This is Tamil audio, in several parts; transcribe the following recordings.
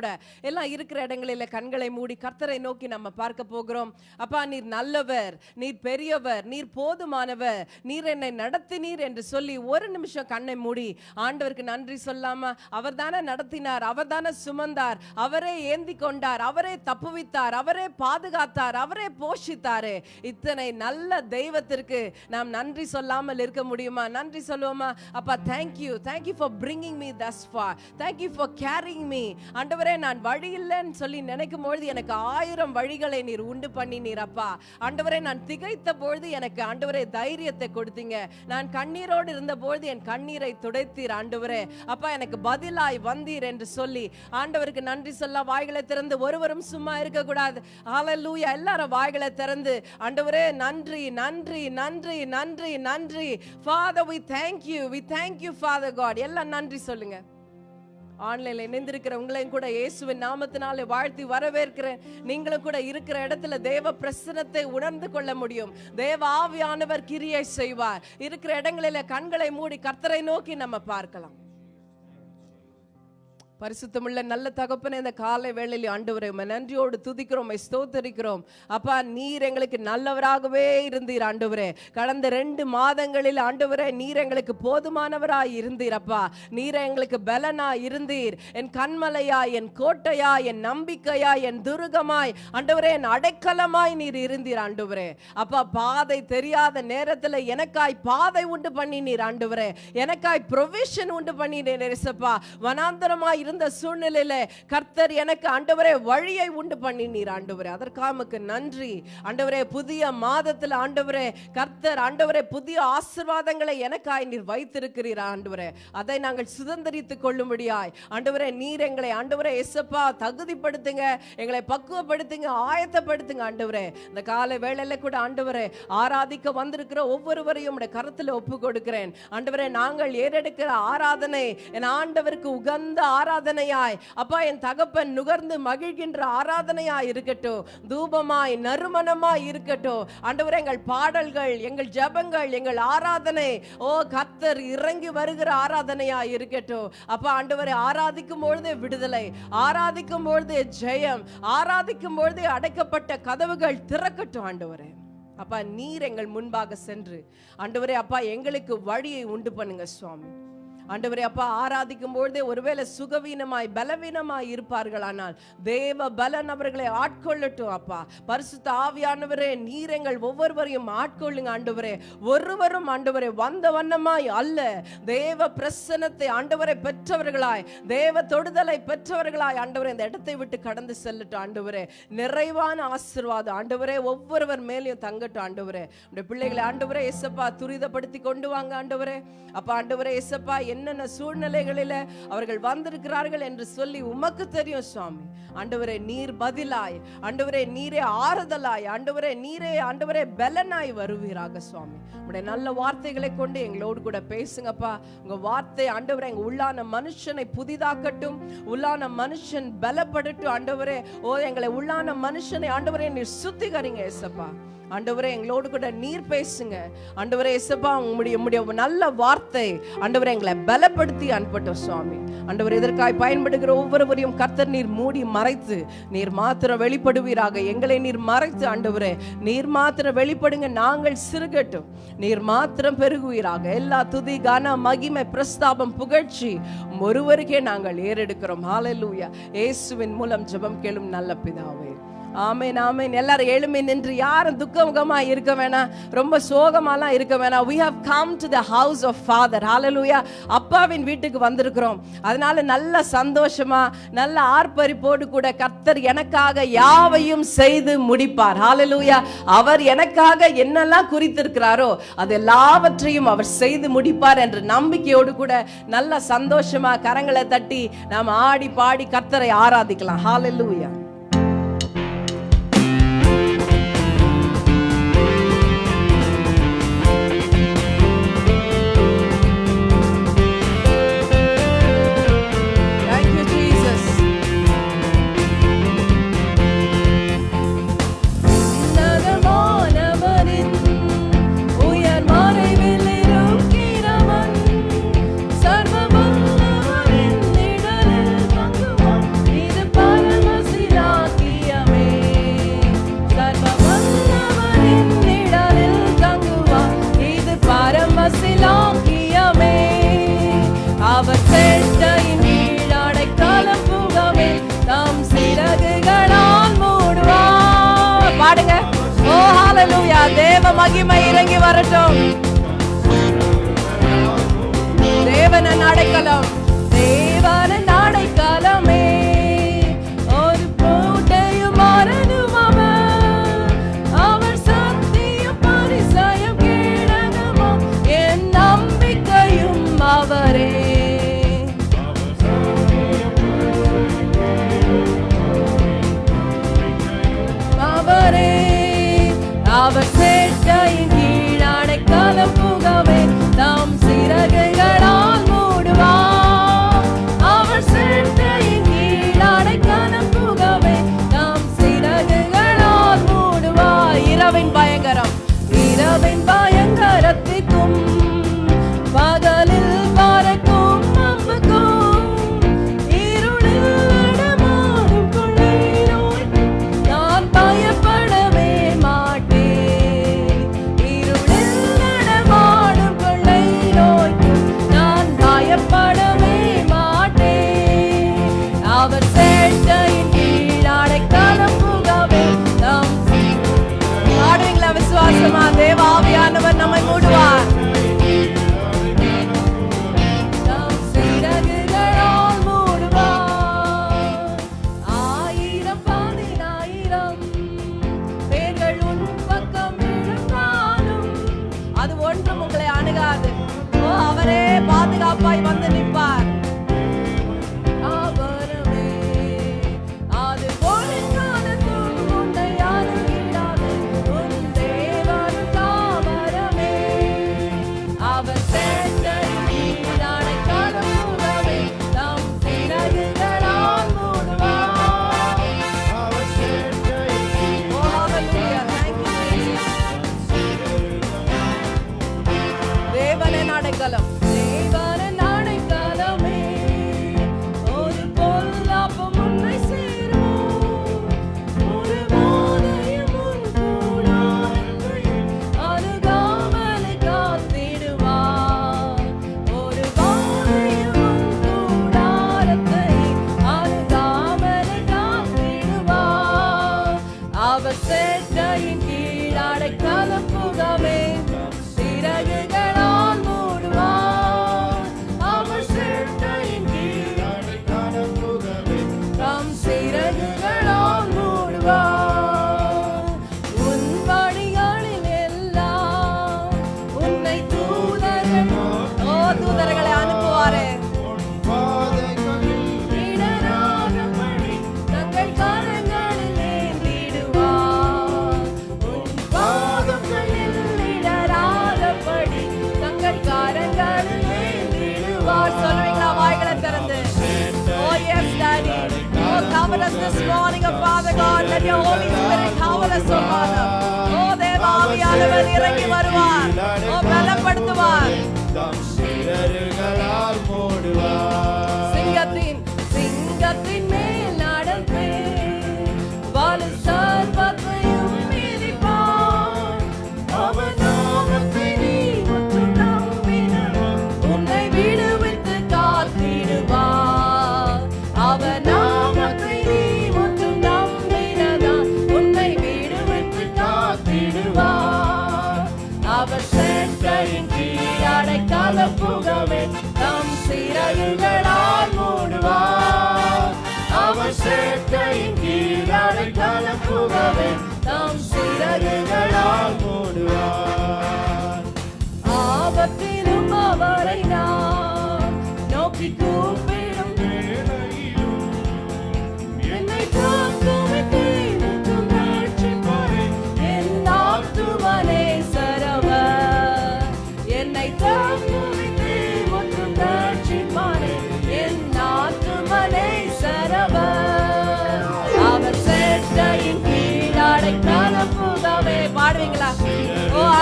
கூட எல்லாம் இருக்கிற இடங்களில் கண்களை மூடி கர்த்தரை நோக்கி நம்ம பார்க்க போகிறோம். அப்பா நீர் நல்லவர் நீர் பெரியவர் நீர் போதுமானவர் நீர் என்னை நடத்தினீர் என்று சொல்லி ஒரு நிமிஷம் கண்ணை மூடி ஆண்டவருக்கு நன்றி சொல்லாம அவர் தானே நடத்தினார் அவர் தானே சுமந்தார் அவரே ஏந்தி கொண்டார் அவரே தப்புவித்தார் அவரே பாதுகாத்தார் அவரே போஷித்தாரு. இத்தனை நல்ல தெய்வத்திற்கு நாம் நன்றி சொல்லாமல் இருக்க முடியுமா? நன்றி சொல்லுவோமா? அப்பா thank you thank you for bringing me thus far thank you for caring me ஆண்டவரே நான் வழி இல்லைன்னு சொல்லி நினைக்கும் பொழுது எனக்கு ஆயிரம் வழிகளை நீர் உண்டு பண்ணினீர் அப்பா. ஆண்டவரே நான் திகைத்த பொழுது எனக்கு ஆண்டவரே தைரியத்தை கொடுத்தீங்க. நான் கண்ணீரோடு இருந்த பொழுது என் கண்ணீரை துடைத்தீர் ஆண்டவரே. அப்பா எனக்கு பதிலாய் வந்தீர் என்று சொல்லி ஆண்டவருக்கு நன்றி சொல்ல வாய்களை திறந்து ஒருவரும் சும்மா இருக்க கூடாது ஹalleluya எல்லாரும் வாய்களை திறந்து ஆண்டவரே நன்றி நன்றி நன்றி நன்றி நன்றி. Father we thank you we thank you father God எல்லாம் நன்றி சொல்லுங்க. ஆன்லைன்ல இணைந்திருக்கிறவங்களையும் கூட இயேசுவின் நாமத்தினாலே வாழ்த்தி வரவேற்கிறேன். நீங்களும் கூட இருக்கிற இடத்துல தேவ பிரசனத்தை உணர்ந்து கொள்ள முடியும். தேவ ஆவியானவர் கிரியை செய்வார். இருக்கிற இடங்களில கண்களை மூடி கர்த்தரை நோக்கி நம்ம பார்க்கலாம். பரிசுத்தமுள்ள நல்ல தகப்பனே இந்த காலை வேளையில் ஆண்டவரை நன்றியோடு துதிக்கிறோம் ஸ்தோத்தரிக்கிறோம். அப்பா நீர் எங்களுக்கு நல்லவராகவே இருந்தீர் ஆண்டவரே. கடந்த ரெண்டு மாதங்களில் ஆண்டவரே நீர் எங்களுக்கு போதுமானவராய் இருந்தீர் அப்பா. நீர் எங்களுக்கு பலனா இருந்தீர். என் கண்மலையா என் கோட்டையா என் நம்பிக்கையா என் துருகமாய் ஆண்டவரே என் அடைக்கலமாய் நீர் இருந்தீர் ஆண்டவரே. அப்பா பாதை தெரியாத நேரத்துல எனக்காய் பாதை உண்டு பண்ணினீர் ஆண்டவரே. எனக்காய் ப்ரொவிஷன் உண்டு பண்ணினீர் நெரிசப்பா வனாந்தரமாய் இருந்த சூழ்நிலையில கர்த்தர் எனக்கு ஆண்டவரே வழியை உண்டு பண்ணினீர் ஆண்டவரே. அதற்காமக்கு நன்றி. ஆண்டவரே புதிய மாதத்துல ஆண்டவரே கர்த்தர் ஆண்டவரே புதிய ஆசீர்வாதங்களை எனக்காய் நீர் வைத்திருக்கிறீர் ஆண்டவரே. அதை நாங்கள் சுதந்திரித்துக் கொள்ளும்படியாய். ஆண்டவரே நீர் எங்களை ஆண்டவரே எசப்பா தகுதிப்படுத்துங்க. எங்களை பக்குவப்படுத்துங்க ஆயத்தப்படுத்துங்க ஆண்டவரே. இந்த காலை வேளையில கூட ஆண்டவரே ஆராதிக்க வந்திருக்கிற ஒவ்வொருவரையும் உடைய கருத்துல ஒப்பு கொடுக்கிறேன் ஆண்டவரே நாங்கள் ஏறெடுக்கிற ஆராதனை என் ஆண்டவருக்கு உகந்த ஆராதனை ஆராதனையாய். அப்பா என் தகப்பன் நுகர்ந்து மகிழ்கின்ற ஆராதனையாய் இருக்கட்டும். தூபமாய் நறுமணமாய் இருக்கட்டும். ஆண்டவர் எங்கள் பாடல்கள் எங்கள் ஜெபங்கள் எங்கள் ஆராதனை ஓ கத்தர் இறங்கி வருகிற ஆராதனையாய் இருக்கட்டும். அப்பா ஆண்டவரை ஆராதிக்கும் பொழுதே விடுதலை ஆராதிக்கும் பொழுதே ஜெயம் ஆராதிக்கும் பொழுதே அடைக்கப்பட்ட கதவுகள் திறக்கட்டும் ஆண்டவரே. அப்பா நீர் எங்கள் முன்பாக சென்று ஆண்டவரே அப்பா எங்களுக்கு வழியை உண்டு பண்ணுங்க சுவாமி. ஆண்டவரே அப்பா ஆராதிக்கும் பொழுதே ஒருவேளை சுகவீனமாய் பலவீனமாய் இருப்பார்களானால் தேவ பலன் அவர்களை ஆட்கொள்ளட்டும் அப்பா. பரிசுத்த ஆவியானவரே நீரங்கள் ஒவ்வொருவரையும் ஆட்கொள்ளுங்க ஆண்டவரே. ஒருவரும் ஆண்டவரே வந்த வண்ணமாய் அல்ல. தேவ பிரசனத்தை ஆண்டவரை பெற்றவர்களாய் தேவ தொடுதலை பெற்றவர்களாய் ஆண்டவரே இந்த இடத்தை விட்டு கடந்து செல்லட்டும் ஆண்டவரே. நிறைவான ஆசீர்வாதம் ஆண்டவரே ஒவ்வொருவர் மேலேயும் தங்கட்டும் ஆண்டவரே. பிள்ளைகளை ஆண்டவரே எசப்பா துரிதப்படுத்தி கொண்டு வாங்க ஆண்டவரே. அப்பா ஆண்டவரே எசப்பா என்னென்ன சூழ்நிலைகளில அவர்கள் வந்திருக்கிறார்கள் என்று சொல்லி உமக்கு தெரியும் சுவாமி. ஆண்டவரே நீர் பதிலாய். ஆண்டவரே நீரே ஆறுதலாய். ஆண்டவரே நீரே ஆண்டவரே பலனாய் வருவீராக சுவாமி. உடைய நல்ல வார்த்தைகளை கொண்டு எங்களோடு கூட பேசுங்கப்பா. உங்க வார்த்தை ஆண்டவரே எங்க உள்ளான மனுஷனை புதிதாக்கட்டும். உள்ளான மனுஷன் பலப்படட்டும் ஆண்டவரே. ஓ எங்களை உள்ளான மனுஷனை ஆண்டவரே நீர் சுத்திகரிங்க ஏசப்பா. ஆண்டவரே எங்களோடு கூட நீர் பேசுங்க. ஆண்டவரே எசப்பா உங்களுடைய உங்களுடைய நல்ல வார்த்தை. ஆண்டவரே எங்களை பலப்படுத்தி அனுப்பட்டோம் சுவாமி. ஆண்டவர் இதற்காய் பயன்படுகிற ஒவ்வொருவரையும் கர்த்தர் நீர் மூடி மறைத்து நீர் மாத்திரம் வெளிப்படுவீராக. எங்களை நீர் மறைத்து ஆண்டவரே நீர் மாத்திரம் வெளிப்படுங்க நாங்கள் சிறுகட்டும். நீர் மாத்திரம் பெருகுவீராக. எல்லா துதி கன மகிமை பிரஸ்தாபம் புகழ்ச்சி ஒருவருக்கே நாங்கள் ஏறெடுக்கிறோம். ஹalleluya இயேசுவின் மூலம் ஜெபம் கேளும் நல்ல பிதாவே. ஆமேன் ஆமேன். எல்லாரும் எழுமை நின்று யாரும் துக்கமுகமாக இருக்க வேணாம். ரொம்ப சோகமாலாம் இருக்க வேணாம். We have come to the house of father hallelujah அப்பாவின் வீட்டுக்கு வந்திருக்கிறோம். அதனால நல்ல சந்தோஷமா நல்ல ஆர்ப்பரிப்போடு கூட கர்த்தர் எனக்காக யாவையும் செய்து முடிப்பார். ஹாலலூயா அவர் எனக்காக என்னெல்லாம் குறித்திருக்கிறாரோ அது எல்லாவற்றையும் அவர் செய்து முடிப்பார் என்ற நம்பிக்கையோடு கூட நல்ல சந்தோஷமா கரங்களை தட்டி நாம் ஆடி பாடி கர்த்தரை ஆராதிக்கலாம். ஹாலலூயா மகிமை இறங்கி வரட்டும். தேவன அடைக்கலம்.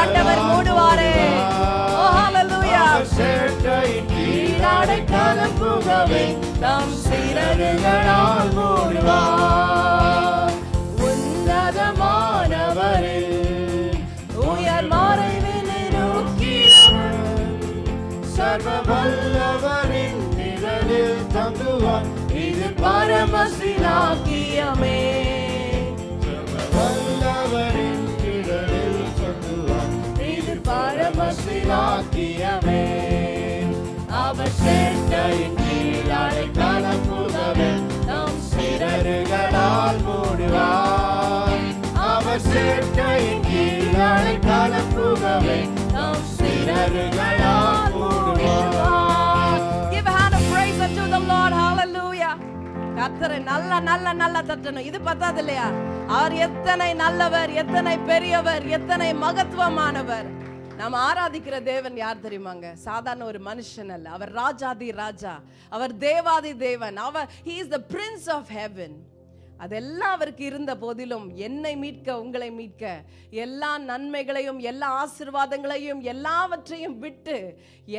ஆண்டவர் மூடுவாரே. ஓ ஹalleluya சேட்டை நீராடை கலப்புகவே தம் சிறகுகளால் மூடுவார். உன்னதமானவரே உயர் மறைவில் இருக்கிறவர் சர்வ நிழலில் தங்குவார். இது பரமசிலாக்கியமே. விலையாக்கியவே அவர் சேட்டையின் கீழ் நல்ல நல்ல நல்ல தட்டணும். இது பத்தாது இல்லையா? அவர் எத்தனை நல்லவர் எத்தனை பெரியவர் எத்தனை மகத்துவமானவர். நாம் ஆராதிக்கிற தேவன் யார் தெரியுமாங்க? சாதாரண ஒரு மனுஷன் அல்ல. அவர் ராஜாதி ராஜா. அவர் தேவாதி தேவன். அவர் he is the prince of heaven அதெல்லாம் அவருக்கு இருந்த போதிலும் என்னை மீட்க உங்களை மீட்க எல்லா நன்மைகளையும் எல்லா ஆசீர்வாதங்களையும் எல்லாவற்றையும் விட்டு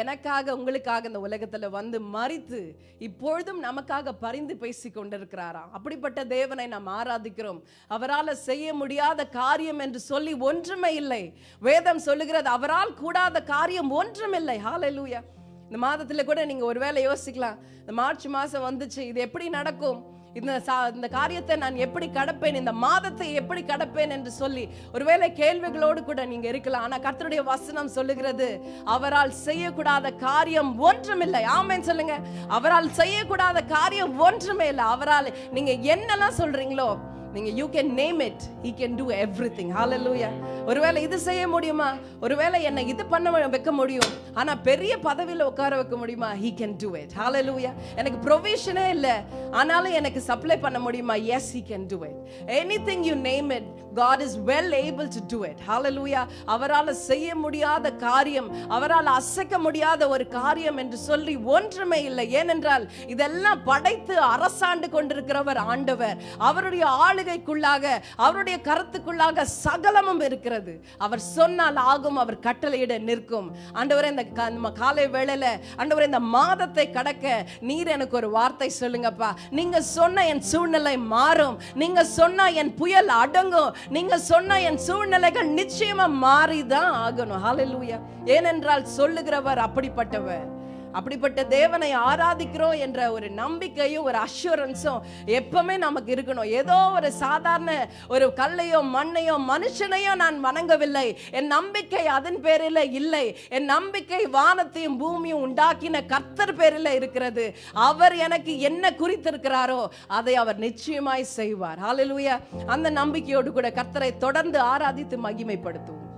எனக்காக உங்களுக்காக இந்த உலகத்தில் வந்து மறித்து இப்பொழுதும் நமக்காக பரிந்து பேசி கொண்டிருக்கிறாராம் அப்படிப்பட்ட தேவனை நாம் ஆராதிக்கிறோம். அவரால் செய்ய முடியாத காரியம் என்று சொல்லி ஒன்றுமே இல்லை. வேதம் சொல்லுகிறது அவரால் கூடாத காரியம் ஒன்றுமில்லை ஹாலலூயா இந்த மாதத்தில் கூட நீங்கள் ஒருவேளை யோசிக்கலாம். இந்த மார்ச் மாதம் வந்துச்சு இது எப்படி நடக்கும்? இந்த சா- இந்த காரியத்தை நான் எப்படி கடப்பேன்? இந்த மாதத்தை எப்படி கடப்பேன் என்று சொல்லி ஒருவேளை கேள்விகளோடு கூட நீங்க இருக்கலாம். ஆனா கர்த்தருடைய வசனம் சொல்லுகிறது அவரால் செய்யக்கூடாத காரியம் ஒன்றுமில்லை ஆமேன் சொல்லுங்க. அவரால் செய்யக்கூடாத காரியம் ஒன்றுமே இல்லை. அவரால் நீங்க என்னெல்லாம் சொல்றீங்களோ நீங்க you can name it he can do everything hallelujah ஒருவேளை இது செய்ய முடியுமா? ஒருவேளை என்னை இது பண்ண வைக்க முடியும். ஆனா பெரிய பதவியில உட்கார வைக்க முடியுமா? He can do it hallelujah எனக்கு ப்ரொவிஷனே இல்ல. ஆனாலும் எனக்கு சப்ளை பண்ண முடியுமா? Yes he can do it anything you name it God is well able to do it hallelujah. அவரால் செய்ய முடியாத காரியம் அவரால் அசைக்க முடியாத ஒரு காரியம் என்று சொல்லி ஒன்றுமே இல்லை. ஏனென்றால் இதெல்லாம் படைத்து அரசாண்டு கொண்டிருக்கிறவர் ஆண்டவர். அவருடைய ஆளுகைக்குள்ளாக அவருடைய கருத்துக்குள்ளாக சகலமும் இருக்கிறது. அவர் சொன்னால் ஆகும் அவர் கட்டளையிட நிற்கும். ஆண்டவரே இந்த நம்ம காலை வேளையில ஆண்டவரே இந்த மாதத்தை கடக்க நீர் எனக்கு ஒரு வார்த்தை சொல்லுங்கப்பா. நீங்க சொன்ன என் சூழ்நிலை மாறும். நீங்க சொன்னா என் புயல் அடங்கும். நீங்க சொன்ன என் சூழ்நிலைகள் நிச்சயமா மாறிதான் ஆகணும். ஹalleluya ஏனென்றால் சொல்லுகிறவர் அப்படிப்பட்டவர். அப்படிப்பட்ட தேவனை ஆராதிக்கிறோம் என்ற ஒரு நம்பிக்கையும் ஒரு அஷூரன்ஸும் எப்பவுமே நமக்கு இருக்கணும். ஏதோ ஒரு சாதாரண ஒரு கல்லையோ மண்ணையோ மனுஷனையோ நான் வணங்கவில்லை. என் நம்பிக்கை அதன் பேரில் இல்லை. என் நம்பிக்கை வானத்தையும் பூமியும் உண்டாக்கின கர்த்தர் பேரில் இருக்கிறது. அவர் எனக்கு என்ன குறித்திருக்கிறாரோ அதை அவர் நிச்சயமாய் செய்வார். ஹalleluya அந்த நம்பிக்கையோடு கூட கர்த்தரை தொடர்ந்து ஆராதித்து மகிமைப்படுத்துவோம்.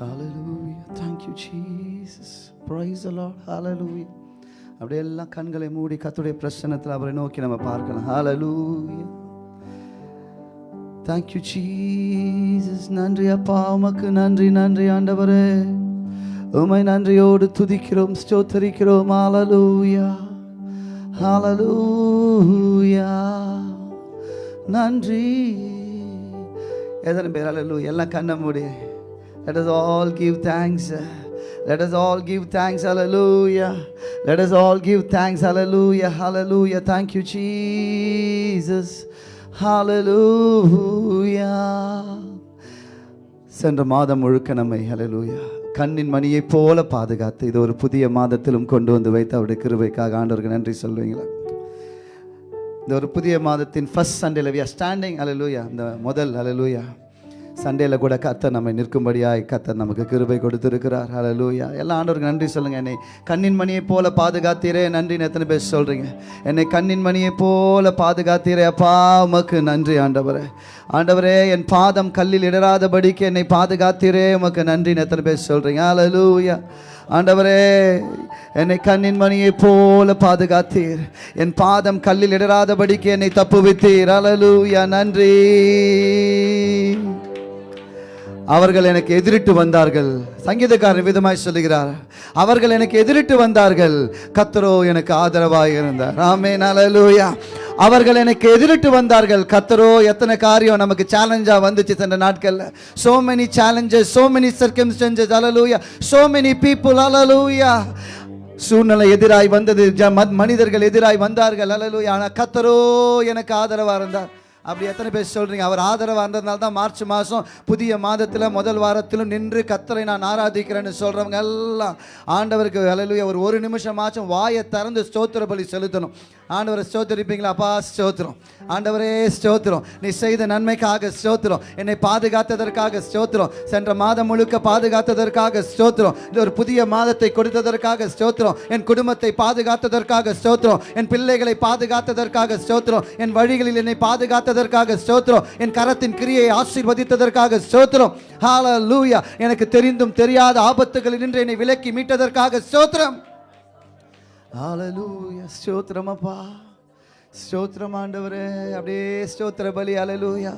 Hallelujah thank you Jesus praise a lot hallelujah Lord. அப்படியே எல்லாம் கண்களை மூடி கத்துடைய பிரச்சனத்தில் அவரை நோக்கி நம்ம பார்க்கலாம். ஹலலூயா தேங்க்யூ ஜீசஸ் நன்றி அப்பா. உமக்கு நன்றி நன்றி ஆண்டவரே. உமை நன்றியோடு துதிக்கிறோம் ஸ்தோத்தரிக்கிறோம். ஹலலூயா ஹலலூயா நன்றி. எத்தனை பேர்? Hallelujah. எல்லாம் கண்ண மூடி. Let us all give thanks. Let us all give thanks. Hallelujah. Let us all give thanks. Hallelujah. Hallelujah. Thank you, Jesus. Hallelujah. சென்ற மாதம் முழுக்க நம்மை ஹலலூயா கண்ணின் மணியைப் போல பாதுகாத்து இது ஒரு புதிய மாதத்திலும் கொண்டு வந்து வைத்து அவருடைய கிருவைக்காக ஆண்டவருக்கு நன்றி சொல்லுவீங்களா இந்த ஒரு புதிய மாதத்தின் first Sunday love our standing hallelujah இந்த முதல் அலலூயா சண்டேல கூட கத்தர் நம்மை நிற்கும்படியாய் கத்தர் நமக்கு கிருபை கொடுத்துருக்கிறார். ஹalleluya எல்லா ஆண்டவருக்கு நன்றி சொல்லுங்க. என்னை கண்ணின் மணியை போல பாதுகாத்தீரே. நன்றின்னு எத்தனை பேர் சொல்றீங்க? என்னை கண்ணின் மணியை போல பாதுகாத்தீரே. அப்பா உமக்கு நன்றி ஆண்டவரே. ஆண்டவரே என் பாதம் கல்லில் இடராதபடிக்கு என்னை பாதுகாத்தீரே. உமக்கு நன்றின்னு எத்தனை பேர் சொல்றீங்க? அலலூயா ஆண்டவரே என்னை கண்ணின் மணியை போல பாதுகாத்தீர். என் பாதம் கல்லில் இடராதபடிக்கு என்னை தப்புவித்தீர். அலலூயா நன்றி. அவர்கள் எனக்கு எதிரிட்டு வந்தார்கள். சங்கீதக்காரர் விதமாய் சொல்லுகிறார். அவர்கள் எனக்கு எதிரிட்டு வந்தார்கள். கத்தரோ எனக்கு ஆதரவாக இருந்தார். ஆமென் அலலூயா அவர்கள் எனக்கு எதிரிட்டு வந்தார்கள். கத்தரோ எத்தனை காரியம் நமக்கு சேலஞ்சாக வந்துச்சு சென்ற நாட்கள்ல. Many many challenges many many changes hallelujah so many people hallelujah சூழ்நிலை எதிராய் வந்தது. ஜ- மனிதர்கள் எதிராய் வந்தார்கள். அலலூயா ஆனால் கத்தரோ எனக்கு ஆதரவாக இருந்தார். அப்படி எத்தனை பேர் சொல்கிறீங்க அவர் ஆதரவாக இருந்ததுனால தான் மார்ச் மாதம் புதிய மாதத்தில் முதல் வாரத்திலும் நின்று கத்தரை நான் ஆராதிக்கிறேன்னு சொல்கிறவங்க எல்லாம் ஆண்டவருக்கு அலையிலுயா ஒரு ஒரு நிமிஷமாச்சும் வாயை திறந்து ஸ்தோத்திர பலி செலுத்தணும். ஆண்டவரை ஸ்தோத்திரிப்பீங்களா? அப்பா ஸ்தோத்திரம். ஆண்டவரே ஸ்தோத்திரம். நீ செய்த நன்மைக்காக ஸ்தோத்திரம். என்னை பாதுகாத்ததற்காக ஸ்தோத்திரம். சென்ற மாதம் முழுக்க பாதுகாத்ததற்காக ஸ்தோத்திரம். இந்த ஒரு புதிய மாதத்தை கொடுத்ததற்காக ஸ்தோத்திரம். என் குடும்பத்தை பாதுகாத்ததற்காக ஸ்தோத்திரம். என் பிள்ளைகளை பாதுகாத்ததற்காக ஸ்தோத்திரம். என் வழிகளில் என்னை பாதுகாத்ததற்காக ஸ்தோத்திரம். என் கரத்தின் கிரியை ஆசீர்வதித்ததற்காக ஸ்தோத்திரம். லூயா எனக்கு தெரிந்தும் தெரியாத ஆபத்துகளில் நின்று என்னை விலக்கி மீட்டதற்காக ஸ்தோத்திரம். ஹalleluya ஸ்தோத்திரம் அப்பா ஸ்தோத்திரம் ஆண்டவரே அப்படியே ஸ்தோத்திர பலி அலலூயா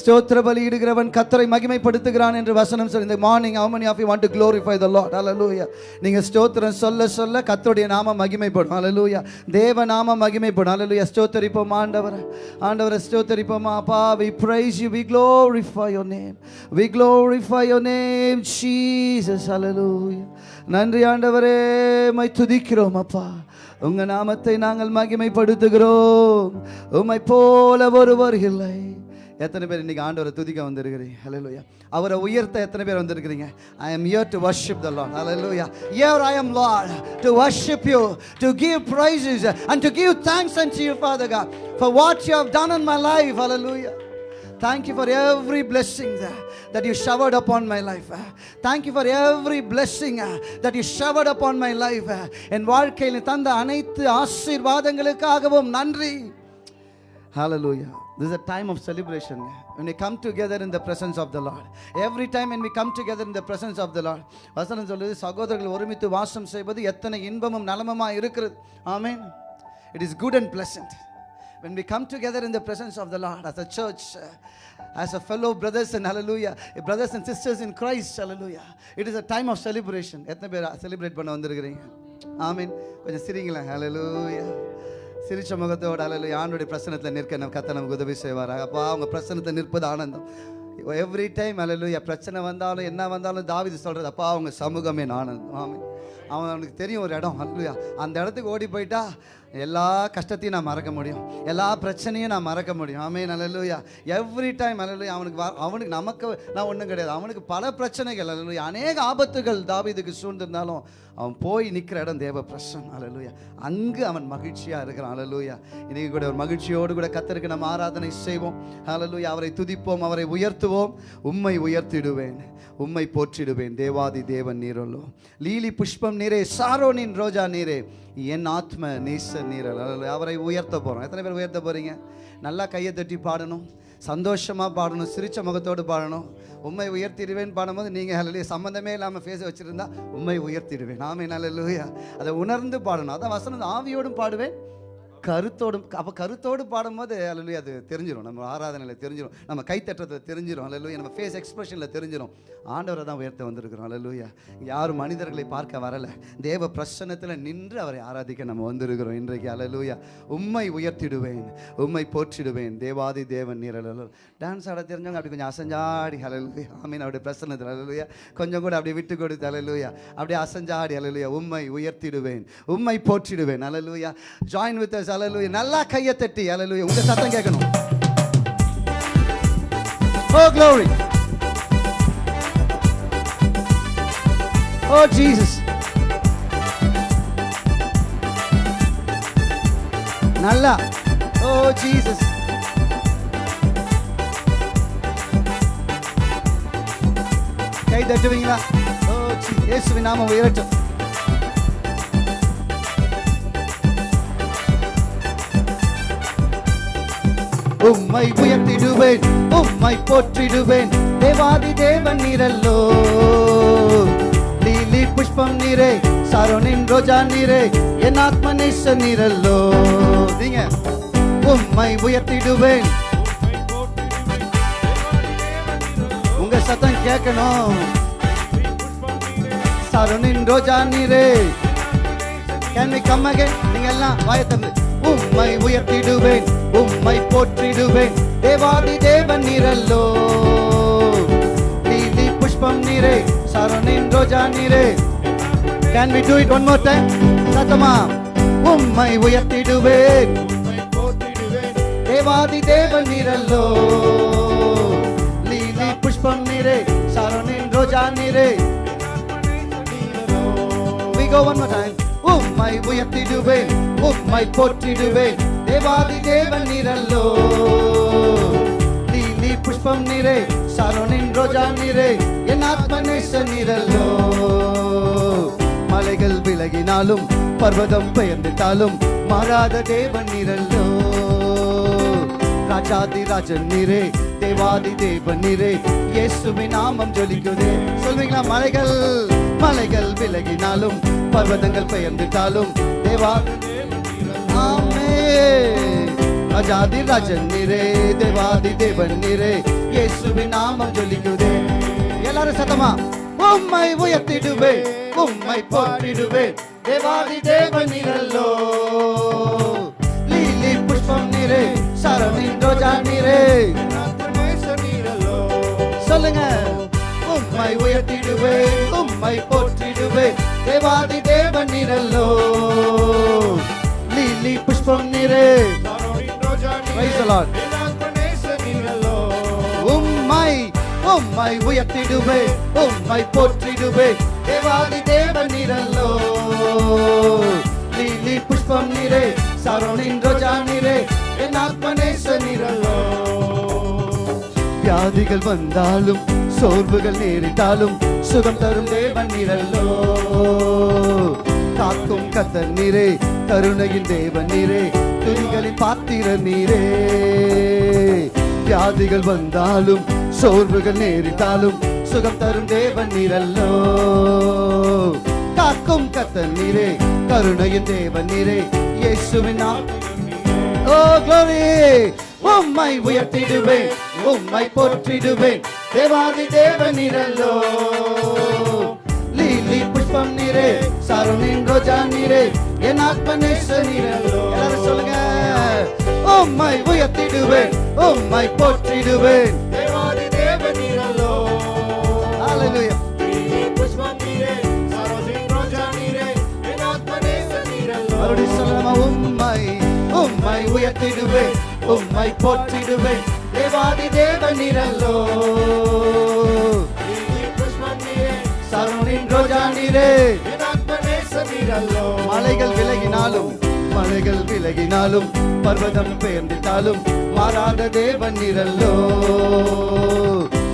ஸ்தோத்திர பலி இடுகிறவன் கத்தரை மகிமைப்படுத்துகிறான் என்று வசனம் சொல்லி இந்த morning how many of you want to glorify the Lord hallelujah நீங்க ஸ்தோத்திரம் சொல்ல சொல்ல கத்தருடைய நாம மகிமைப்படும். அலலூயா தேவ நாம மகிமைப்படும். அலலூயா ஸ்தோத்தரிப்போம் ஆண்டவரே. ஆண்டவரை ஸ்தோத்தரிப்போம் அப்பா. We praise you we glorify your name we glorify your name Jesus hallelujah நன்றி ஆண்டவரே. மை துதிக்கிறோம் அப்பா. உங்க நாமத்தை நாங்கள் மகிமைப்படுத்துகிறோம் உமை போல ஒருவர் இல்லை எத்தனை பேர் இன்னைக்கு ஆண்டவரை துதிக்க வந்திருக்கிறீங்க ஹலோயா அவரை உயர்த்த எத்தனை பேர் வந்திருக்கிறீங்க I am here to worship the Lord hallelujah here I am Lord to worship you to give praises and to give thanks and to you Father God for what you have done in my life hallelujah Thank you for every blessing uh, that you showered upon my life. uh. Thank you for every blessing uh, that you showered upon my life. uh. என் வாழ்க்கையில் தந்த அனைத்து ஆசீர்வாதங்களுக்காகவும் நன்றி Hallelujah. This is a time of celebration. When we come together in the presence of the Lord. Every time when we come together in the presence of the Lord. வசனம் சொல்லுது சகோதரர்கள் ஒருமித்து வாசம் செய்வது எத்தனை இன்பமும் நலமுமாய் இருக்கிறது ஆமென் It is good and pleasant. When we come together in the presence of the Lord as a church, uh, as a fellow brothers and hallelujah, eh, brothers and sisters in Christ, hallelujah. It is a time of celebration. எத்தனை பேர் uh, செலிப்ரேட் பண்ண வந்திருக்கிறீங்க? ஆமீன். கொஞ்சம் சிரிங்களேன். ஹலலூயா சிரிச்ச முகத்தோட அலலு ஆண்டுடைய பிரசனத்தில் நிற்க நம்ம கத்தை நமக்கு உதவி செய்வாராக. அப்பா அவங்க பிரசனத்தை நிற்பது ஆனந்தம். எவ்ரி டைம் அலலு பிரச்சனை வந்தாலும் என்ன வந்தாலும் தாவிது சொல்கிறது அப்பா அவங்க சமூகமே ஆனந்தம். ஆமீன். அவன் அவனுக்கு தெரியும் ஒரு இடம். அல்லையா அந்த இடத்துக்கு ஓடி போயிட்டா எல்லா கஷ்டத்தையும் நான் மறக்க முடியும். எல்லா பிரச்சனையும் நான் மறக்க முடியும். ஆமே நல்லலுயா எவ்ரி டைம் அல்லலுயா அவனுக்கு வ- அவனுக்கு நமக்கு நான் ஒன்றும் கிடையாது. அவனுக்கு பல பிரச்சனைகள் அல்லலுயா அநேக ஆபத்துகள் தாவீதுக்கு சூழ்ந்திருந்தாலும் அவன் போய் நிற்கிற இடம் தேவ பிரசன் அலலுயா அங்கு அவன் மகிழ்ச்சியாக இருக்கிறான் அலலுயா இன்னைக்கு கூட ஒரு மகிழ்ச்சியோடு கூட கத்தருக்கு நம்ம ஆராதனை செய்வோம். அலலுயா அவரை துதிப்போம் அவரை உயர்த்துவோம். உம்மை உயர்த்திடுவேன். உம்மை போற்றிடுவேன். தேவாதி தேவன் நீரல்லோ. லீலி புஷ்பம் நீரே சாரோனின் ரோஜா நீரே. என் ஆத்ம நீச நீரல் அவரை உயர்த்த போகிறோம் எத்தனை பேர் உயர்த்த போகிறீங்க நல்லா கையை தட்டி பாடணும். சந்தோஷமாக பாடணும். சிரிச்ச முகத்தோடு பாடணும். உண்மை உயர்த்திடுவேன் பாடும்போது நீங்கள் ஹalleluya சம்மந்தமே இல்லாமல் ஃபேஸ் வச்சுருந்தா உண்மை உயர்த்திடுவேன். ஆமே நல்லலுயா அதை உணர்ந்து பாடணும். அதான் வசனம் ஆவியோடும் பாடுவேன். கருத்தோடும் அப்போ கருத்தோடு பாடும்போது அல்லலுயா அது தெரிஞ்சிடும் நம்ம ஆராதனையில் தெரிஞ்சிடும் நம்ம கைத்தட்டத்தை தெரிஞ்சிடும் அல்லலுயா நம்ம ஃபேஸ் எக்ஸ்பிரஷனில் தெரிஞ்சிடும் ஆண்டவரை தான் உயர்த்த வந்திருக்கிறோம். அல்லலுயா யாரும் மனிதர்களை பார்க்க வரலை. தேவ பிரசன்னத்தில் நின்று அவரை ஆராதிக்க நம்ம வந்திருக்கிறோம் இன்றைக்கு. அல்லலுயா உம்மை உயர்த்திடுவேன். உம்மை போற்றிடுவேன். தேவாதி தேவன் நீரல். டான்ஸ் ஆட தெரிஞ்சவங்க அப்படி கொஞ்சம் அசஞ்சாடி. அலலுயா ஆமீன். அவருடைய பிரசனத்தில் அலலுயா கொஞ்சம் கூட அப்படி விட்டு கொடுத்து அலலுயா அப்படியே அசஞ்சாடி அலலுயா உம்மை உயர்த்திடுவேன். உம்மை போற்றிடுவேன். Hallelujah join with us hallelujah நல்லா கையை தட்டி அலலுய உங்க சத்தம் கேட்கணும். ஓ க்ளோரி ஓ ஜீசஸ் நல்லா. Oh, ஓ ஜீசஸ் கை தட்டுவீங்களா? Oh, ஓ ஜீ- இயேசுவின் நாம உயரட்டும். உம்மை உயர்த்திடுவேன் உம்மை போற்றிடுவேன். தேவாதி தேவன் நிரல்லோ. லீலி புஷ்பம் நீரே சரோனின் ரோஜா நீரே என் ஆத்ம நேச நீரல்லோ. நீங்க உம்மை உயர்த்திடுவேன். உங்க சத்தம் கேட்கணும். சரணின் ரோஜா நீரே. கேன் வி கம் அகைன் நீங்க எல்லாம் வாயை திறந்து. உம்மை உயர்த்திடுவேன். உம்மை போற்றிடுவேன். தேவாதி தேவன் நிரல்லோ. நீதி புஷ்பம் நீரே சரணின் ரோஜா நீரே. Can we do it one more time சத்தமா? உம்மை உயர்த்திடுவேன். தேவாதி தேவன் நிரல்லோ. லீலி புஷ்பம் நீரே சரணின் ரோஜா நீரே. We go one more time. உம்மை உயர்த்திடுவேன். உம்மை போற்றிடுவேன். தேவாதி தேவன் நீரல்லோ நீ புஷ்பம் நீரே சரணின் ரோஜா நீரே என் ஆத்மநேச நீரல்லோ மலைகள் விலகினாலும் பர்வதம் பெயர்ந்துட்டாலும் மாறாத தேவன் நீரல்லோ। ராஜாதி ராஜன் நீரே தேவாதி தேவன் நீரே இயேசுவின் நாமம் ஜொலிக்குதே। சொல்வீங்களா மலைகள்? மலைகள் விலகினாலும் பர்வதங்கள் பெயர்ந்துட்டாலும் தேவாதி ராஜாதி ராஜன் நீரே தேவாதி தேவன் நீரே இயேசுவின் நாமம் ஜொலிக்குதே. எல்லாரும் சத்தமா? உம்மை உயர்த்திடுவே உம்மை போற்றிடுவேன். தேவாதி தேவன் நீரல்லோ. லீலி புஷ்பம் நிரே சரணின் ரோஜா நிரே. சொல்லுங்க. உம்மை உயர்த்திடுவே உம்மை போற்றிடுவே தேவாதி தேவன் நிரல்லோ. லீலி புஷ்பம் நிரே உம்மை உம்மை உயர்த்திடுவே உம்மை போற்றிடுவே. தேவாதி தேவன் நிரல்லோ லீலி புஷ்பம் நீரே சரணின் ரோஜா நீரே என் ஆத்மநேச நிரல்லோ வியாதிகள் வந்தாலும் சோர்வுகள் நேரிட்டாலும் சுகம் தரும் தேவன் நிரல்லோ காக்கும் கத்தன் நீரே கருணையின் தேவன் நீரே துதிகளின் பாத்திர நீரே. வியாதிகள் வந்தாலும் சோர்வுகள் நேரிட்டாலும் சுகம் தரும் தேவன் நீரல்லோ. காக்கும் கத்தர் நீரே கருணையின் தேவன் நீரே இயேசுவின் ஓ glory! உம்மை உயர்த்திடுவேன் உம்மை போற்றிடுவேன் தேவாதி தேவன் நீரல்லோ. லீலி புஷ்பம் நீரே சரணின் ரோஜா நீரே என் ஆத்மநேச நீரல்லோ எல்லாரும் சொல்லுங்க. உம்மை உயர்த்திடுவேன் உம்மை போற்றிடுவேன். Hallelujah. மறுபடியும் சொல்லலாமா உம்மை உம்மை உயர்த்திடுவேன் உம்மை போற்றிடுவேன். தேவாதி தேவன் நீரல்லோ சரணின் ரோஜா நீரே மலைகள் விலகினாலும் மலைகள் விலகினாலும் பர்வதம் பெயர்ந்திட்டாலும் மாறாத தேவன் நிரல்லோ.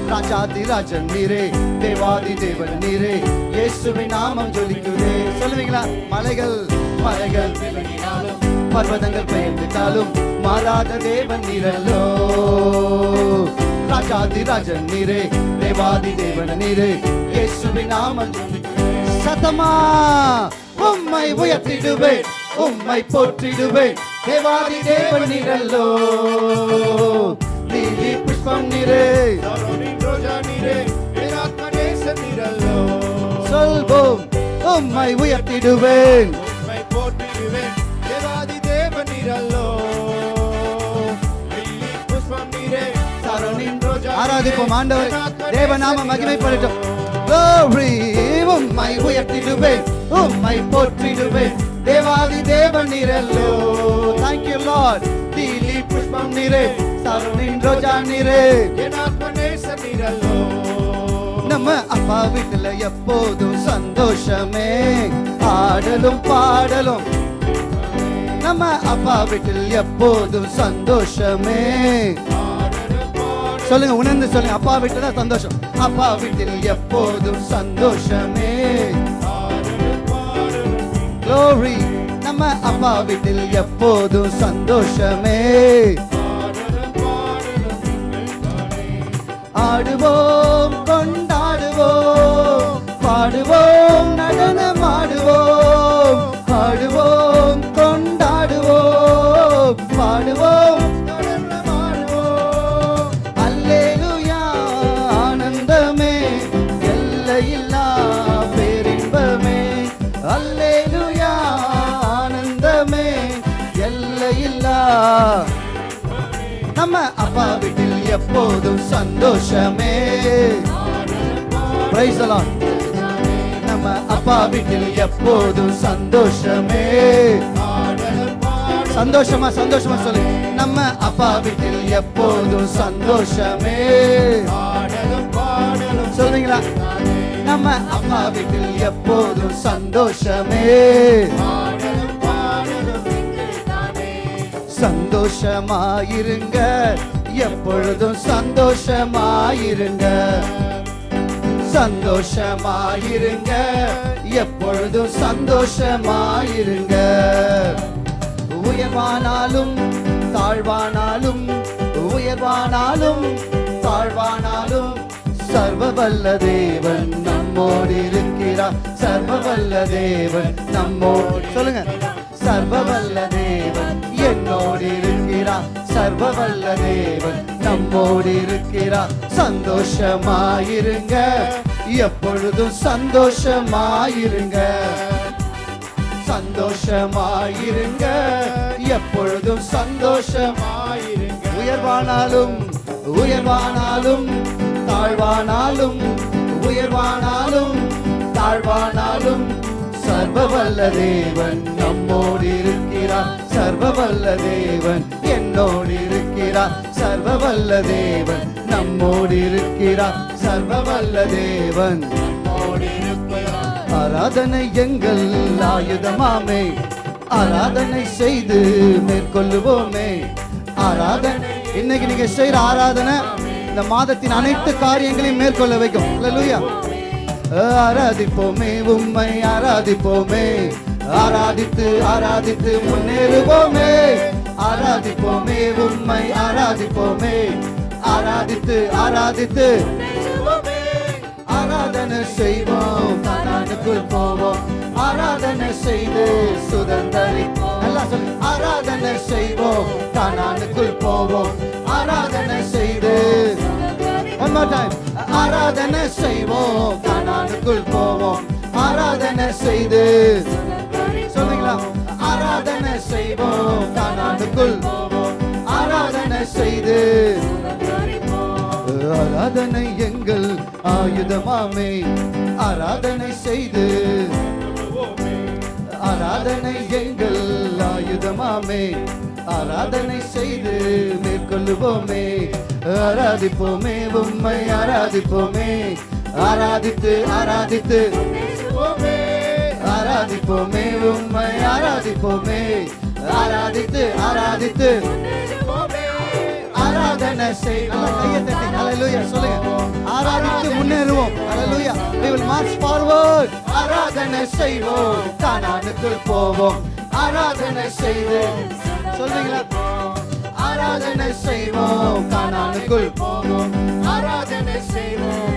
ராஜாதி ராஜன் நீரே தேவாதி தேவன் நீரே இயேசுவின் நாமம் ஜொலிக்குதே. சொல்லுவீங்களா? மலைகள் மலைகள் விலகினாலும் பர்வதங்கள் பெயர்ந்துட்டாலும் மாறாத தேவன் நீரல்லோ. ராஜாதி ராஜன் நீரே தேவாதி தேவன் நீரே இயேசுவின் நாமம் ஜொலிக்குதே. சத்தமா? உம்மை உயர்த்திடுவேன் உம்மை போற்றிடுவேன். தேவாதி தேவன் நிரல்லோ நீதி புஷ்பம் நிறே சொல்வோம் உம்மை உயர்த்திடுவேன். உம்மை போற்றிடுவேன் தேவாதி தேவன் நிரல்லோ ஆராதிப்போம் ஆண்டவர். தேவநாம மகிமைப்படட்டும் Glory, உம்மை உயர்த்திடுவேன் உம்மை போற்றிடுவேன். தேவாதி தேவன் நிரல்லோ Thank you Lord. தீலி புஷ்பம் நிரே சரணின் ரோஜா நிரே. என் நிரல்லோ நம்ம அப்பா வீட்டுல எப்போதும் சந்தோஷமே. ஆடலும் பாடலும். நம்ம அப்பா வீட்டில் எப்போதும் சந்தோஷமே. சொல்லுங்க உணர்ந்து சொல்லுங்க. அப்பா வீட்டுல சந்தோஷம். அப்பா வீட்டில் எப்போதும் சந்தோஷமே. Glory. நம்ம அப்பா வீட்டில் எப்போதும் சந்தோஷமே. ஆடுவோம் கொண்டாடுவோம். பாடுவோம் நடனமாடுவோம் ஆடுவோம் கொண்டாடுவோம். பாடுவோம். நம்ம அப்பா வீட்டில் எப்போதும் சந்தோஷமே. பிரைசலாம் நம்ம அப்பா வீட்டில் எப்போதும் சந்தோஷமே. சந்தோஷமா சந்தோஷமா சொல்லு. நம்ம அப்பா வீட்டில் எப்போதும் சந்தோஷமே. சொல்றீங்களா? நம்ம அப்பா வீட்டில் எப்போதும் சந்தோஷமே. சந்தோஷமாயிருங்க. எப்பொழுதும் சந்தோஷமாயிருங்க. சந்தோஷமாயிருங்க. எப்பொழுதும் சந்தோஷமாயிருங்க. உயர்வானாலும் தாழ்வானாலும் உயர்வானாலும் தாழ்வானாலும் சர்வவல்ல தேவன் நம்மோடு இருக்கிறார் சர்வவல்ல தேவன் நம்மோடு சொல்லுங்க. சர்வவல்ல தேவன் என்னோடு இருக்கிறார் சர்வவல்ல தேவன் நம்மோடு இருக்கிறார் சந்தோஷமாயிருங்க. எப்பொழுதும் சந்தோஷமாயிருங்க. சந்தோஷமாயிருங்க. எப்பொழுதும் சந்தோஷமாயிருங்க. உயர்வானாலும் உயர்வானாலும் தாழ்வானாலும் உயர்வானாலும் தாழ்வானாலும் சர்வ வல்ல தேவன் நம்மோடு இருக்கிறார் சர்வ வல்ல தேவன் என்னோடு இருக்கிறார் சர்வ வல்ல தேவன் நம்மோடு இருக்கிறார் சர்வ வல்ல தேவன் ஆராதனை எங்கள் ஆயுதமாமே. ஆராதனை செய்து மேற்கொள்ளுவோமே. ஆராதனை. இன்னைக்கு நீங்க செய்யற ஆராதனை இந்த மாதத்தின் அனைத்து காரியங்களையும் மேற்கொள்ள வைக்கும். அல்லேலூயா ஆராதிப்போமே உம்மை ஆராதிப்போமே. ஆராதித்து ஆராதித்து முன்னேறுவோமே. ஆராதிப்போமே உம்மை ஆராதிப்போமே. ஆராதித்து ஆராதித்து ஆராதனை செய்வோம். கானானுக்குள் போவோம். ஆராதனை செய்து சுதந்தரிப்போம். எல்லாம் சொல்லு. ஆராதனை செய்வோம். கானானுக்குள் போவோம். ஆராதனை செய்து One more time. ஆராதனை செய்வோம். கானானுக்குள் போவோம். ஆராதனை செய்து. சொல்லுங்களா ஆராதனை செய்வோம். கானானுக்குள் போவோம். ஆராதனை செய்து. ஆராதனை எங்கள் ஆயுதமாமே. ஆராதனை செய்து. ஆராதனை எங்கள் ஆயுதமாமே. ஆராதனை செய்து மேற்கொள்ளுவோமே. ஆராதிப்போமே உம்மை ஆராதிப்போமே. ஆராதித்து ஆராதித்து. ஆராதிப்போமே உம்மை ஆராதிப்போமே. ஆராதித்து ஆராதித்து. ஆராதனை ஆராதித்து முன்னேறுவோம். ஹalleluya we will march forward. ஆராதனை செய்வோம். கானானுக்குள் போவோம். ஆராதனை செய்து சொல்றீங்களா? ஆராதனை செய்வோம். கானானுக்குள் போவோம். ஆராதனை செய்வோம்.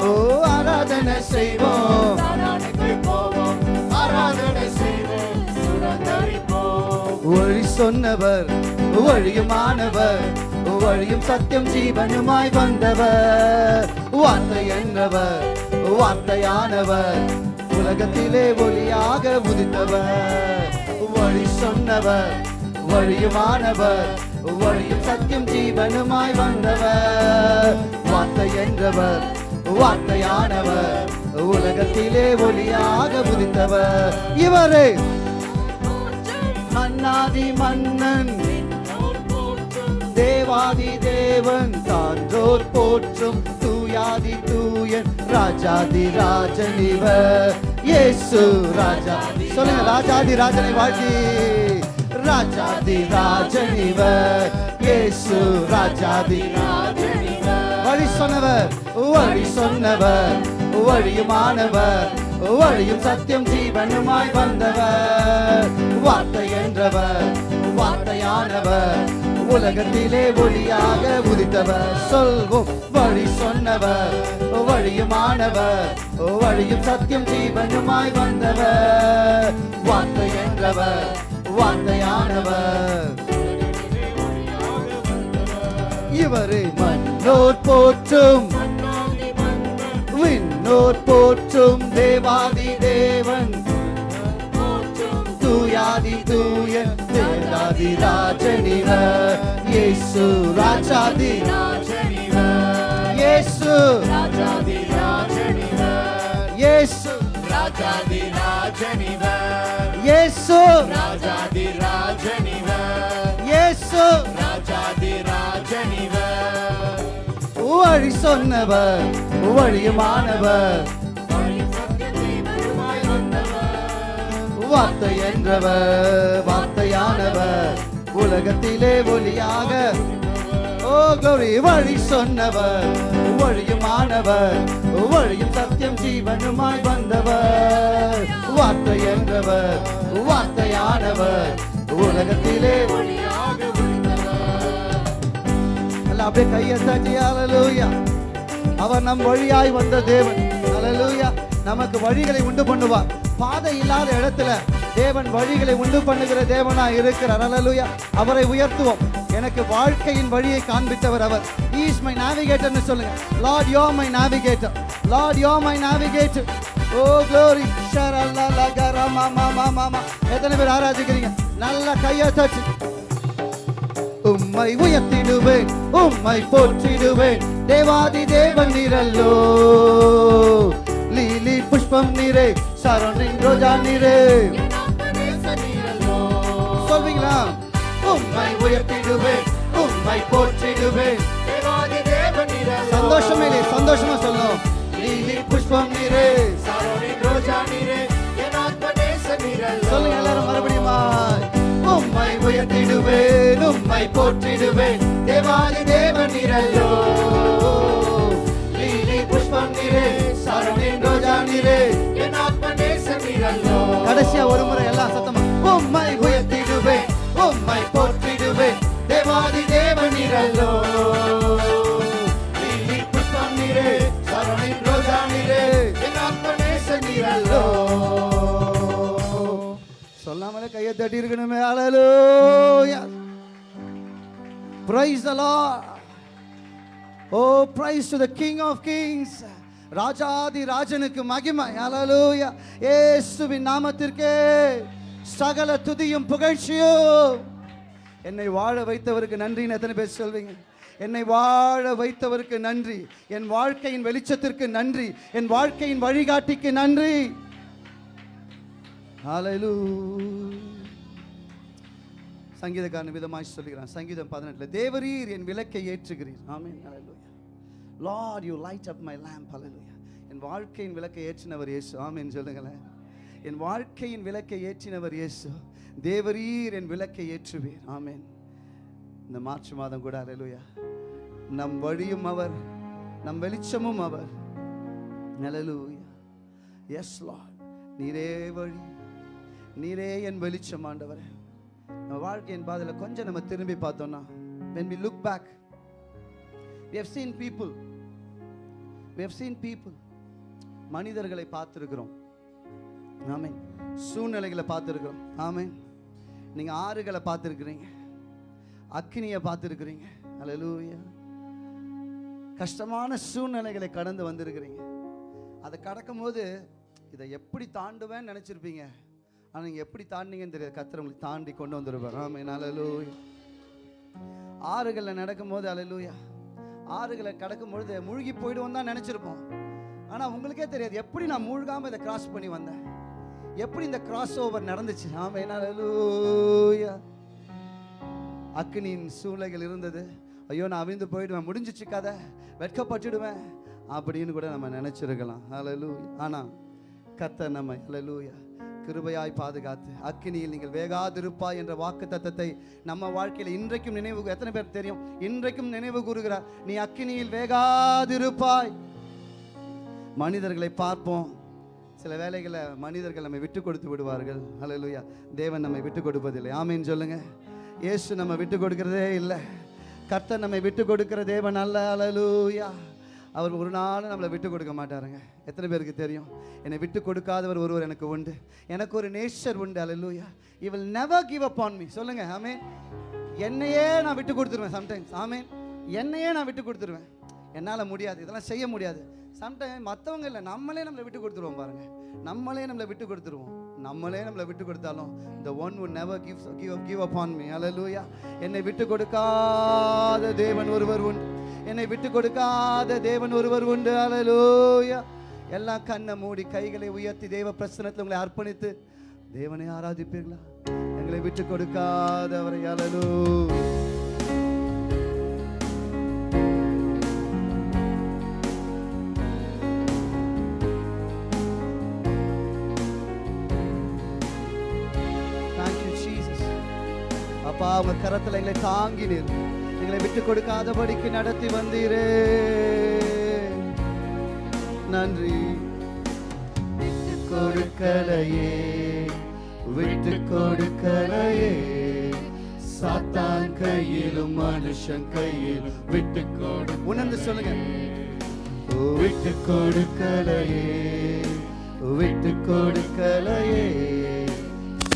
ஓ ஆராதனை செய்வோம். வழி சொன்னவர் வழியுமானவர் வழியும் சத்தியம் ஜீவனுமாய் வந்தவர். வார்த்தை என்னவர் வார்த்தையானவர் உலகத்திலே ஒளியாக உதித்தவர். வழி சொன்னவர் வழியுமானவர் வழியும் சத்தியம் ஜீவனுமாய் வந்தவர். வார்த்தை என்றவர் வார்த்தையானவர் உலகத்திலே ஒளியாக உதித்தவர். இவரே மன்னாதி மன்னன். தேவாதி தேவன் சான்றோர் போற்றும். தூயாதி தூயன் ராஜாதி ராஜன் இவர். இயேசு ராஜா. சொல்லுங்க ராஜாதி ராஜனை வாழ்த்தி. ராஜாதி ராஜன் இவர். இயேசு ராஜாதி வழி சொன்னவர் வழி சொன்னவர். வழியுமானவர் வழியும் சத்தியம் ஜீவனுமாய் வந்தவர். வார்த்தை என்றவர் வார்த்தையானவர் உலகத்திலே ஒளியாக உதித்தவர். சொல்வோம் வழி சொன்னவர் வழியுமானவர் வழியும் சத்தியம் ஜீவனுமாய் வந்தவர். வார்த்தை என்றவர் வார்த்தையானவர். இவரை மன்னோர் போற்றும் விண்ணோர் போற்றும் தேவாதி தேவன். தூயாதி தூய தேனாதி ராஜனிவ. இயேசு ராஜாதி ராஜனிவ. இயேசு ராஜாதி ராஜனிவ. இயேசு ராஜாதி ராஜனிவ. இயேசு ராஜாதி ராஜனிவ. இயேசு ராஜாதி ராஜனிவ. வழி சொன்னவர் வழியுமானவர் வார்த்தை என்றவர் வார்த்தையானவர் உலகத்திலே ஒளியாக. ஓ கௌரி வழி சொன்னவர் வழியுமானவர் வழியும் சத்தியம் ஜீவனுமாய் வந்தவர். வார்த்தை என்றவர் வார்த்தையானவர் உலகத்திலே எல்லாம் அப்படியே கையை தட்டி ஹalleluya அவர் நம் வழியாய் வந்த தேவன். அலலூயா நமக்கு வழிகளை உண்டு பண்ணுவார். பாதை இல்லாத இடத்துல தேவன் வழிகளை உண்டு பண்ணுகிற தேவனா இருக்கிறார். அலலுயா அவரை உயர்த்துவோம். எனக்கு வாழ்க்கையின் வழியை காண்பித்தவர் அவர். இஸ் மை நேவிகேட்டர்னு சொல்லுங்க. Lord you're my navigator Lord you're my navigator oh glory மா மா மாமா மாமா எத்தனை பேர் ஆராதிக்கிறீங்க? நல்லா கையை தச்சு. உம்மை உயர்த்திடுவேன். உம்மை போற்றிடுவேன். தேவாதி தேவன் நிரல்லோ லீலி புஷ்பம் நிறை. சரணின் ரோஜா நீரே சொல்வீங்களா? உண்மை உயர்த்திடுவேன் உண்மை போற்றிடுவேன். சந்தோஷமே இல்லை சந்தோஷமா சொல்லும். நீலி புஷ்பம் நீரே. சொல்லுங்க எல்லாரும் மறுபடியுமா உம்மை உயர்த்திடுவேன் உம்மை போற்றிடுவேன். தேவாதி தேவன் நிரல்லோ லீலி புஷ்பம் நீரே சரணின் ரோஜா நீரே கடைசியா ஒரு முறை எல்லாம் சத்தமா உம்மை உயர்த்திடுவேன் உம்மை போற்றிடுவேன் தேவாதி தேவன் நிரல்லோ புஷ்பம் நீரே சரணின் ரோஜா நீரே சொல்லாமலே கையை தட்டி இருக்கணுமே அழலோ பிரைஸ் அலா ஓ praise to the King of kings kings. ராஜாதி ராஜனுக்கு மகிமை. ஹalleluya ஏசுவின் நாமத்திற்கே சகல துதியும் புகழ்ச்சியும். என்னை வாழ வைத்தவருக்கு நன்றின்னு எத்தனை பேர் சொல்வீங்க? என்னை வாழ வைத்தவருக்கு நன்றி. என் வாழ்க்கையின் வெளிச்சத்திற்கு நன்றி. என் வாழ்க்கையின் வழிகாட்டிக்கு நன்றி. Hallelujah. சங்கீதக்காரன் விதமாய் சொல்லுகிறான். சங்கீதம் பதினெட்டுல தேவரீர் என் விளக்கை ஏற்றுகிறீர். ஆமே ஹalleluya Lord you light up my lamp hallelujah என் வாழ்க்கையின் விளக்கை ஏற்றினவர் இயேசு. ஆமென். சொல்லுங்களேன். என் வாழ்க்கையின் விளக்கை ஏற்றினவர் இயேசு. தேவரீர் என் விளக்கை ஏற்றுவீர். ஆமேன். இந்த மார்ச் மாதம் கூட அலலுயா நம் வழியும் அவர் நம் வெளிச்சமும் அவர். ஹalleluya எஸ் லார்ட் நீரே வழி நீரே என் வெளிச்சம் ஆண்டவர். நம்ம வாழ்க்கையின் பாதையில் கொஞ்சம் நம்ம திரும்பி பார்த்தோம்னா when we look back we have seen people. We have seen people. மனிதர்களை பார்த்திருக்கிறோம். ஆமென் சூழ்நிலைகளை பார்த்துருக்குறோம். ஆமென் நீங்கள் ஆறுகளை பார்த்துருக்குறீங்க. அக்னியை பார்த்துருக்குறீங்க. அலலூயா கஷ்டமான சூழ்நிலைகளை கடந்து வந்திருக்கிறீங்க. அதை கடக்கும்போது இதை எப்படி தாண்டுவேன்னு நினச்சிருப்பீங்க. ஆனால் நீங்கள் எப்படி தாண்டிங்கன்னு தெரியாது. கத்தர் உங்களுக்கு தாண்டி கொண்டு வந்துருவார் ஆமே அலலூயா ஆறுகளில் நடக்கும்போது அலலூயா ஆறுகளை கடக்கும்பொழுது மூழ்கி போயிடுவோம் தான் நினச்சிருப்போம். ஆனால் உங்களுக்கே தெரியாது எப்படி நான் மூழ்காம இதை கிராஸ் பண்ணி வந்தேன். எப்படி இந்த கிராஸ் ஓவர் நடந்துச்சு ஆமென் அல்லேலூயா அக்னியின் சூழ்நிலைகள் இருந்தது. ஐயோ நான் அவிழ்ந்து போயிடுவேன். முடிஞ்சிச்சு கதை. வெட்கப்பட்டுடுவேன். அப்படின்னு கூட நம்ம நினச்சிருக்கலாம். ஹalleluya ஆனால் கர்த்தர் நம்ம அலலூயா கிருபையாய் பாதுகாத்து அக்கினியில் நீங்கள் வேகாதிருப்பாய் என்ற வாக்கு தத்தத்தை நம்ம வாழ்க்கையில் இன்றைக்கும் நினைவு எத்தனை பேர் தெரியும்? இன்றைக்கும் நினைவு கூறுகிறார் நீ அக்கினியில் வேகாதிருப்பாய். மனிதர்களை பார்ப்போம். சில வேலைகளை மனிதர்கள் நம்மை விட்டு கொடுத்து விடுவார்கள். ஹalleluya. தேவன் நம்மை விட்டு கொடுப்பதில்லை. ஆமீன் சொல்லுங்க. இயேசு நம்ம விட்டு கொடுக்கிறதே இல்லை. கர்த்தர் நம்மை விட்டு கொடுக்கிற தேவன் அல்ல. ஹalleluya. அவர் ஒரு நாளும் நம்மளை விட்டு கொடுக்க மாட்டாருங்க. எத்தனை பேருக்கு தெரியும்? என்னை விட்டு கொடுக்காதவர் ஒருவர் எனக்கு உண்டு. எனக்கு ஒரு நேச்சர் உண்டு. ஹalleluya he will never give up on சொல்லுங்க. ஆமேன் என்னையே நான் விட்டு கொடுத்துருவேன் சம்டைம்ஸ் ஆமேன் என்னையே நான் விட்டு கொடுத்துருவேன். என்னால் முடியாது. இதெல்லாம் செய்ய முடியாது. சம்டைம் மற்றவங்க இல்லை நம்மளே நம்மளை விட்டு கொடுத்துருவோம் பாருங்க. நம்மளே நம்மளை விட்டு கொடுத்துருவோம். நம்மளே நம்மளை விட்டு கொடுத்தாலும் the one would give give give give upon me. Hallelujah என்னை விட்டு கொடுக்காத தேவன் ஒருவர் உண்டு. என்னை விட்டு கொடுக்காத தேவன் ஒருவர் உண்டு. அலலூயா எல்லாம் கண்ணை மூடி கைகளை உயர்த்தி தேவ பிரசனத்தில் உங்களை அர்ப்பணித்து தேவனை ஆராதிப்பீர்களா? எங்களை விட்டு கொடுக்காதவரை. அலலூ உங்க கரத்துல எங்களை தாங்கினீர் எங்களை விட்டு கொடுக்காதபடிக்கு நடத்தி வந்தீரே. நன்றி. விட்டு கொடுக்கலையே விட்டு கொடுக்கலையே சாத்தான் கையிலும் மனுஷன் கையிலும் விட்டு கொடு உணர்ந்து சொல்லுங்க. விட்டு கொடுக்கலையே விட்டு கொடுக்கலையே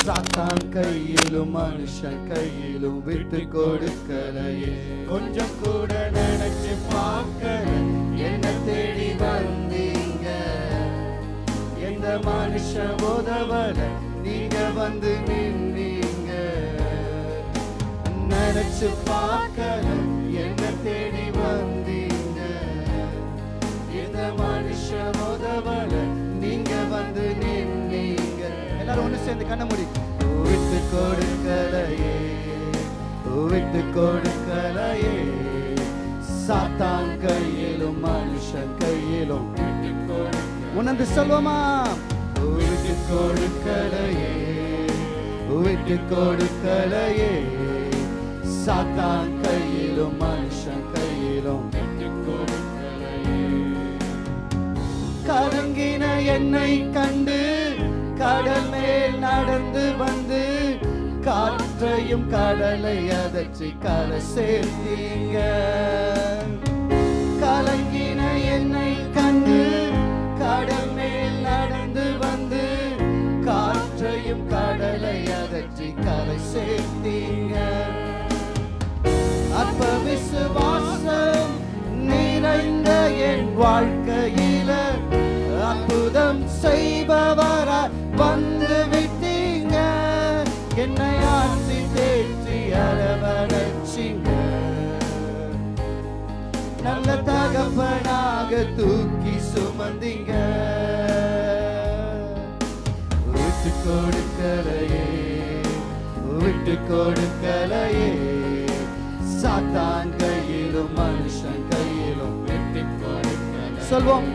சாத்தான் கையிலும் மனுஷன் கையிலும் விட்டு கொடுக்கலையே. கொஞ்சம் கூட நினைச்சு பார்க்கல. என்ன தேடி வந்தீங்க. எந்த மனுஷ உதவல? நீங்க வந்து நின்னீங்க. நினைச்சு பார்க்கல. என்ன தேடி வந்தீங்க. எந்த மனுஷ உதவல? எல்லாரும் ஒன்று சேர்ந்து கண்ண முடி விட்டு கொடுக்கலையே விட்டு கொடுக்கலையே. சாத்தான் கையிலும் மனுஷன் கையிலும். உணர்ந்து சொல்வோமா? விட்டு கொடுக்கலையே விட்டு கொடுக்கலையே. சாத்தான் கையிலும் மனுஷன் கையிலும். கலங்கின என்னை கண்டு கடல் மேல் நடந்து வந்து காற்றையும் கடலை அதற்றி கரை சேர்த்தீங்க. கலங்கின என்னை கண்டு கடல் மேல் நடந்து வந்து காற்றையும் கடலை அதற்றி கரை சேர்த்தீங்க. அற்ப விசுவாசம் நிறைந்த என் வாழ்க்கையில அற்புதம் செய்பவரா வந்து விட்டீங்க. என்னை ஆற்றி தேற்றி அரவணைச்சிங்க. நல்ல தகப்பனாக தூக்கி சுமந்தீங்க. விட்டு கொடுக்கலையே விட்டு கொடுக்கலையே. சாத்தான் கையிலும் மனுஷன் கையிலும் விட்டு கொடுக்கல சொல்வோம்.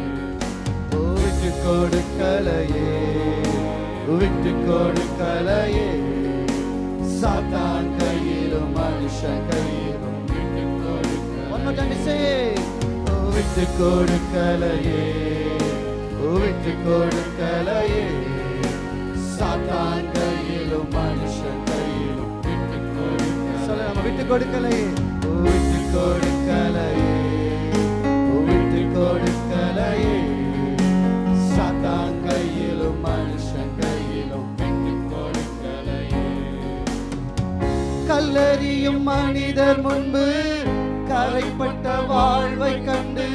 விட்டு கொடுக்கலையே. விட்டு கொடுக்கலையே சாத்தான் கையிலும் மனுஷன் கையிலும். விட்டு கொடுக்கல விட்டு கொடுக்கலையே விட்டு கொடுக்கலையே சாத்தான் கையிலும் மனுஷன் கையிலும். விட்டு கொடுக்க சொல்ல நம்ம விட்டு கொடுக்கலையே. விட்டு கொடுக்கலையே கல்லறியும் மனிதர் முன்பு கரைப்பட்ட வாழ்வை கண்டு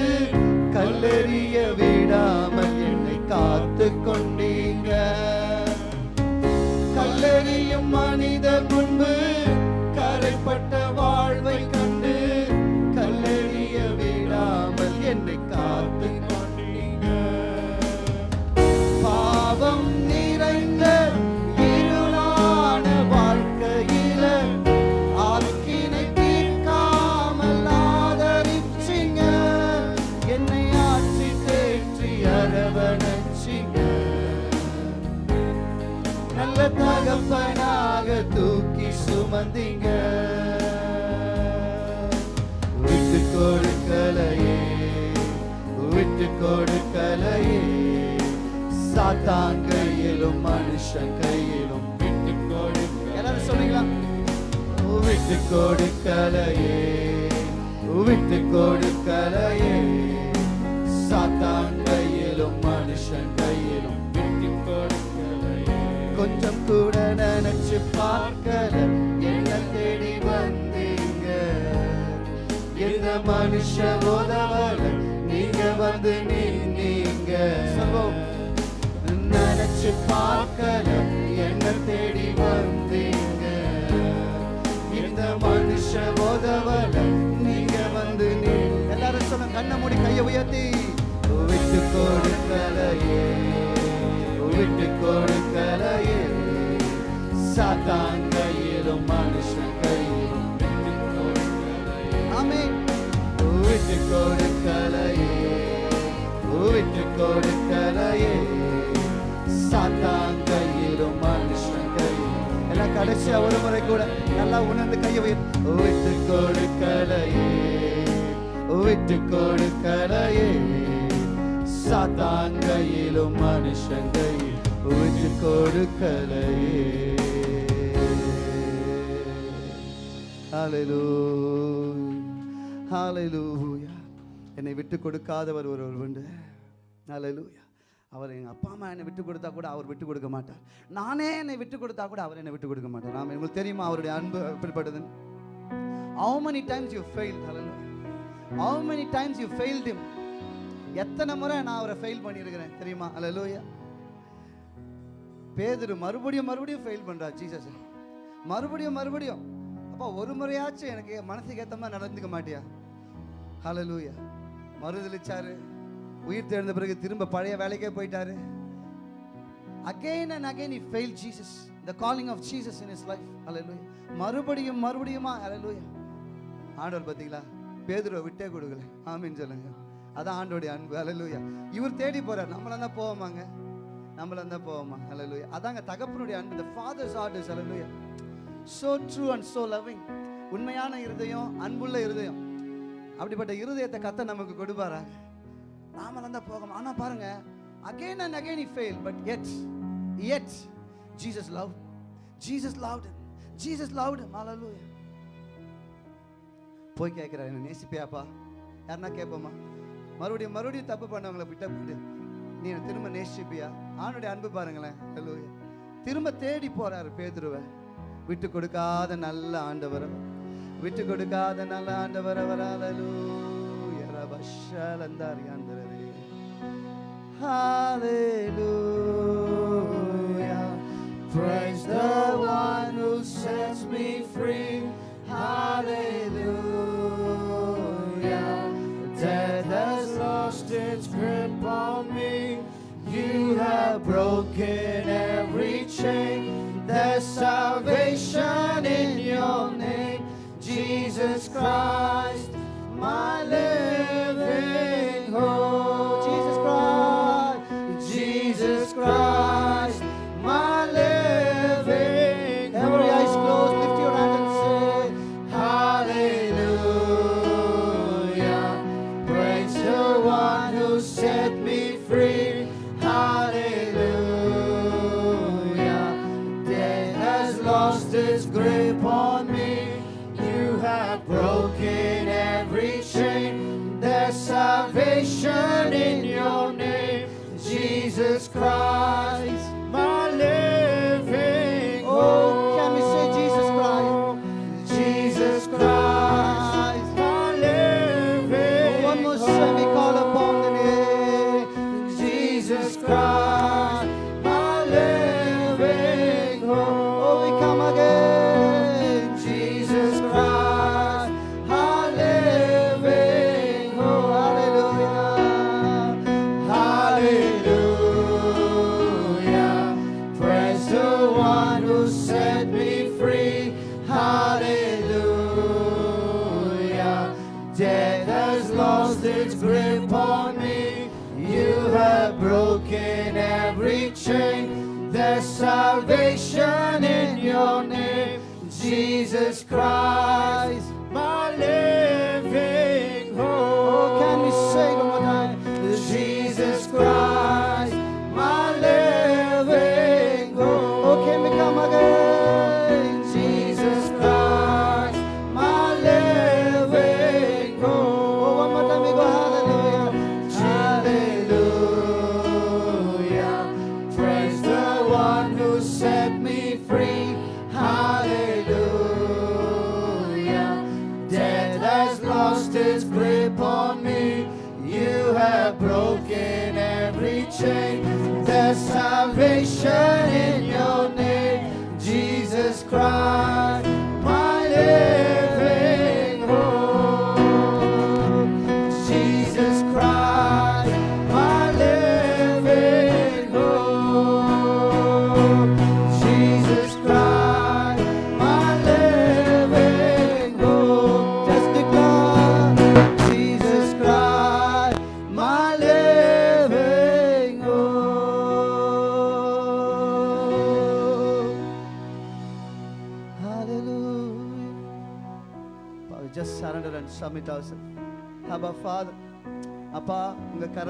கல்லெறிய விடாமல் என்னை காத்து கொண்டீங்க. கல்லறியும் மனிதர் முன்பு கரைப்பட்ட சாத்தான் கையிலும் மனுஷன் கையிலும் விட்டு கொடுக்க எல்லாரும் சொல்றீங்களா? விட்டு கொடுக்கலையே. விட்டு கொடுக்கலையே. சாத்தான் கையிலும் மனுஷன் கையிலும் விட்டு கொடுக்கலையே. கொஞ்சம் கூட நினைச்சு பார்க்கல. என்ன தேடி வந்தீங்க? எந்த மனுஷ உதவல நீங்க வந்து நின்னீங்க. சம்பவம் நினைச்சு என்ன தேடி வந்தீங்க. இந்த மனுஷ உதவல நீங்க வந்து எல்லாரும் சொல்ல கண்ணை மூடி கையை உயர்த்தி. விட்டு கொடுக்கலையே விட்டு கொடுக்கலையே. சாத்தான் கையிலும் மனுஷன் கையிலும் விட்டு விட்டு கொடுக்கலையே விட்டு கொடுக்கலையே. சாத்தான் கையிலும் மனுஷன் கையிலும் எல்லாம் கடைசியா ஒரு முறை கூட நல்லா உணர்ந்து கையை வை விட்டு கொடுக்கலையே. விட்டு கொடுக்கலையே. சாத்தான் கையிலும் மனுஷன் கையில் விட்டு கொடுக்கலையே என்னை விட்டு கொடுக்காதவர் ஒருவர் உண்டு. Hallelujah. அவர் எங்கள் அப்பா அம்மா என்னை விட்டு கொடுத்தா கூட அவர் விட்டு கொடுக்க மாட்டார். நானே என்னை விட்டு கொடுத்தா கூட அவர் என்னை விட்டு கொடுக்க மாட்டார். நாம் உங்களுக்கு தெரியுமா அவருடைய அன்பு எப்படிப்பட்டதுன்னு? How many times you failed? Hallelujah. How many times you failed him? எத்தனை முறை நான் அவரை ஃபெயில் பண்ணியிருக்கிறேன்? தெரியுமா? அல லூயா பேதரு மறுபடியும் மறுபடியும் ஃபெயில் பண்ணுறா ஜீசஸ் மறுபடியும் மறுபடியும். அப்பா ஒரு முறையாச்சும் எனக்கு மனசுக்கு ஏற்ற மாதிரி நடந்துக்க மாட்டியா? ஹalleluya மறுதளிச்சாரு உயிர் தேர்ந்த பிறகு திரும்ப பழைய வேலைக்கே போயிட்டாரு. Again and again he fail Jesus the calling of Jesus in his life hallelujah. மறுபடியும் மறுபடியுமா? Hallelujah. ஆண்டவர் பார்த்தீங்களா? பேதுருவை விட்டே கொடுக்கல. ஆமின்னு சொல்லுங்க. அதான் ஆண்டோடைய அன்பு. Hallelujah. இவர் தேடி போறார். நம்மள தான் போவோமாங்க? நம்மள தான் போவோமா? Hallelujah. அதாங்க தகப்பனுடைய அன்பு. The Father's heart is hallelujah. True and and so உண்மையான இருதயம் அன்புள்ள இருதயம். அப்படிப்பட்ட இருதயத்தை கத்த நமக்கு கொடுப்பாராங்க நாம தான் போகணும். ஆனா பாருங்க again and again he fail but yet yet Jesus love Jesus loved Jesus Jesus loved போய் கேட்கிறார் என்ன நேசிப்பியாப்பா? யாருன்னா கேட்போமா? மறுபடியும் மறுபடியும் தப்பு பண்ணவங்களை விட்ட போயிட்டு நீ திரும்ப நேசிப்பியா? ஆணுடைய அன்பு பாருங்களேன். Hallelujah. திரும்ப தேடி போறாரு பேதுருவை. விட்டு கொடுக்காத நல்ல ஆண்டவர் அவர். விட்டு கொடுக்காத நல்ல ஆண்டவர் Hallelujah. Praise the one who sets me free. Hallelujah.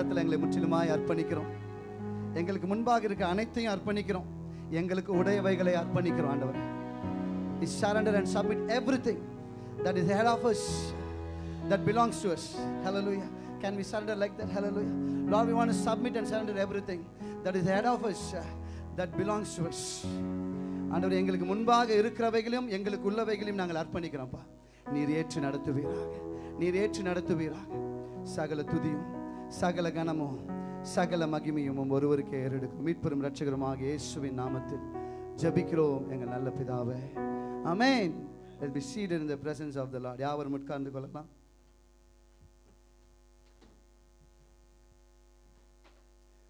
கரத்தில் எங்களை முற்றிலுமாய் அர்ப்பணிக்கிறோம் எங்களுக்கு முன்பாக இருக்க அனைத்தையும் அர்ப்பணிக்கிறோம் எங்களுக்கு உடையவைகளை அர்ப்பணிக்கிறோம் ஆண்டவர் is surrender and submit everything that is head of us that belongs to us hallelujah can we surrender like that hallelujah Lord we want submit and surrender everything that is head of us that belongs to us ஆண்டவர் எங்களுக்கு முன்பாக இருக்கிறவைகளையும் எங்களுக்கு உள்ளவைகளையும் நாங்கள் அர்ப்பணிக்கிறோம்ப்பா நீர் ஏற்று நடத்துவீராக நீர் ஏற்று நடத்துவீராக சகல துதியும் சகல கனமும் சகல மகிமையும் ஒருவருக்கே ஏறெடுக்கும். மீட்பெரும் ரட்சகருமாக இயேசுவின் நாமத்தில் ஜபிக்கிறோம் எங்கள் நல்ல பிதாவே. Amen be seat in the presence of the Lord யாவரும் உட்கார்ந்து கொள்ளலாம்.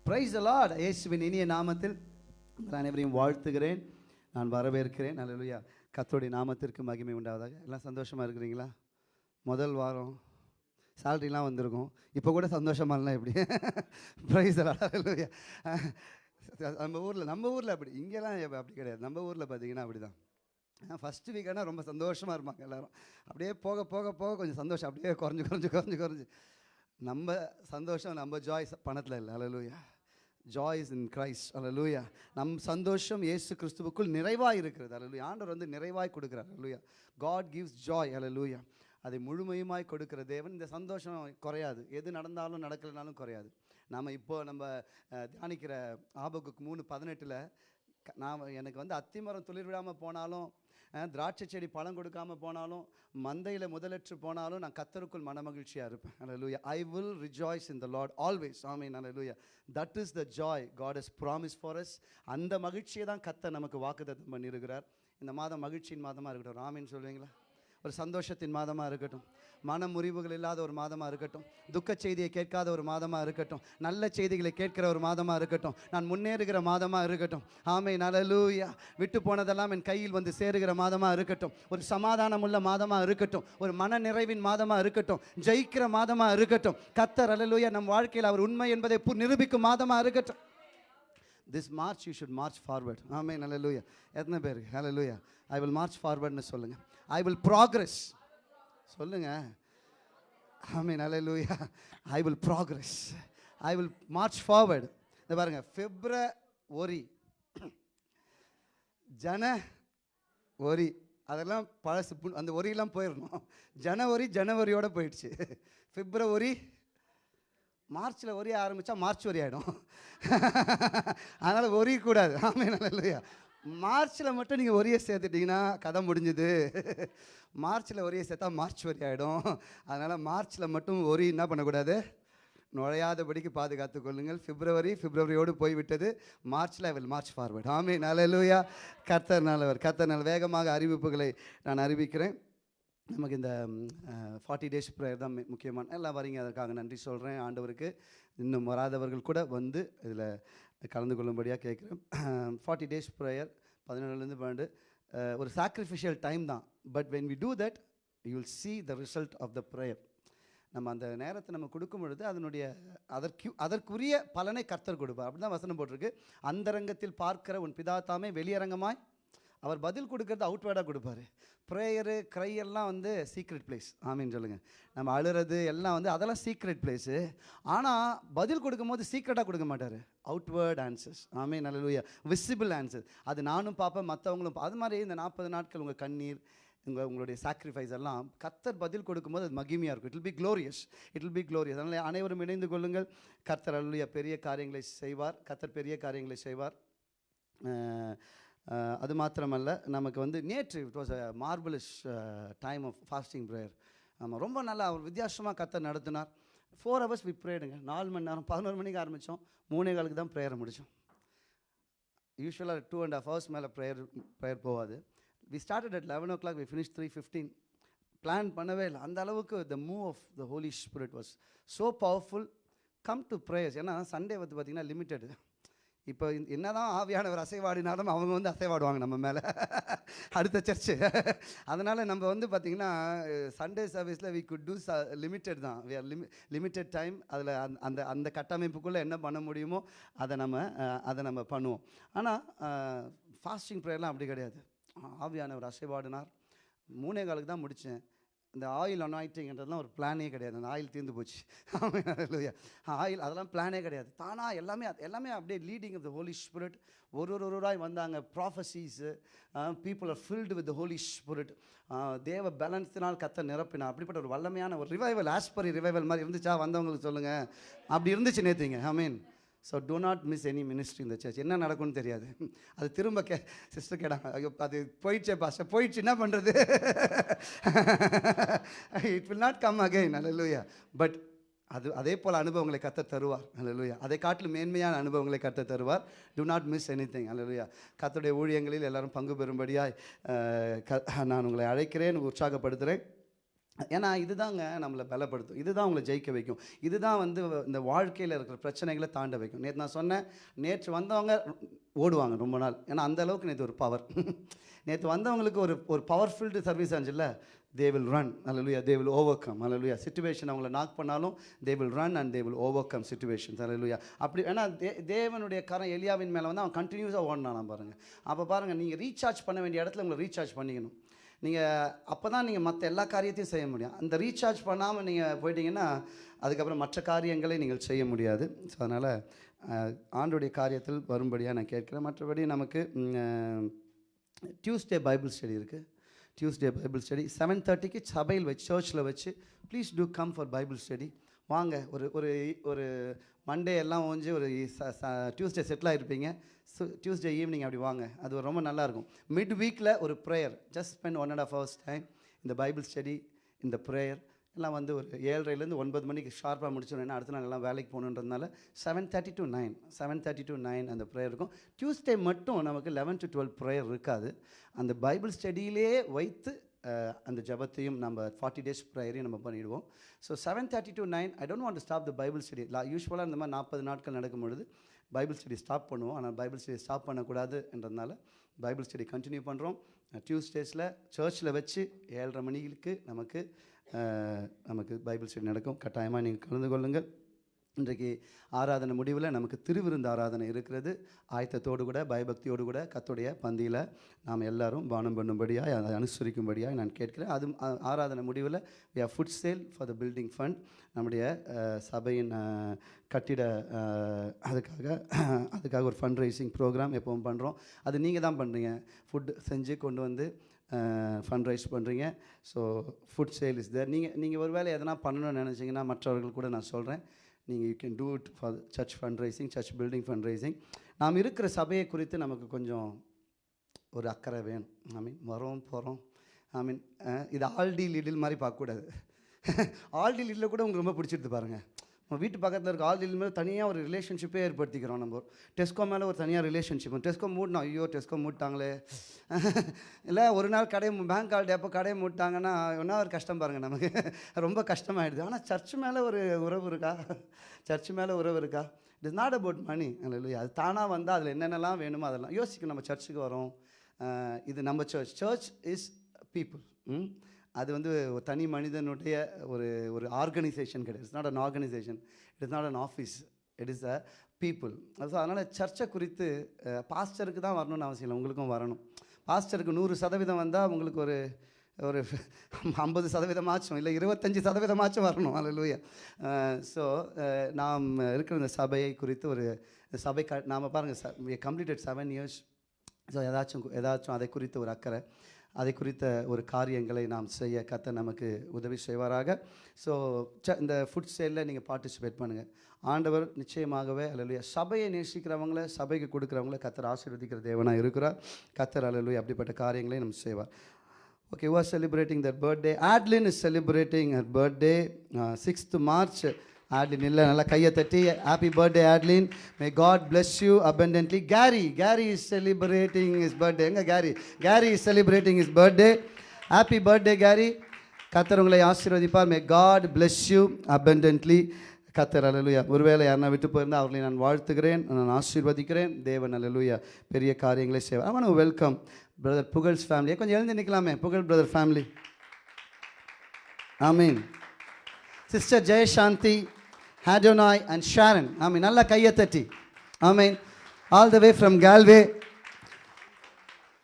பிரைஸ் த லார்ட் இயேசுவின் இனிய நாமத்தில் உங்கள் அனைவரையும் வாழ்த்துகிறேன். நான் வரவேற்கிறேன். நல்ல கத்தோடைய நாமத்திற்கு மகிமை உண்டாவதாக. எல்லாம் சந்தோஷமாக இருக்கிறீங்களா? முதல் வாரம் சேலரிலாம் வந்திருக்கும். இப்போ கூட சந்தோஷமா இல்லை எப்படி ப்ரைஸ் அல்லேலூயா நம்ம ஊரில் நம்ம ஊரில் அப்படி இங்கெல்லாம் அப்படி கிடையாது. நம்ம ஊரில் பார்த்தீங்கன்னா அப்படி தான் ஃபஸ்ட்டு வீக்கானா ரொம்ப சந்தோஷமாக இருப்பாங்க எல்லாரும். அப்படியே போக போக போக கொஞ்சம் சந்தோஷம் அப்படியே குறைஞ்சு குறைஞ்சு குறைஞ்சு குறைஞ்சு. நம்ம சந்தோஷம் நம்ம ஜாய் பணத்தில் இல்லை. Hallelujah joy is in Christ hallelujah நம் சந்தோஷம் இயேசு கிறிஸ்துவுக்குள் நிறைவாய் இருக்கிறது. அலலூயா ஆண்டவர் வந்து நிறைவாய் கொடுக்குறார். Hallelujah God gives joy hallelujah அதை முழுமையுமாய் கொடுக்கிற தேவன் இந்த சந்தோஷம் குறையாது. எது நடந்தாலும் நடக்கலைனாலும் குறையாது. நாம் இப்போது நம்ம தியானிக்கிற ஆபகுக்கு மூணு பதினெட்டில் நான் எனக்கு வந்து அத்திமரம் துளிர் விடாமல் போனாலும் திராட்சை செடி பழம் கொடுக்காமல் போனாலும் மந்தையில் முதலற்று போனாலும் நான் கத்தருக்குள் மனமகிழ்ச்சியாக இருப்பேன். Hallelujah I will rejoice in the Lord always amen லூயா that is the joy God is promise for us. அந்த மகிழ்ச்சியை தான் கத்தை நமக்கு வாக்குத்தத்தம் பண்ணியிருக்கிறார். இந்த மாதம் மகிழ்ச்சியின் மாதமாக இருக்கட்டும். ராமின்னு சொல்லுவீங்களா? ஒரு சந்தோஷத்தின் மாதமாக இருக்கட்டும் மன முறிவுகள் இல்லாத ஒரு மாதமாக இருக்கட்டும் துக்க செய்தியை கேட்காத ஒரு மாதமாக இருக்கட்டும் நல்ல செய்திகளை கேட்கிற ஒரு மாதமாக இருக்கட்டும் நான் முன்னேறுகிற மாதமாக இருக்கட்டும் ஆமை நலலூயா விட்டு போனதெல்லாம் என் கையில் வந்து சேருகிற மாதமாக இருக்கட்டும் ஒரு சமாதானமுள்ள மாதமாக இருக்கட்டும் ஒரு மன நிறைவின் மாதமாக இருக்கட்டும் ஜெயிக்கிற மாதமாக இருக்கட்டும் கத்தர் அலலூயா நம் வாழ்க்கையில் அவர் உண்மை என்பதை பு- நிரூபிக்கும் மாதமாக இருக்கட்டும் this March you should march forward ஆமே லூயா எத்தனை பேர்? லூயா ஐ வில் மார்ச் ஃபார்வர்ட்னு சொல்லுங்கள் ஐ வில் ப்ராக்ரஸ் ஆமே நல்ல லூயா I will progress I will march forward இந்த பாருங்க. ஒரி ஜன ஒரி அதெல்லாம் பழசு அந்த ஒரியெல்லாம் போயிடணும் ஜனவரி ஜனவரியோடு போயிடுச்சு. பிப்ரவரி மார்ச்சில் ஒரே ஆரம்பித்தா மார்ச் வரி ஆகிடும் அதனால் ஒரியக்கூடாது ஆமே நல்ல இல்லையா மார்ச்சில் மட்டும் நீங்கள் ஒரே சேர்த்துட்டிங்கன்னா கதை முடிஞ்சுது. மார்ச்சில் ஒரே சேர்த்தா மார்ச் வரி ஆகிடும் அதனால் மார்ச்சில் மட்டும் ஒரி என்ன பண்ணக்கூடாது? நுழையாதபடிக்கு பாதுகாத்து கொள்ளுங்கள். பிப்ரவரி பிப்ரவரியோடு போய்விட்டது. மார்ச்சில் வில் மார்ச் ஃபார்வர்ட் ஆமே நல்ல லூயா கர்த்தர் நல்லவர். கர்த்தர் நல்ல வேகமாக அறிவிப்புகளை நான் அறிவிக்கிறேன். நமக்கு இந்த ஃபார்ட்டி டேஸ் ப்ரேயர் தான் முக்கியமான எல்லாம் வரீங்க அதற்காக நன்றி சொல்கிறேன் ஆண்டவருக்கு. இன்னும் வராதவர்கள் கூட வந்து இதில் கலந்து கொள்ளும்படியாக கேட்குறேன். ஃபார்ட்டி டேஸ் ப்ரேயர் பதினேழுலேருந்து பன்னெண்டு ஒரு சாக்ரிஃபிஷியல் டைம் தான். But when we do that you will see the result of the prayer நம்ம அந்த நேரத்தை நம்ம கொடுக்கும் பொழுது அதனுடைய அதற்கு அதற்குரிய பலனை கர்த்தர் கொடுப்பார். அப்படி தான் வசனம் போட்டிருக்கு. அந்தரங்கத்தில் பார்க்கிற உன் பிதா தாமே வெளியரங்கமாய் அவர் பதில் கொடுக்கறது அவுட்வேர்டாக கொடுப்பாரு. ப்ரேயரு க்ரை எல்லாம் வந்து சீக்ரெட் பிளேஸ் ஆமீன்னு சொல்லுங்கள் நம்ம அழுறது எல்லாம் வந்து அதெல்லாம் சீக்ரெட் பிளேஸு ஆனால் பதில் கொடுக்கும்போது சீக்ரெட்டாக கொடுக்க மாட்டார். அவுட்வேர்ட் ஆன்சர்ஸ் ஆமே நல்ல விசிபிள் ஆன்சர் அது நானும் பார்ப்பேன் மற்றவங்களும் அது மாதிரி இந்த நாற்பது நாட்கள் உங்கள் கண்ணீர் உங்கள் உங்களுடைய சாக்ரிஃபைஸ் எல்லாம் கர்த்தர் பதில் கொடுக்கும்போது அது மகிமையாக இருக்கும். It be glorious glorious. Be glorious அதனால் அனைவரும் இணைந்து கொள்ளுங்கள். கர்த்தர் அல்லையா பெரிய காரியங்களை செய்வார். கத்தர் பெரிய காரியங்களை செய்வார். அது மாத்திரமல்ல நமக்கு வந்து நேற்று it was a marvellous time of fasting prayer ஆமாம் ரொம்ப நல்லா அவர் வித்தியாசமாக கத்தை நடத்தினார். ஃபோர் ஹவர்ஸ் வி ப்ரேடுங்க நாலு மணி நேரம் பதினோரு மணிக்கு ஆரம்பித்தோம் மூணே காலுக்கு தான் ப்ரேயரை முடித்தோம் யூஸ்வலாக டூ அண்ட் ஹாஃப் ஹவர்ஸ் மேலே ப்ரேயர் ப்ரேயர் போகாது. We started at eleven o'clock we finish three fifteen plan பண்ணவே இல்லை. அந்த அளவுக்கு the move of the Holy Spirit was so powerful come to prayers ஏன்னா சண்டே வந்து பார்த்திங்கன்னா லிமிட்டடு இப்போ என்ன தான் ஆவியானவர் அசைவாடினாலும் அவங்க வந்து அசைவாடுவாங்க நம்ம மேலே. அடுத்த சர்ச்சு அதனால் நம்ம வந்து பார்த்திங்கன்னா சண்டே சர்வீஸில் we could do the limited தான். வி ஆர் லிமி லிமிட்டெட் டைம் அதில் அந்த அந்த கட்டமைப்புக்குள்ளே என்ன பண்ண முடியுமோ அதை நம்ம அதை நம்ம பண்ணுவோம். ஆனால் ஃபாஸ்டிங் ப்ரேயர்லாம் அப்படி கிடையாது. ஆவியானவர் அசைவாடினார். மூணே காலுக்கு தான் முடித்தேன் இந்த ஆயில் அனாயிட்டிங்கிறதுலாம் ஒரு பிளானே கிடையாது. அந்த ஆயில் தீர்ந்து போச்சு. ஆயில் அதெல்லாம் பிளானே கிடையாது. தானாக எல்லாமே எல்லாமே அப்படியே leading of the Holy Spirit ஒரு ஒரு ஒருவராய் வந்தாங்க prophecies people are filled with Holy Spirit தேவ பேலன்ஸினால் கத்த நிரப்பினா அப்படிப்பட்ட ஒரு வல்லமையான ஒரு ரிவைவல் ஆஸ்பரி ரிவைவல் மாதிரி இருந்துச்சா? வந்தவங்களுக்கு சொல்லுங்கள் அப்படி இருந்துச்சு நேற்றுங்க I mean so do not miss any ministry இந்த சர்ச் என்ன நடக்கும்னு தெரியாது. அது திரும்ப கே சிஸ்டர் கேட்டாங்க ஐயோ அது போயிடுச்சே பாஸ்டர் போயிடுச்சு என்ன பண்ணுறது it will not come again hallelujah but அது அதே போல் அனுபவங்களை கத்த தருவார். அல்லூயா அதை காட்டிலும் மேன்மையான அனுபவங்களை கத்த தருவார். Do not miss anything hallelujah கத்தருடைய ஊழியங்களில் எல்லாரும் பங்கு பெறும்படியாய் க நான் உங்களை அழைக்கிறேன் உற்சாகப்படுத்துகிறேன் ஏன்னா இதுதாங்க நம்மளை பலப்படுத்தும். இதுதான் உங்களை ஜெயிக்க வைக்கும். இதுதான் வந்து இந்த வாழ்க்கையில் இருக்கிற பிரச்சனைகளை தாண்ட வைக்கும். நேற்று நான் சொன்னேன் நேற்று வந்தவங்க ஓடுவாங்க ரொம்ப நாள். ஏன்னா அந்த அளவுக்கு நேற்று ஒரு பவர் நேற்று வந்தவங்களுக்கு ஒரு ஒரு பவர்ஃபுல்டு service ஆச்சுல்ல they will run hallelujah they will overcome hallelujah situation அவங்கள நாக் பண்ணாலும் they will run and they will overcome situations hallelujah அப்படி ஏன்னா தே தேவனுடைய கரம் எலியாவின் மேலே வந்து அவன் கண்டினியூஸாக ஓடினான் பாருங்கள் அப்போ பாருங்கள் நீங்கள் ரீசார்ஜ் பண்ண வேண்டிய இடத்துல உங்களை ரீசார்ஜ் பண்ணிக்கணும். நீங்கள் அப்போ தான் நீங்கள் மற்ற எல்லா காரியத்தையும் செய்ய முடியும். அந்த ரீசார்ஜ் பண்ணாமல் நீங்கள் போயிட்டீங்கன்னா அதுக்கப்புறம் மற்ற காரியங்களை நீங்கள் செய்ய முடியாது. ஸோ அதனால் ஆண்டுடைய காரியத்தில் வரும்படியாக நான் கேட்கிறேன். மற்றபடி நமக்கு டியூஸ்டே பைபிள் ஸ்டடி இருக்குது டியூஸ்டே பைபிள் ஸ்டடி செவன் தேர்ட்டிக்கு சபையில் வச்சு சர்ச்சில் வச்சு please do come for Bible study வாங்க ஒரு ஒரு ஒரு மண்டே எல்லாம் ஓஞ்சி ஒரு டியூஸ்டே செட்டில் ஆகிருப்பீங்க ஸோ டியூஸ்டே ஈவினிங் அப்படி வாங்க. அது ரொம்ப நல்லாயிருக்கும் மிட் வீக்கில் ஒரு prayer just spend one and half hours time இந்த பைபிள் ஸ்டடி இந்த ப்ரேயர் எல்லாம் வந்து ஒரு ஏழரைலேருந்து ஒன்பது மணிக்கு ஷார்ப்பாக முடிச்சிடணும். அடுத்த நாள் எல்லாம் வேலைக்கு போகணுன்றதுனால seven thirty to nine seven thirty to nine அந்த ப்ரேயர் இருக்கும். டியூஸ்டே மட்டும் நமக்கு லெவன் டு டுவெல் ப்ரேயர் இருக்காது. அந்த பைபிள் ஸ்டடியிலே வைத்து அந்த ஜபத்தையும் நம்ம ஃபார்ட்டி டேஸ் ப்ரேயரையும் நம்ம பண்ணிடுவோம். So seven thirty to nine I don't want stop the Bible study யூஸ்வலாக இந்த மாதிரி நாற்பது நாட்கள் நடக்கும் பொழுது பைபிள் ஸ்டடி ஸ்டாப் பண்ணுவோம். ஆனால் பைபிள் ஸ்டடி ஸ்டாப் பண்ணக்கூடாது என்றதுனால பைபிள் ஸ்டடி கண்டினியூ பண்ணுறோம் டியூஸ்டேஸில் சர்ச்சில் வச்சு ஏழரை மணிக்கு நமக்கு நமக்கு பைபிள் ஸ்டடி நடக்கும். கட்டாயமாக நீங்கள் கலந்து கொள்ளுங்கள். இன்றைக்கு ஆராதனை முடிவில் நமக்கு திருவிருந்து ஆராதனை இருக்கிறது. ஆயத்தத்தோடு கூட பயபக்தியோடு கூட கத்துடைய பந்தியில் நாம் எல்லாரும் பானம் பண்ணும்படியாக அதை அனுசரிக்கும்படியாக நான் கேட்கிறேன். அது ஆராதனை முடிவில் we are food sale for the building fund நம்முடைய சபையின் கட்டிட அதுக்காக அதுக்காக ஒரு ஃபண்ட் ரைசிங் ப்ரோக்ராம் எப்பவும் பண்ணுறோம் அது நீங்கள் தான் பண்ணுறீங்க ஃபுட் செஞ்சு கொண்டு வந்து ஃபண்ட் ரைஸ் பண்ணுறீங்க so food sale is there நீங்கள் நீங்கள் ஒரு வேளை எதனா பண்ணணும்னு நினச்சிங்கன்னா மற்றவர்கள் கூட நான் சொல்கிறேன் நீங்கள் you can do it for church fund raising church building fund raising நாம் இருக்கிற சபையை குறித்து நமக்கு கொஞ்சம் ஒரு அக்கறை வேணும். ஐ மீன் வரோம் போகிறோம் ஐ மீன் இது ஆல்டி லிடில் மாதிரி பார்க்கக்கூடாது. ஆல்டி லிடில் கூட உங்களுக்கு ரொம்ப பிடிச்சிருது பாருங்கள் நம்ம வீட்டு பக்கத்தில் இருக்க ஆல்டி மேலே தனியாக ஒரு ரிலேஷன்ஷிப்பே ஏற்படுத்திக்கிறோம் நம்ம. டெஸ்கோ மேலே ஒரு தனியாக ரிலேஷன்ஷிப் டெஸ்கோ மூடணும் ஐயோ டெஸ்கோ மூட்டாங்களே. இல்லை ஒரு நாள் கடையை பேங்க் ஹாலிடே அப்போ கடையை மூட்டாங்கன்னா ஒன்றா ஒரு கஷ்டம் பாருங்கள் நமக்கு. ரொம்ப கஷ்டமாயிடுது. ஆனால் சர்ச் மேலே ஒரு உறவு இருக்கா? சர்ச் மேலே உறவு இருக்கா? It is not about money அல்லையா அது தானாக வந்தால் அதில் என்னென்னலாம் வேணுமோ அதெல்லாம். யோசிக்கும் நம்ம சர்ச்சுக்கு வரோம். இது நம்ம சர்ச் சர்ச் இஸ் பீப்புள் அது வந்து ஒரு தனி மனிதனுடைய ஒரு ஒரு ஆர்கனைசேஷன் கிடையாது. It's not an organisation it is not an office it is a people so அதனால் சர்ச்சை குறித்து பாஸ்டருக்கு தான் வரணும்னு அவசியம் இல்லை. உங்களுக்கும் வரணும். பாஸ்டருக்கு நூறு சதவீதம் வந்தால் உங்களுக்கு ஒரு ஒரு ஐம்பது சதவீதமாச்சும் இல்லை இருபத்தஞ்சி சதவீதமாச்சும் வரணும். அல்லையா ஸோ நாம் இருக்கிற இந்த சபையை குறித்து ஒரு சபை க நாம் பாருங்கள் கம்ப்ளீட்டட் செவன் இயர்ஸ் ஸோ ஏதாச்சும் ஏதாச்சும் அதை குறித்து ஒரு அக்கறை. அதை குறித்த ஒரு காரியங்களை நாம் செய்ய கத்த நமக்கு உதவி செய்வாராக. ஸோ ச இந்த ஃபுட் சேலில் நீங்கள் பார்ட்டிசிபேட் பண்ணுங்கள் ஆண்டவர் நிச்சயமாகவே அலலுயா சபையை நேசிக்கிறவங்கள சபைக்கு கொடுக்குறவங்கள கத்தர் ஆசீர்வதிக்கிற தேவனாக இருக்கிறார். கத்தர் அலலுயா அப்படிப்பட்ட காரியங்களை நம்ம செய்வார். Okay who are celebrating their birthday? Is celebrating celebrating her birthday, uh, 6th Adline இல்லை நல்லா கையை தட்டி happy birthday Adline. May God bless you abundantly Kerry Kerry is celebrating his birthday எங்கே Kerry Kerry is celebrating his birthday happy birthday Kerry கத்தர் உங்களை ஆசீர்வதிப்பார். May God bless you abundantly கத்தர் அலலுயா ஒருவேளை யாருன்னா விட்டு போயிருந்தால் அவர்களை நான் வாழ்த்துகிறேன் நான் ஆசீர்வதிக்கிறேன். தேவன் அலலுயா பெரிய காரியங்களை செய்வேன் அவனு வெல்கம் பிரதர் புகழ்ஸ் ஃபேமிலியை கொஞ்சம் எழுந்து நிற்கலாமே புகழ் brother family amen sister Jeyasanthi ஹேடோனாய் and Sharon ஆமீன் நல்லா கையை தட்டி ஆமீன் all the way from Kalve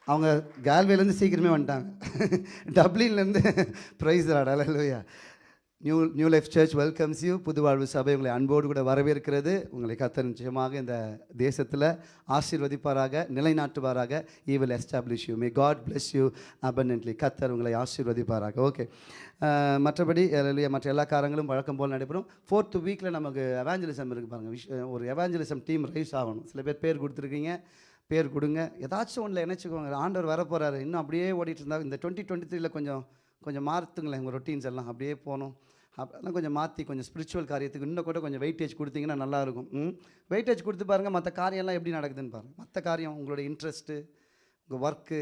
அவங்க கால்வேலேருந்து சீக்கிரமே வந்துட்டாங்க. டப்ளின்லேருந்து praise hallelujah new new life church welcomes you புது வாழ்வு சபை உங்களை அன்போடு கூட வரவேற்கிறது. உங்களை கத்த நிச்சயமாக இந்த தேசத்தில் ஆசீர்வதிப்பாராக நிலைநாட்டுவாராக. He will establish you may God bless you abundantly கத்தர் உங்களை ஆசீர்வதிப்பாராக. ஓகே மற்றபடி மற்ற எல்லா காரங்களும் வழக்கம் போல் நடைபெறும். ஃபோர்த் வீக்கில் நமக்கு எவாஞ்சலிசம் இருக்குது பாருங்கள் விஷ் ஒரு எவாஞ்சலிசம் டீம் ரைஸ் ஆகணும். சில பேர் பேர் கொடுத்துருக்கீங்க. பேர் கொடுங்க. ஏதாச்சும் ஒன்றில் இணைச்சிக்கோங்க. ஆண்டவர் வரப்போகிறாரு இன்னும் அப்படியே ஓடிட்டு இருந்தால் இந்த டுவெண்ட்டி டுவெண்ட்டி த்ரீல கொஞ்சம் கொஞ்சம் மாற்றுங்களேன் உங்கள் ரொட்டீன்ஸ் எல்லாம். அப்படியே போகணும். அதெல்லாம் கொஞ்சம் மாற்றி கொஞ்சம் ஸ்பிரிச்சுவல் காரியத்துக்கு இன்னும் கூட கொஞ்சம் வெயிட்டேஜ் கொடுத்தீங்கன்னா நல்லாயிருக்கும். ம்? வெயிட்டேஜ் கொடுத்து பாருங்கள் மற்ற காரியம்லாம் எப்படி நடக்குதுன்னு பாருங்கள் மற்ற காரியம் உங்களோட இன்ட்ரெஸ்ட்டு உங்கள் ஒர்க்கு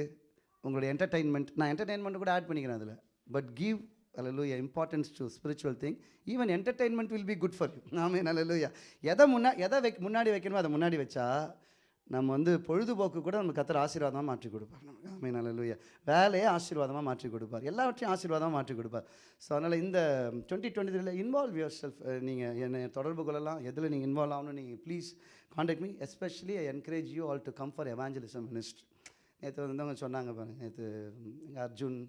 உங்களுடைய என்டர்டைன்மெண்ட் நான் என்டர்டெயின்மெண்ட் கூட ஆட் பண்ணிக்கிறேன் அதில். But give hallelujah importance to spiritual thing even entertainment will be good for you நாமே நல்லலூயா எதை முன்னா எதை வைக் முன்னாடி வைக்கணுமோ அதை முன்னாடி வச்சா நம்ம வந்து பொழுதுபோக்கு கூட நம்ம கத்திர ஆசீர்வாதமாக மாற்றி கொடுப்பார். நமக்கு ஆமே நல்லூயா வேலையே ஆசீர்வாதமாக மாற்றி கொடுப்பார். எல்லாவற்றையும் ஆசீர்வாதமாக மாற்றி கொடுப்பார். ஸோ அதனால் இந்த டுவெண்ட்டி டுவெண்ட்டி த்ரீல இன்வால்வ் யுவர் செல்ஃப் நீங்கள் என்னை தொடர்பு கொள்ளலாம். எதில் நீங்கள் இன்வால்வ் ஆகணும் நீங்கள் please contact me especially I encourage you all to come for evangelism ministry நேற்று வந்தவங்க சொன்னாங்க பாருங்கள் நேற்று அர்ஜுன்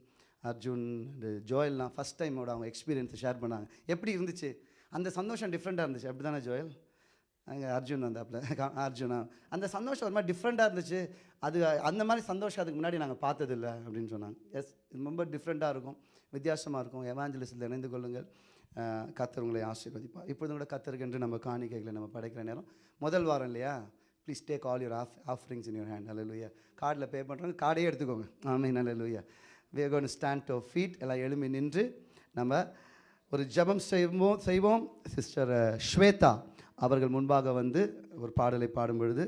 அர்ஜுன் இந்த ஜோயல்லாம் ஃபஸ்ட் டைமோட அவங்க எக்ஸ்பீரியன்ஸை ஷேர் பண்ணாங்க. எப்படி இருந்துச்சு? அந்த சந்தோஷம் டிஃப்ரெண்ட்டாக இருந்துச்சு. அப்படி தானே ஜோயல்? அங்கே அர்ஜுன் வந்தாப்புல. கா- அர்ஜுனா. அந்த சந்தோஷம் ஒரு மாதிரி டிஃப்ரெண்ட்டாக இருந்துச்சு. அது அந்த மாதிரி சந்தோஷம் அதுக்கு முன்னாடி நாங்கள் பார்த்ததில்ல அப்படின்னு சொன்னாங்க. எஸ் இது ரொம்ப டிஃப்ரெண்ட்டாக இருக்கும். வித்தியாசமாக இருக்கும். எவாஞ்சலிஸில் இணைந்து கொள்ளுங்கள். அஹ், கர்த்தர் உங்களை ஆசீர்வதிப்பார். இப்பொழுது கூட கத்தருக்கென்று நம்ம காணிக்கைகளை நம்ம படைக்கிற நேரம். முதல் வாரம் இல்லையா? Please take all your of offerings in your hand அல்ல கார்டில் பே பண்ணுறவங்க கார்டே எடுத்துக்கோங்க. ஆமே நல்ல லூயா we gonna stand to feet எல்லாம் எழும்பி நின்று நம்ம ஒரு ஜெபம் செய்வோம் செய்வோம். சிஸ்டர் ஸ்வேதா. அவர்கள் முன்பாக வந்து ஒரு பாடலை பாடும் பொழுது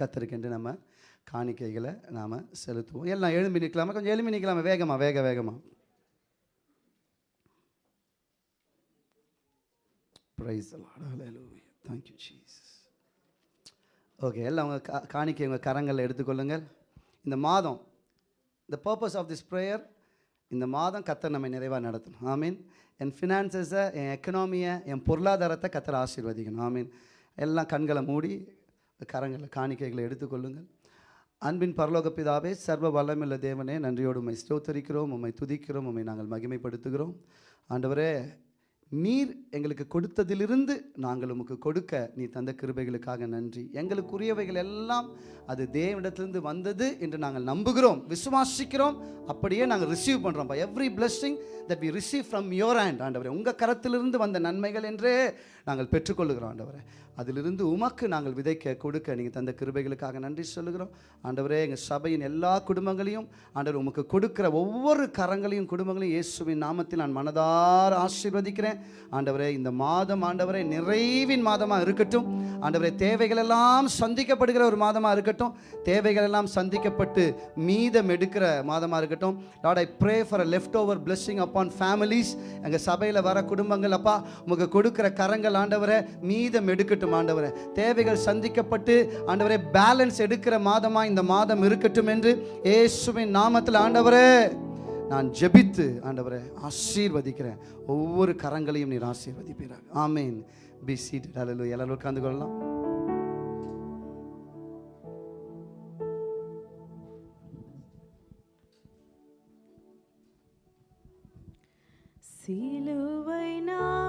கத்தருக்கென்று நம்ம காணிக்கைகளை நாம் செலுத்துவோம். எல்லாம் எழும்பி நிற்கலாமா? கொஞ்சம் எழும்பி நிற்கலாமா? வேகமாக வேக வேகமா. ப்ரைஸ் தேங்க்யூ thank ஓகே எல்லாம் உங்கள் கா காணிக்கை உங்கள் கரங்களில் எடுத்துக்கொள்ளுங்கள். இந்த மாதம் the purpose of this prayer இந்த மாதம் கத்தர் நம்மை நிறைவாக நடத்தணும். ஐ மீன் என் ஃபினான்சஸை என் எக்கனாமியை என் பொருளாதாரத்தை கத்தர் ஆசீர்வதிக்கணும். ஆமீன் எல்லாம் கண்களை மூடி கரங்களில் காணிக்கைகளை எடுத்துக்கொள்ளுங்கள். அன்பின் பரலோக பிதாவே சர்வ வல்லமில்ல தேவனே நன்றியோடு உண்மை ஸ்தோத்தரிக்கிறோம் உம்மை துதிக்கிறோம் உம்மை நாங்கள் மகிமைப்படுத்துகிறோம். ஆண்டவரே நீர் எங்களுக்கு கொடுத்ததிலிருந்து நாங்கள் உமக்கு கொடுக்க நீ தந்த கிருபைகளுக்காக நன்றி. எங்களுக்குரியவைகள் எல்லாம் அது தேவனிடத்திலிருந்து வந்தது என்று நாங்கள் நம்புகிறோம் விசுவாசிக்கிறோம். அப்படியே நாங்கள் ரிசீவ் பண்ணுறோம் by every blessing that we receive from your hand ஆண்டவரே. உங்கள் கரத்திலிருந்து வந்த நன்மைகள் என்றே நாங்கள் பெற்றுக்கொள்ளுகிறோம் ஆண்டவரே. அதிலிருந்து உமக்கு நாங்கள் விதைக்க கொடுக்க நீங்கள் தந்த கிருபைகளுக்காக நன்றி சொல்லுகிறோம். ஆண்டவரே எங்கள் சபையின் எல்லா குடும்பங்களையும் ஆண்டவர் உமக்கு கொடுக்கிற ஒவ்வொரு கரங்களையும் குடும்பங்களையும் இயேசுவின் நாமத்தில் நான் மனதார ஆசீர்வதிக்கிறேன். ஆண்டவரே இந்த மாதம் ஆண்டவரே நிறைவின் மாதமாக இருக்கட்டும். ஆண்டவரே தேவைகள் எல்லாம் சந்திக்கப்படுகிற ஒரு மாதமாக இருக்கட்டும். தேவைகள் எல்லாம் சந்திக்கப்பட்டு மீதம் எடுக்கிற மாதமாக இருக்கட்டும். Lord I pray for a leftover blessing upon families எங்கள் சபையில் வர குடும்பங்கள் அப்பா உங்களுக்கு கொடுக்குற கரங்கள் ஆண்டவரை மீதம் எடுக்கட்டும் ஆண்டவரை. தேவைகள் சந்திக்கப்பட்டு ஆண்டவரே பேலன்ஸ் எடுக்கிற மாதமாக இந்த மாதம் இருக்கட்டும் என்று ஏசுவின் நாமத்தில் ஆண்டவரே. நான் ஜெபித்து ஆண்டவரை ஆசீர்வதிக்கிறேன். ஒவ்வொரு கரங்களையும் நீர் ஆசீர்வதிப்பீராக. ஆமேன். பி சீட் அலலு எல்லாரும் உட்கார்ந்து கொள்ளலாம். சிலுவை நான்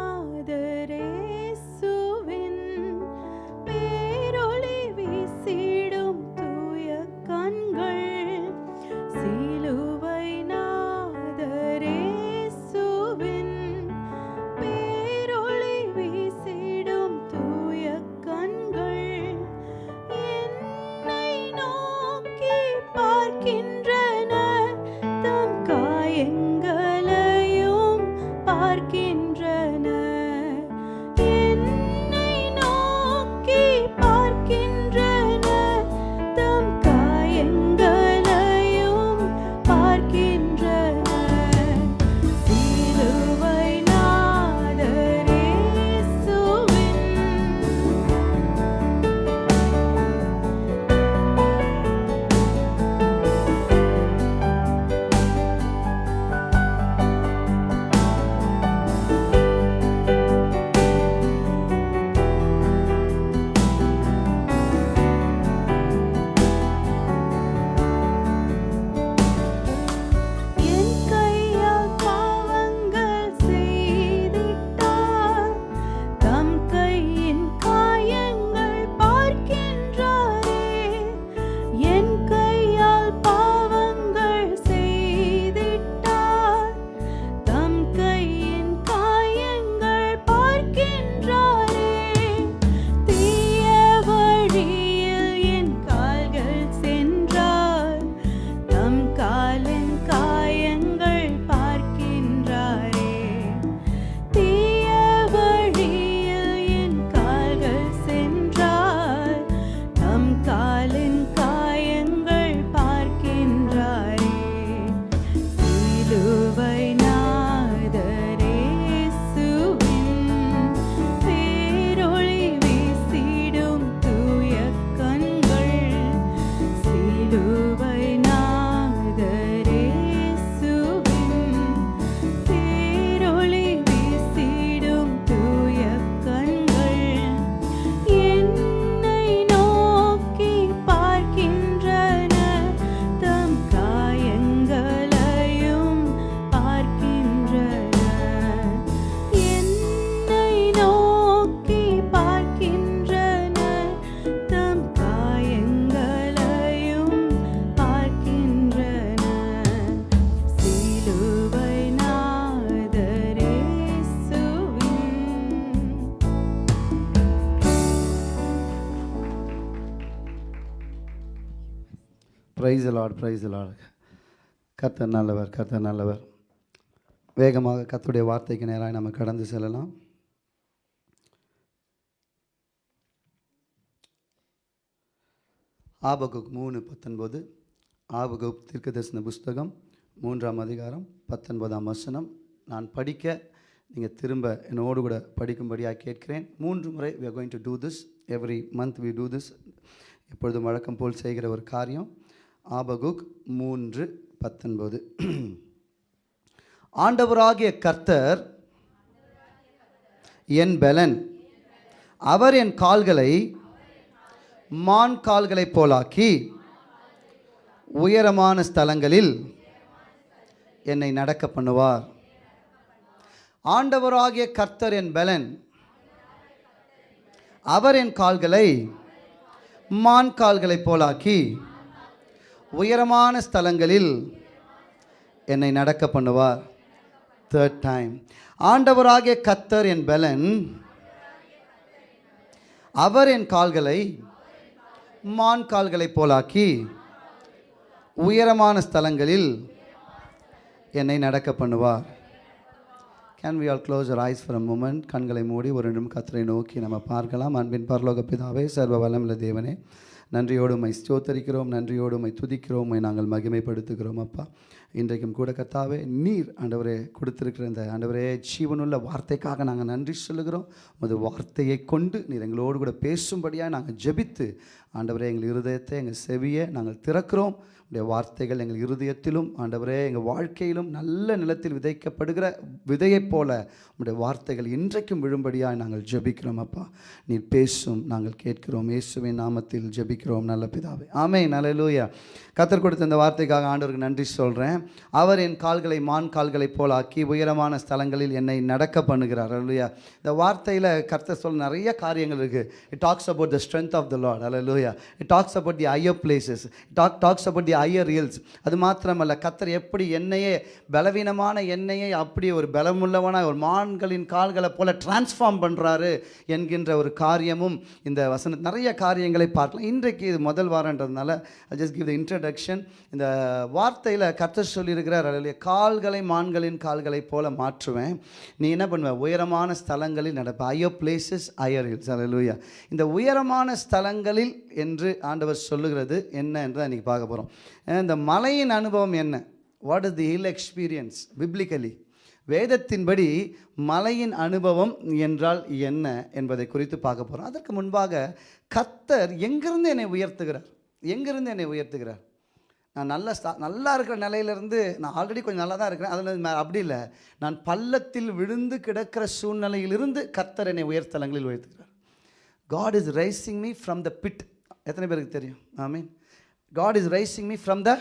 ப்ரைஸ் லார்ட் ப்ரைஸ் லார்ட் கர்த்தர் நல்லவர் கர்த்தர் நல்லவர். வேகமாக கத்துடைய வார்த்தைக்கு நேராக நம்ம கடந்து செல்லலாம். ஆபகுக் மூணு பத்தொன்பது. ஆபகுப் தீர்க்க தரிசன புஸ்தகம் மூன்றாம் அதிகாரம் பத்தொன்பதாம் வசனம். நான் படிக்க நீங்கள் திரும்ப என்னோடு கூட படிக்கும்படியாக கேட்கிறேன். மூன்று முறை we are going do this every month we do this எப்பொழுதும் வழக்கம் போல் செய்கிற ஒரு காரியம். ஆபகுக் மூன்று பத்தொன்பது. ஆண்டவராகிய கர்த்தர் என் பலன். அவர் என் கால்களை மான் கால்களைப் போலாக்கி உயரமான ஸ்தலங்களில் என்னை நடக்க பண்ணுவார். ஆண்டவராகிய கர்த்தர் என் பலன். அவர் என் கால்களை மான் கால்களைப் போலாக்கி உயரமான ஸ்தலங்களில் என்னை நடக்க பண்ணுவார். தேர்ட் டைம் ஆண்டவராகிய கத்தர் என் பலன். அவர் என் கால்களை மான் கால்களைப் போலாக்கி உயரமான ஸ்தலங்களில் என்னை நடக்க பண்ணுவார். Can we all close eyes for a moment கண்களை மூடி ஒரு நிமிடம் கத்தரை நோக்கி நம்ம பார்க்கலாம். அன்பின் பரலோக பிதாவே சர்வ வல்லமுள்ள தேவனே நன்றியோடு உமை ஸ்தோத்தரிக்கிறோம் நன்றியோடு உமை துதிக்கிறோம் உமை நாங்கள் மகிமைப்படுத்துகிறோம் அப்பா. இன்றைக்கும் கூட கத்தாவே நீர் ஆண்டவரே கொடுத்துருக்கிற இந்த ஆண்டவரே ஜீவனுள்ள வார்த்தைக்காக நாங்கள் நன்றி சொல்லுகிறோம். உமது வார்த்தையை கொண்டு நீர் எங்களோடு கூட பேசும்படியாக நாங்கள் ஜெபித்து ஆண்டவரே எங்கள் இருதயத்தை எங்கள் செவியை நாங்கள் திறக்கிறோம். உடைய வார்த்தைகள் எங்கள் இருதயத்திலும் ஆண்டவரே எங்கள் வாழ்க்கையிலும் நல்ல நிலத்தில் விதைக்கப்படுகிற விதையைப் போல உடைய வார்த்தைகள் இன்றைக்கும் விழும்படியாக நாங்கள் ஜெபிக்கிறோம் அப்பா. நீர் பேசும் நாங்கள் கேட்கிறோம். இயேசுவின் நாமத்தில் ஜெபிக்கிறோம் நல்ல பிதாவே. ஆமே நல்லலூயா கத்தர் கொடுத்த இந்த வார்த்தைக்காக ஆண்டவருக்கு நன்றி சொல்கிறேன் அவர் என் கால்களை மான் கால்களைப் போல் ஆக்கி உயரமான ஸ்தலங்களில் என்னை நடக்க பண்ணுகிறார். அல்லையா இந்த வார்த்தையில் கர்த்தர் சொல்ல நிறைய காரியங்கள் இருக்குது it talks about the strength of the Lord அல்லையா it talks about the higher places talk talks about the higher hills அது மாத்திரமல்ல கத்தர் எப்படி என்னையே பலவீனமான என்னையை அப்படி ஒரு பலமுள்ளவனாக ஒரு மான்களின் கால்களை போல டிரான்ஸ்ஃபார்ம் பண்ணுறாரு என்கின்ற ஒரு காரியமும் இந்த வசன நிறைய காரியங்களை பார்க்கலாம். இன்றைக்கு இது முதல் வாரன்றதுனால ஜஸ்ட் கிவ் த இன்ட்ரடக்ஷன் இந்த வார்த்தையில் கத்தர் சொல்லியிருக்கிறார் அல்லையா கால்களை மான்களின் கால்களை போல மாற்றுவேன். நீ என்ன பண்ணுவ? உயரமான ஸ்தலங்களில் நடப்ப. ஐயோ பிளேசஸ் ஐயர் ஹில்ஸ் அல்லூயா இந்த உயரமான ஸ்தலங்களில் என்று ஆண்டவர் சொல்லுகிறது என்ன என்று தான் இன்றைக்கி பார்க்க போகிறோம் இந்த மலையின் அனுபவம் என்ன? What is the hill experience biblically வேதத்தின்படி மலையின் அனுபவம் என்றால் என்ன என்பதை குறித்து பார்க்க போகிறோம் அதற்கு முன்பாக கத்தர் எங்கிருந்து என்னை உயர்த்துகிறார்? எங்கிருந்து என்னை உயர்த்துகிறார்? நான் நல்ல ஸ்தா- நல்லா இருக்கிற நிலையிலேருந்து நான் ஆல்ரெடி கொஞ்சம் நல்லா தான் இருக்கிறேன். அதில் அப்படி இல்லை. நான் பள்ளத்தில் விழுந்து கிடக்கிற சூழ்நிலையிலிருந்து கத்தர் என்னை உயர்த்தலங்களில் உயர்த்துகிறார். God is raising me from the pit எத்தனை பேருக்கு தெரியும்? I mean God is raising me from the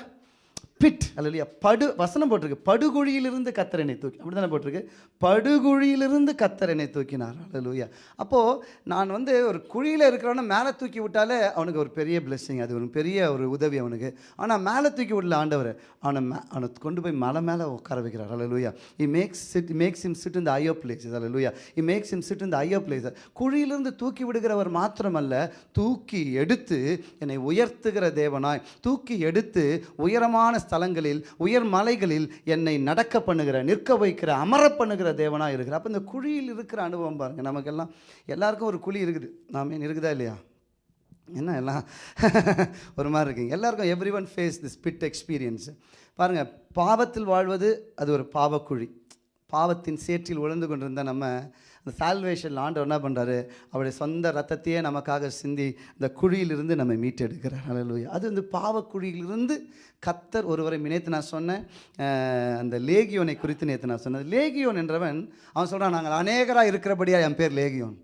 pit அல்லையா படு வசனம் போட்டிருக்கு. படுகுழியிலிருந்து கத்தரனை தூக்கி அப்படி தானே போட்டிருக்கு? படுகுழியிலிருந்து கத்தரனை என்னை தூக்கினார். அல்லையா அப்போது நான் வந்து ஒரு குழியில் இருக்கிறவனை மேலே தூக்கி விட்டாலே அவனுக்கு ஒரு பெரிய பிளெஸ்ஸிங் அது ஒரு பெரிய ஒரு உதவி அவனுக்கு. ஆனால் மேலே தூக்கி விடல ஆண்டவர். அவனை மே அவனை கொண்டு போய் மலை மேலே உட்கார வைக்கிறார். அல்லையா he makes sit makes him sit இந்த ஐயோ பிளேசஸ் அல்லையா இ மேக்ஸ் இம் சிட் இந்த ஐயோ பிளேசஸ் குழியிலிருந்து தூக்கி விடுகிறவர் மாத்திரமல்ல தூக்கி எடுத்து என்னை உயர்த்துகிற தேவனாய் தூக்கி எடுத்து உயரமான ஸ்தலங்களில் உயர் மலைகளில் என்னை நடக்க பண்ணுகிற நிற்க வைக்கிற அமர பண்ணுகிற தேவனாக இருக்கிற அப்போ இந்த குழியில் இருக்கிற அனுபவம் பாருங்கள் நமக்கெல்லாம் எல்லாருக்கும் ஒரு குழி இருக்குது. நாம இருக்குதா இல்லையா? என்ன எல்லாம்? ஒரு மாதிரி இருக்குங்க. எல்லாருக்கும் everyone face this pit experience பாருங்கள் பாவத்தில் வாழ்வது அது ஒரு பாவக்குழி. பாவத்தின் சேற்றில் உழந்து கொண்டிருந்த நம்ம அந்த சால்வேஷன் ஆண்டவர் என்ன பண்ணுறாரு அவருடைய சொந்த ரத்தத்தையே நமக்காக சிந்தி இந்த குழியிலிருந்து நம்ம மீட்டெடுக்கிறார். ஹalleluya அது வந்து பாவக்குழியிலிருந்து கத்தர் ஒருவரை நினைத்து நான் சொன்னேன். அந்த லேகியோனை குறித்து நேற்று நான் சொன்னேன். லேகியோன் என்றவன் அவன் சொல்கிறான் நாங்கள் அநேகராக இருக்கிறபடியாக என் பேர் லேகியோன்.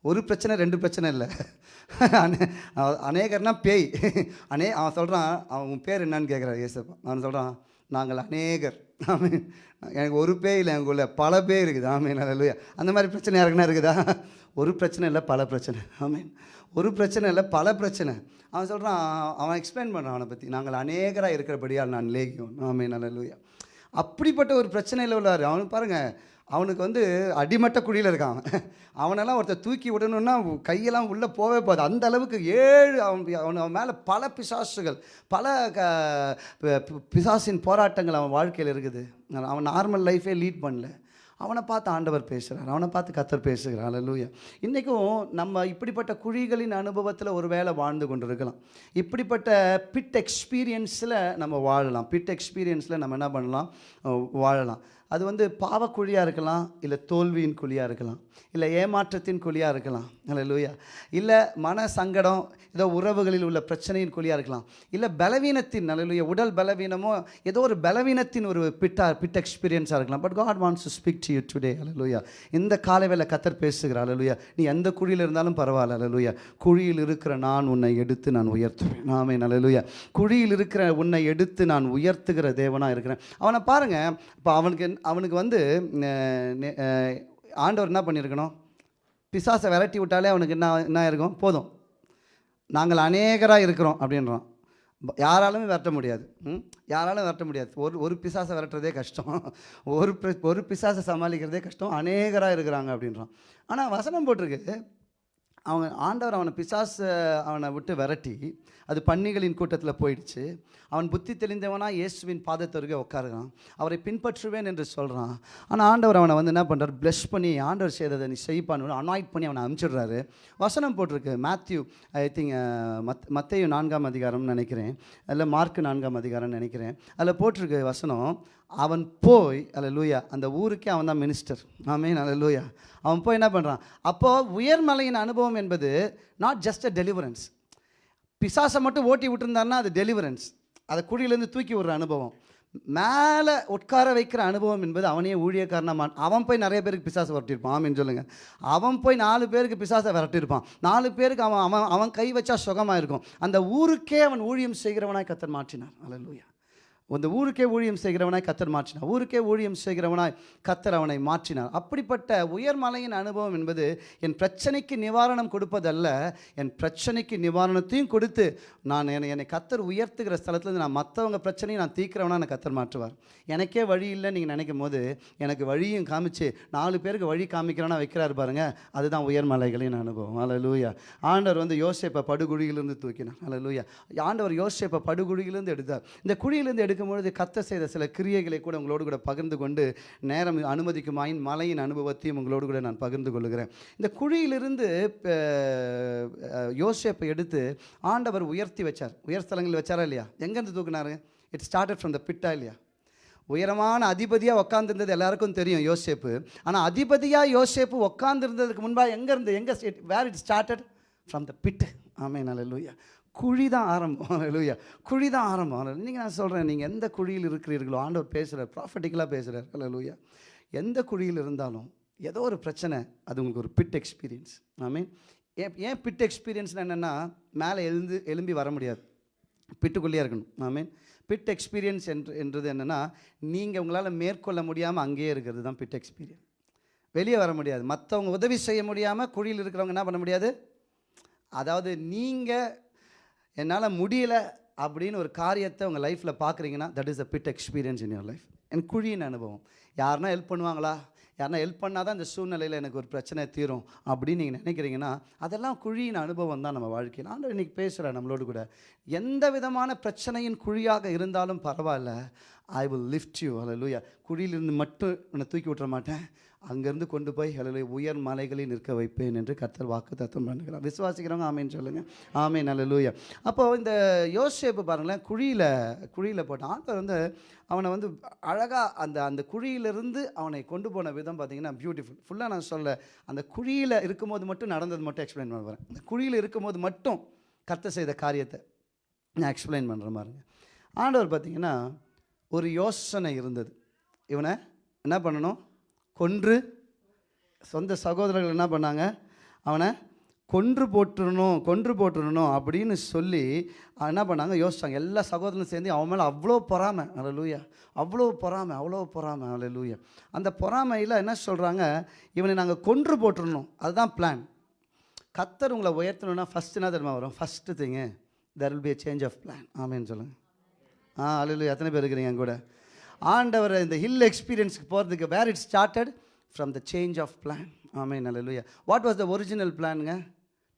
ஒரு பிரச்சனை ரெண்டு பிரச்சனை இல்லை. அநே- அவ- அநேகர்னா பேய். அநே அவன் சொல்கிறான் அவன் உன் பேர் என்னன்னு கேட்குறான் ஏசப்பா. அவன் சொல்கிறான் நாங்கள் அநேகர். ஆமீன். எனக்கு ஒரு பேய் இல்லை எனக்குள்ள பல பேர் இருக்குது. ஆமீன். அல்லையா அந்த மாதிரி பிரச்சனை யாருக்குன்னா இருக்குதா? ஒரு பிரச்சனை இல்லை பல பிரச்சனை. ஆமீன். ஒரு பிரச்சனை இல்லை பல பிரச்சனை. அவன் சொல்கிறான் அவன் எக்ஸ்பிளைன் பண்ணுறான் அவனை பற்றி நாங்கள் அநேகராக இருக்கிறபடியால் நான் லேகியோன். ஆமீன். அல்லையா அப்படிப்பட்ட ஒரு பிரச்சனையில் உள்ளார். அவனுக்கு பாருங்கள் அவனுக்கு வந்து அடிமட்ட குழியில் இருக்கான். அவன். அவனெல்லாம் ஒருத்தர் தூக்கி விடணும்னா கையெல்லாம் உள்ளே போவே போகாது. அந்த அளவுக்கு ஏழு அவன் அவன் அவன் மேலே பல பிசாசுகள் பல க பிசாசின் போராட்டங்கள் அவன் வாழ்க்கையில் இருக்குது. அவன் நார்மல் லைஃபே லீட் பண்ணல. அவனை பார்த்து ஆண்டவர் பேசுகிறார் அவனை பார்த்து கத்தர் பேசுகிறார். அல்லூயா இன்றைக்கும் நம்ம இப்படிப்பட்ட குழிகளின் அனுபவத்தில் ஒரு வேளை வாழ்ந்து கொண்டு இருக்கலாம் இப்படிப்பட்ட பிட் எக்ஸ்பீரியன்ஸில் நம்ம வாழலாம். பிட் எக்ஸ்பீரியன்ஸில் நம்ம என்ன பண்ணலாம்? வாழலாம். அது வந்து பாவக்குழியாக இருக்கலாம் இல்லை தோல்வியின் குழியாக இருக்கலாம். இல்லை ஏமாற்றத்தின் குழியாக இருக்கலாம். அல்லூயா இல்லை மன சங்கடம் ஏதோ உறவுகளில் உள்ள பிரச்சனையின் குழியாக இருக்கலாம். இல்லை பலவீனத்தின் அல்லூயா உடல் பலவீனமோ ஏதோ ஒரு பலவீனத்தின் ஒரு பிட்டா பிட் எக்ஸ்பீரியன்ஸாக இருக்கலாம். But God wants to speak to you today hallelujah இந்த காலவேல கத்தர் பேசுகிறார் அலலுயா நீ எந்த குழியில் இருந்தாலும் பரவாயில்ல அலலுயா குழியில் இருக்கிற நான் உன்னை எடுத்து நான் உயர்த்துவேன். நாமே நல்லலுயா குழியில் இருக்கிற உன்னை எடுத்து நான் உயர்த்துகிற தேவனாக இருக்கிறேன். அவனை பாருங்கள் இப்போ அவனுக்கு அவனுக்கு வந்து ஆண்டவர் என்ன பண்ணியிருக்கணும்? பிசாசை விரட்டி விட்டாலே அவனுக்கு என்ன என்ன இருக்கும் போதும். நாங்கள் அநேகராக இருக்கிறோம் அப்படின்றோம் யாராலுமே விரட்ட முடியாது. ம்? யாராலும் விரட்ட முடியாது. ஒரு ஒரு பிசாசை விரட்டுறதே கஷ்டம். ஒரு பி- ஒரு பிசாசை சமாளிக்கிறதே கஷ்டம். அநேகராக இருக்கிறாங்க அப்படின்றோம் ஆனால் வசனம் போட்டிருக்கு அவன் ஆண்டவர் அவனை பிசாசு அவனை விட்டு விரட்டி அது பன்னிகளின் கூட்டத்தில் போயிடுச்சு. அவன் புத்தி தெளிந்தவனா இயேசுவின் பாதத்தருகே உட்காருகிறான். அவரை பின்பற்றுவேன் என்று சொல்கிறான் ஆனால் ஆண்டவர் அவனை வந்து என்ன பண்ணுறார் ப்ளஷ் பண்ணி ஆண்டவர் செய்ததை நீ செய்ப்பான்னு அனாய்ட் பண்ணி அவனை அனுப்பிச்சிடுறாரு. வசனம் போட்டிருக்கு. மேத்யூ ஐ திங்க் மத் மத்தையும் நான்காம் அதிகாரம்னு நினைக்கிறேன். அதில் மார்க்கு நான்காம் அதிகாரம்னு நினைக்கிறேன். அதில் போட்டிருக்கு வசனம். அவன் போய் அல்ல லூயா அந்த ஊருக்கே அவன் தான் மினிஸ்டர் ஆமீன் அல்ல லூயா அவன் போய் என்ன பண்ணுறான் அப்போது உயர்மலையின் அனுபவம் என்பது நாட் ஜஸ்ட் அ டெலிவரன்ஸ் பிசாசை மட்டும் ஓட்டி விட்டுருந்தாருன்னா அது டெலிவரன்ஸ் அதை குழியிலேருந்து தூக்கி விடுற அனுபவம். மேலே உட்கார வைக்கிற அனுபவம் என்பது அவனே ஊழியக்காரனமான். அவன் போய் நிறைய பேருக்கு பிசாசை விரட்டியிருப்பான். ஆமின்னு சொல்லுங்கள் அவன் போய் நாலு பேருக்கு பிசாசை விரட்டியிருப்பான். நாலு பேருக்கு அவன் அவன் அவன் கை வச்சா சுகமாக இருக்கும் அந்த ஊருக்கே அவன் ஊழியம் செய்கிறவனாய் கத்தன் மாற்றினார். அல்லேலூயா அந்த ஊருக்கே ஊழியம் செய்கிறவனாய் கத்தர் மாற்றினார். ஊருக்கே ஊழியம் செய்கிறவனாய் கத்தர் அவனை மாற்றினார். அப்படிப்பட்ட உயர்மலையின் அனுபவம் என்பது என் பிரச்சனைக்கு நிவாரணம் கொடுப்பதல்ல. என் பிரச்சனைக்கு நிவாரணத்தையும் கொடுத்து நான் என்னை என்னை கத்தர் உயர்த்துகிற ஸ்தலத்துலேருந்து நான் மற்றவங்க பிரச்சனையும் நான் தீக்கிறவனா நான் கத்தர் மாற்றுவார். எனக்கே வழி இல்லைன்னு நீங்கள் நினைக்கும் போது எனக்கு வழியும் காமிச்சு நாலு பேருக்கு வழி காமிக்கிறவனா வைக்கிறார் பாருங்க. அதுதான் உயர்மலைகளின் அனுபவம். அல்லேலூயா ஆண்டவர் வந்து யோசேப்பை படுகுழியிலிருந்து தூக்கினார். அல்லேலூயா ஆண்டவர் யோசேப்பை படுகுழியிலிருந்து எடுத்தார். இந்த குழியிலிருந்து எடுக்கும்பொழுது கத்த செய்த சில கிரியைகளை கூட உங்களோடு கூட பகிர்ந்து கொண்டு நேரம் அனுமதிக்குமாயின் மலையின் அனுபவத்தையும் உங்களோடு கூட நான் பகிர்ந்து கொள்கிறேன். இந்த குழியிலிருந்து அஹ், யோசேப்பை எடுத்து ஆண்டவர் உயர்த்தி வச்சார். உயர் ஸ்தலங்களில் வச்சாரா இல்லையா? எங்கேருந்து தூக்குனாரு? இட் ஸ்டார்டட் ஃப்ரம் த பிட்டா இல்லையா? உயரமான அதிபதியாக உட்காந்துருந்தது எல்லாருக்கும் தெரியும் யோசேப்பு. ஆனால் அதிபதியாக யோசேப்பு உட்காந்துருந்ததுக்கு முன்பாக எங்கேருந்து எங்கே where it started from the pit ஆமே நல்ல குழி தான் ஆரம்பம். லூயா குழி தான் ஆரம்பம். நீங்கள் நான் சொல்கிறேன் நீங்கள் எந்த குழியில் இருக்கிறீர்களோ ஆண்டவர் பேசுகிறார் ப்ராஃபட்டிக்கலாக பேசுகிறார் அல்ல லூயா எந்த குழியில் இருந்தாலும் ஏதோ ஒரு பிரச்சனை அது உங்களுக்கு ஒரு பிட் எக்ஸ்பீரியன்ஸ் ஆமீன் ஏன் ஏன் பிட் எக்ஸ்பீரியன்ஸ்னு என்னென்னா மேலே எழுந்து எழும்பி வர முடியாது. பிட்டுக்குள்ளேயே இருக்கணும். ஆமீன் பிட் எக்ஸ்பீரியன்ஸ் என்று என்றது என்னென்னா நீங்கள் உங்களால் மேற்கொள்ள முடியாமல் அங்கேயே இருக்கிறது தான் பிட் எக்ஸ்பீரியன்ஸ் வெளியே வர முடியாது. மற்றவங்க உதவி செய்ய முடியாமல் குழியில் இருக்கிறவங்க என்ன பண்ண முடியாது? அதாவது நீங்கள் என்னால் முடியல அப்படின்னு ஒரு காரியத்தை உங்கள் லைஃப்பில் பார்க்குறீங்கன்னா that is a pit experience in your life என் குழியின் அனுபவம். யாருன்னா ஹெல்ப் பண்ணுவாங்களா? யாருன்னா ஹெல்ப் பண்ணால் தான் இந்த சூழ்நிலையில் எனக்கு ஒரு பிரச்சனை தீரும் அப்படின்னு நீங்கள் நினைக்கிறீங்கன்னா அதெல்லாம் குழியின் அனுபவம் தான் நம்ம வாழ்க்கையில். ஆண்டவர் இன்றைக்கி பேசுகிறேன் நம்மளோடு கூட. எந்த விதமான பிரச்சனையின் குழியாக இருந்தாலும் பரவாயில்ல. ஐ வில் லிஃப்ட் யூ அல்ல லூயா குழியிலிருந்து மட்டும் உன்னை தூக்கி விட்டுற மாட்டேன். அங்கேருந்து கொண்டு போய் ஹalleluya உயர் மலைகளில் நிற்க வைப்பேன் என்று கத்தர் வாக்கு தத்துவம் பண்ணுகிறார். விசுவாசிக்கிறவங்க ஆமேன்னு சொல்லுங்கள் ஆமேன் ஹalleluya அப்போ இந்த யோசேப்பு பாருங்களேன் குழியில் குழியில் போட்டான் ஆண்டவர் வந்து அவனை வந்து அழகாக அந்த அந்த குழியிலிருந்து அவனை கொண்டு போன விதம் பார்த்தீங்கன்னா பியூட்டிஃபுல் ஃபுல்லாக நான் சொல்ல அந்த குழியில் இருக்கும்போது மட்டும் நடந்தது மட்டும் எக்ஸ்பிளைன் பண்ண போகிறேன் அந்த குழியில் இருக்கும்போது மட்டும் கத்த செய்த காரியத்தை நான் எக்ஸ்பிளைன் பண்ணுற மாதிரிங்க ஆண்டவர் பார்த்தீங்கன்னா ஒரு யோசனை இருந்தது. இவனை என்ன பண்ணணும்? கொன்று சொந்த சகோதரர்கள் என்ன பண்ணாங்க? அவனை கொன்று போட்டுடணும் கொன்று போட்டுடணும் அப்படின்னு சொல்லி என்ன பண்ணாங்க? யோசிச்சாங்க. எல்லா சகோதரனும் சேர்ந்து அவன் மேலே அவ்வளோ பொறாமை. அல்ல லூயா அவ்வளோ பொறாமை அவ்வளோ பொறாமை அல்ல லூயா அந்த பொறாமையில் என்ன சொல்கிறாங்க இவனை நாங்கள் கொன்று போட்டுடணும் அதுதான் பிளான் கத்தர் உங்களை உயர்த்தணும்னா ஃபஸ்ட்டு என்ன தெரியுமா வரும்? First thing there will be change of plan ஆமேன்னு சொல்லுங்கள் ஆ அலையில எத்தனை பேர் இருக்கிறீங்க என் கூட? ஆண்டவர் இந்த ஹில் எக்ஸ்பீரியன்ஸ்க்கு போகிறதுக்கு where it started from the change of plan ஆமே நல்லலுயா வாட் வாஸ் த ஒரிஜினல் பிளானுங்க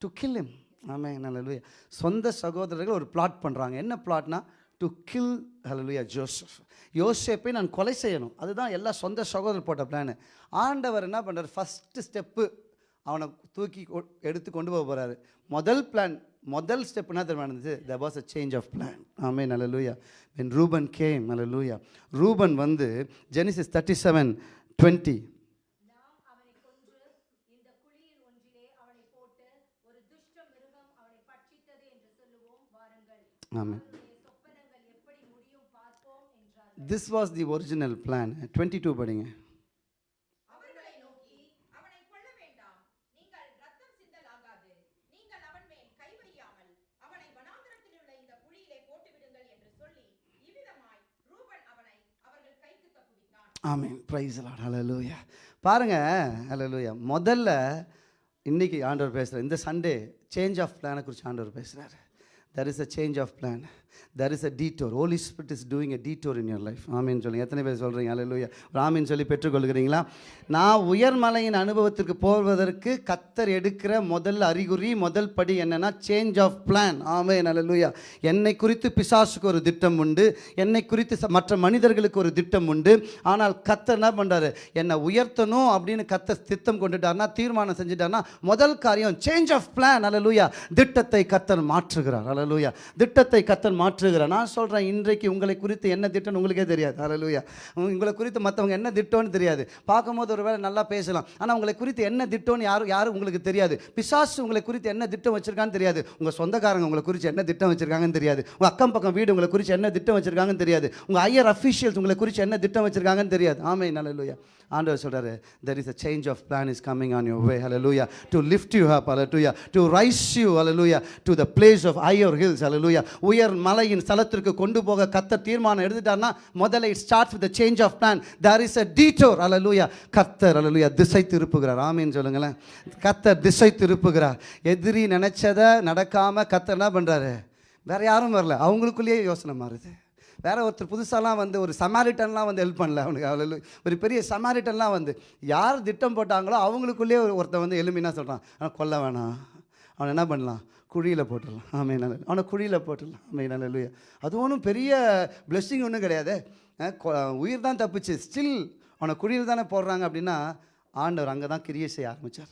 டு கில் இம் ஆமே நல்லலுயா சொந்த சகோதரர்கள் ஒரு பிளாட் பண்ணுறாங்க என்ன பிளாட்னா டு கில் ஹலலுயா ஜோசப் யோசேப்பை நான் கொலை செய்யணும். அதுதான் எல்லா சொந்த சகோதரர் போட்ட பிளான் ஆண்டவர் என்ன பண்ணுறார் ஃபஸ்ட்டு ஸ்டெப்பு அவனை தூக்கி கொ- எடுத்து கொண்டு போக போகிறாரு முதல் பிளான் முதல் ஸ்டெப் என்ன தெரியுமா நடந்துச்சு there was a change of plan ஆமே நல்ல லூயா வென் ரூபன் கேம் நல்ல லூயா ரூபன் வந்து ஜெனிசிஸ் தேர்ட்டி செவன் டுவெண்ட்டி நாம் this was the original plan twenty two படிங்க அவர்களை நோக்கி அவனை கொல்ல வேண்டாம் நீங்கள் ரத்தம் சிந்தலாகாது நீங்கள் அவன் மேல் கை வையாமல் அவனை வனாந்திரத்தில் உள்ள இந்த குழியிலே போட்டு விடுங்கள் என்று சொல்லி இவ்விதமாய் ரூபன் அவனை அவர்கள் கைக்கு தப்புவித்தான் ஆமீன். ப்ரைஸ் லாட் ஹலலூயா பாருங்கள் ஹலலூயா முதல்ல இன்றைக்கி ஆண்டவர் பேசுகிறார் இந்த சண்டே சேஞ்ச் ஆஃப் பிளானை குறித்து ஆண்டவர் பேசுகிறாரு there is a change of plan there is a detour. Holy spirit is doing a detour in your life ஆமின்னு சொல்லி எத்தனை பேர் சொல்கிறீங்க ஹalleluya ஒரு சொல்லி பெற்றுக்கொள்கிறீங்களா? நான் உயர்மலையின் அனுபவத்திற்கு போவதற்கு கத்தர் எடுக்கிற முதல் அறிகுறி முதல் படி என்னன்னா சேஞ்ச் ஆஃப் பிளான் ஆமேன் ஹalleluya என்னை குறித்து பிசாசுக்கு ஒரு திட்டம் உண்டு. என்னை குறித்து மற்ற மனிதர்களுக்கு ஒரு திட்டம் உண்டு. ஆனால் கத்தர் என்ன பண்ணுறாரு என்னை உயர்த்தணும் அப்படின்னு கத்தர் திட்டம் கொண்டுட்டார்னா தீர்மானம் செஞ்சுட்டார்னா முதல் காரியம் சேஞ்ச் ஆஃப் பிளான் அலலூயா திட்டத்தை கத்தர் மாற்றுகிறார். அலலூயா திட்டத்தை கத்தர் மாற்றுகிறார் நான் சொல்கிறேன் இன்றைக்கு உங்களை குறித்து என்ன திட்டம்னு உங்களுக்கே தெரியாது. அலலூயா உங்களை குறித்து மற்றவங்க என்ன திட்டம்னு தெரியாது. பார்க்கும்போது ஒரு வேளை நல்லா பேசலாம். ஆனால் உங்களை குறித்து என்ன திட்டம்னு யாரும் யாரும் உங்களுக்கு தெரியாது. பிசாசு உங்களை குறித்து என்ன திட்டம் வச்சுருக்கான்னு தெரியாது. உங்கள் சொந்தக்காரங்க உங்களை குறித்து என்ன திட்டம் வச்சுருக்காங்கன்னு தெரியாது. உங்கள் அக்கம் பக்கம் வீடு உங்களை குறித்து என்ன திட்டம் வச்சுருக்காங்கன்னு தெரியாது. உங்கள் ஐயர் அஃபிஷியல்ஸ் உங்களை குறித்து என்ன திட்டம் வச்சுருக்காங்கன்னு தெரியாது. ஆமே நல்ல ஆண்டவர் சொல்றாரு there is a change of plan is coming on you way hallelujah to lift you up hallelujah. To rise you hallelujah. To the place of higher hills hallelujah. உயர் மலையின் ஸ்தலத்திற்கு கொண்டு போக கத்த தீர்மானம் எடுத்துட்டார்னா முதல்ல it starts with change of plan there is a detour அலலூயா கத்தர் அலலூயா திசை திருப்புகிறார். ஆமீன் சொல்லுங்களேன். கத்தர் திசை திருப்புகிறார். எதிரி நினைச்சதை நடக்காமல் கத்தர் என்ன பண்ணுறாரு வேற யாரும் வரல. அவங்களுக்குள்ளேயே யோசனை மாறுது. வேற ஒருத்தர் புதுசாலாம் வந்து ஒரு சமாரிட்டன்லாம் வந்து ஹெல்ப் பண்ணல அவனுக்கு. அவ்வளோ ஒரு பெரிய சமாரிட்டன்லாம் வந்து யார் திட்டம் போட்டாங்களோ அவங்களுக்குள்ளேயே ஒரு- ஒருத்தன் வந்து எலும்பினா சொல்கிறான் ஆனால் கொல்ல வேணாம். அவனை என்ன பண்ணலாம்? குழியில் போட்டுடலாம். ஆமே நல்ல அவனை குழியில் போட்டுடலாம். ஆமே நல்ல அது ஒன்றும் பெரிய பிளெஸ்ஸிங் ஒன்றும் கிடையாது. கொ- உயிர் தான் தப்பிச்சு. ஸ்டில் அவனை குழியில் தானே போடுறாங்க அப்படின்னா ஆண்டவர் அங்கே தான் கிரியை செய்ய ஆரம்பித்தார்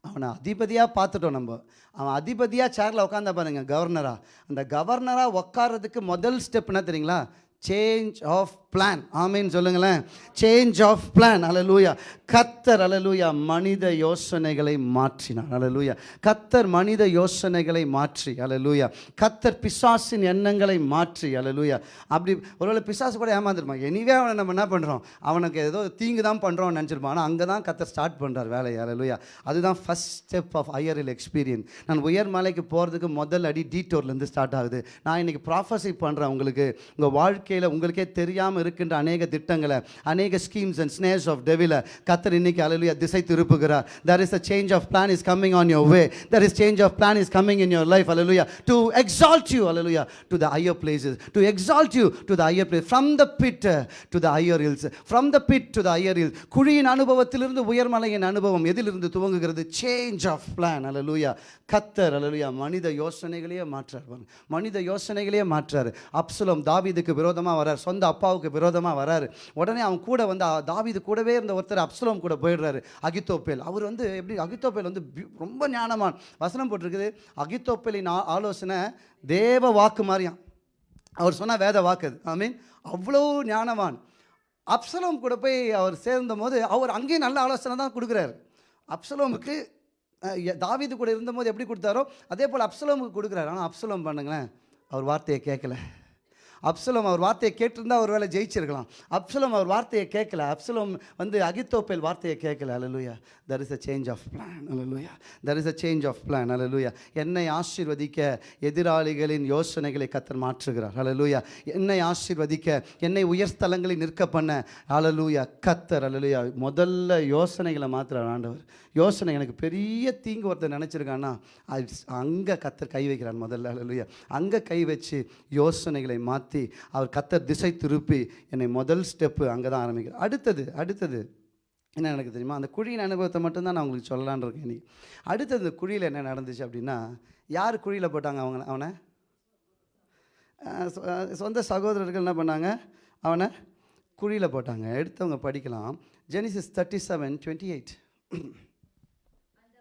அவனை அதிபதியாக பார்த்துட்டோம் நம்ம. அவன் அதிபதியாக சேரில் உட்காந்தா பாருங்க கவர்னராக அந்த கவர்னராக உட்கார்றதுக்கு முதல் ஸ்டெப் என்ன தெரியுங்களா? சேஞ்ச் ஆஃப் பிளான் ஆமேன்னு சொல்லுங்களேன். சேஞ்ச் ஆஃப் பிளான் அலலூயா கத்தர் அலலூயா மனித யோசனைகளை மாற்றினார். அலலூயா கத்தர் மனித யோசனைகளை மாற்றி. அலலூயா கத்தர் பிசாசின் எண்ணங்களை மாற்றி. அலலூயா அப்படி ஒருவேளை பிசாசு கூட ஏமாந்துருப்பான். எனிவே அவனை நம்ம என்ன பண்ணுறோம் அவனுக்கு ஏதோ தீங்கு தான் பண்ணுறோம்னு நினச்சிருப்பான். ஆனால் அங்கே தான் கத்தர் ஸ்டார்ட் பண்ணுறார் வேலையை. அலலூயா அதுதான் ஃபஸ்ட் ஸ்டெப் ஆஃப் ஹையரில் எக்ஸ்பீரியன்ஸ் நான் உயர் மலைக்கு போகிறதுக்கு முதல் அடி டீட்டோர்லேருந்து ஸ்டார்ட் ஆகுது. நான் இன்றைக்கி ப்ராஃபஸி பண்ணுறேன் உங்களுக்கு. உங்கள் வாழ்க்கையில் உங்களுக்கே தெரியாமல் இருக்கின்ற அநேக திட்டங்களை அநேக schemes and snares of devil கத்தர் இன்னைக்கு அலலுயா திசை திருப்புகிறார் there is a change of plan is coming on your way there is change of plan is coming in your life hallelujah to exalt you hallelujah to the higher places to exalt you to the higher place from the pit to the higher hills from the pit to the higher hills குழியின் அனுபவத்திலிருந்து உயர்மலையின் அனுபவம் எதிலிருந்து துவங்குகிறது சேஞ்ச் ஆஃப் பிளான் அலலுயா கத்தர் அலலுயா மனித யோசனைகளையே மாற்றார் மனித யோசனைகளையே மாற்றார் அப்சலம் தாவிதுக்கு விரோதமாக வரார் சொந்த அப்பாவுக்கு விரோதமாக வராரு. உடனே அவன் கூட வந்து தாவிது தாவீது கூடவே இருந்த ஒருத்தர் அப்சலோம் கூட போயிடுறாரு அகித்தோப்பேல். அவர் வந்து எப்படி அகித்தோப்பேல் வந்து ரொம்ப ஞானமான். வசனம் போட்டிருக்குது அகித்தோப்பேலின் ஆ- ஆலோசனை தேவ வாக்கு மாதிரியாம் அவர் சொன்ன வேத வாக்கு அது. ஐ மீன் அவ்வளோ ஞானவான் அப்சலோம் கூட போய் அவர் சேர்ந்த போது அவர் அங்கேயும் நல்ல ஆலோசனை தான் கொடுக்குறாரு. அப்சலோமுக்கு தாவிது தாவீது கூட இருந்தபோது எப்படி கொடுத்தாரோ அதே போல் அப்சலோமுக்கு கொடுக்குறாரு. ஆனால் அப்சலோம் பண்ணுங்களேன் அவர் வார்த்தையை கேட்கல. அப்சலம் அவர் வார்த்தையை கேட்டிருந்தா ஒரு வேளை ஜெயிச்சிருக்கலாம். அப்சலம் அவர் வார்த்தையை கேட்கல அப்சலம் வந்து அகித்தோப்பேல் வார்த்தையை கேட்கல அலலுயா there is a change of plan hallelujah there is a change of plan அலலுயா என்னை ஆசீர்வதிக்க எதிராளிகளின் யோசனைகளை கத்தர் மாற்றுகிறார். அலலுயா என்னை ஆசீர்வதிக்க என்னை உயர்ஸ்தலங்களை நிற்க பண்ண. அலலுயா கத்தர் அலலுயா முதல்ல யோசனைகளை மாற்றுறார் ஆண்டவர். யோசனை எனக்கு பெரிய தீங்கு ஒருத்தர் நினச்சிருக்கான்னா அது அங்கே கத்தர் கை வைக்கிறான் முதல்ல. இல்லையா அங்கே கை வச்சு யோசனைகளை மாற்றி அவர் கத்தர் திசை திருப்பி என்னை முதல் ஸ்டெப்பு அங்கே தான் ஆரம்பிக்கிறார். அடுத்தது அடுத்தது என்ன எனக்கு தெரியுமா? அந்த குழியின் அனுபவத்தை மட்டும்தான் நான் உங்களுக்கு சொல்லலான்னு இருக்கேன் இன்னைக்கு. அடுத்தது இந்த குழியில் என்ன நடந்துச்சு அப்படின்னா யார் குழியில் போட்டாங்க அவங்க அவனை? சொ- சொந்த சகோதரர்கள் என்ன பண்ணாங்க? அவனை குழியில் போட்டாங்க. எடுத்தவங்க படிக்கலாம். Genesis thirty seven twenty eight அந்த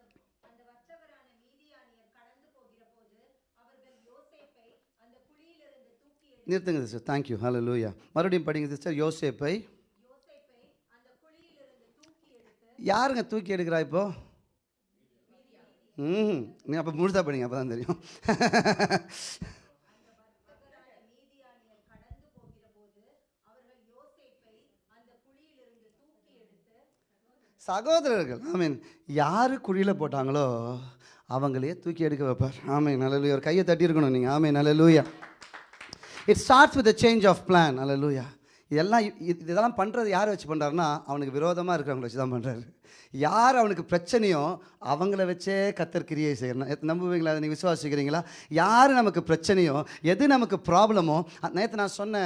அந்த வற்றவரான மீதியானியர் கடந்து போகிற போது அவர்கள் யோசேப்பை அந்த குழியிலிருந்து தூக்கி எடுத்து நிறுத்துங்க சிஸ்டர் தேங்க்யூ ஹலோ லூயா மறுபடியும் படிங்க சிஸ்டர் யோசேப்பை. யாருங்க தூக்கி எடுக்கிறா இப்போ? ம் நீ அப்போ முழுதா படிங்க அப்போ தான் தெரியும். சகோதரர்கள் ஆமீன் யார் குழியில் போட்டாங்களோ அவங்களையே தூக்கி எடுக்க வைப்பார். ஆமீன் நல்ல லூயா ஒரு கையை தட்டியிருக்கணும் நீங்கள் ஆமீன் நல்ல லூயா it starts with change of plan அல்ல லூயா இதெல்லாம் இது- இதெல்லாம் பண்ணுறது யார் வச்சு பண்ணுறாருன்னா அவனுக்கு விரோதமாக இருக்கிறவங்கள வச்சு தான் பண்ணுறாரு யார் அவனுக்கு பிரச்சனையோ அவங்கள வச்சே கத்தர் கிரியை செய்யணும் நம்புவீங்களா? அதை நீங்கள் விசுவாசிக்கிறீங்களா? யார் நமக்கு பிரச்சனையோ எது நமக்கு ப்ராப்ளமோ நேற்று நான் சொன்ன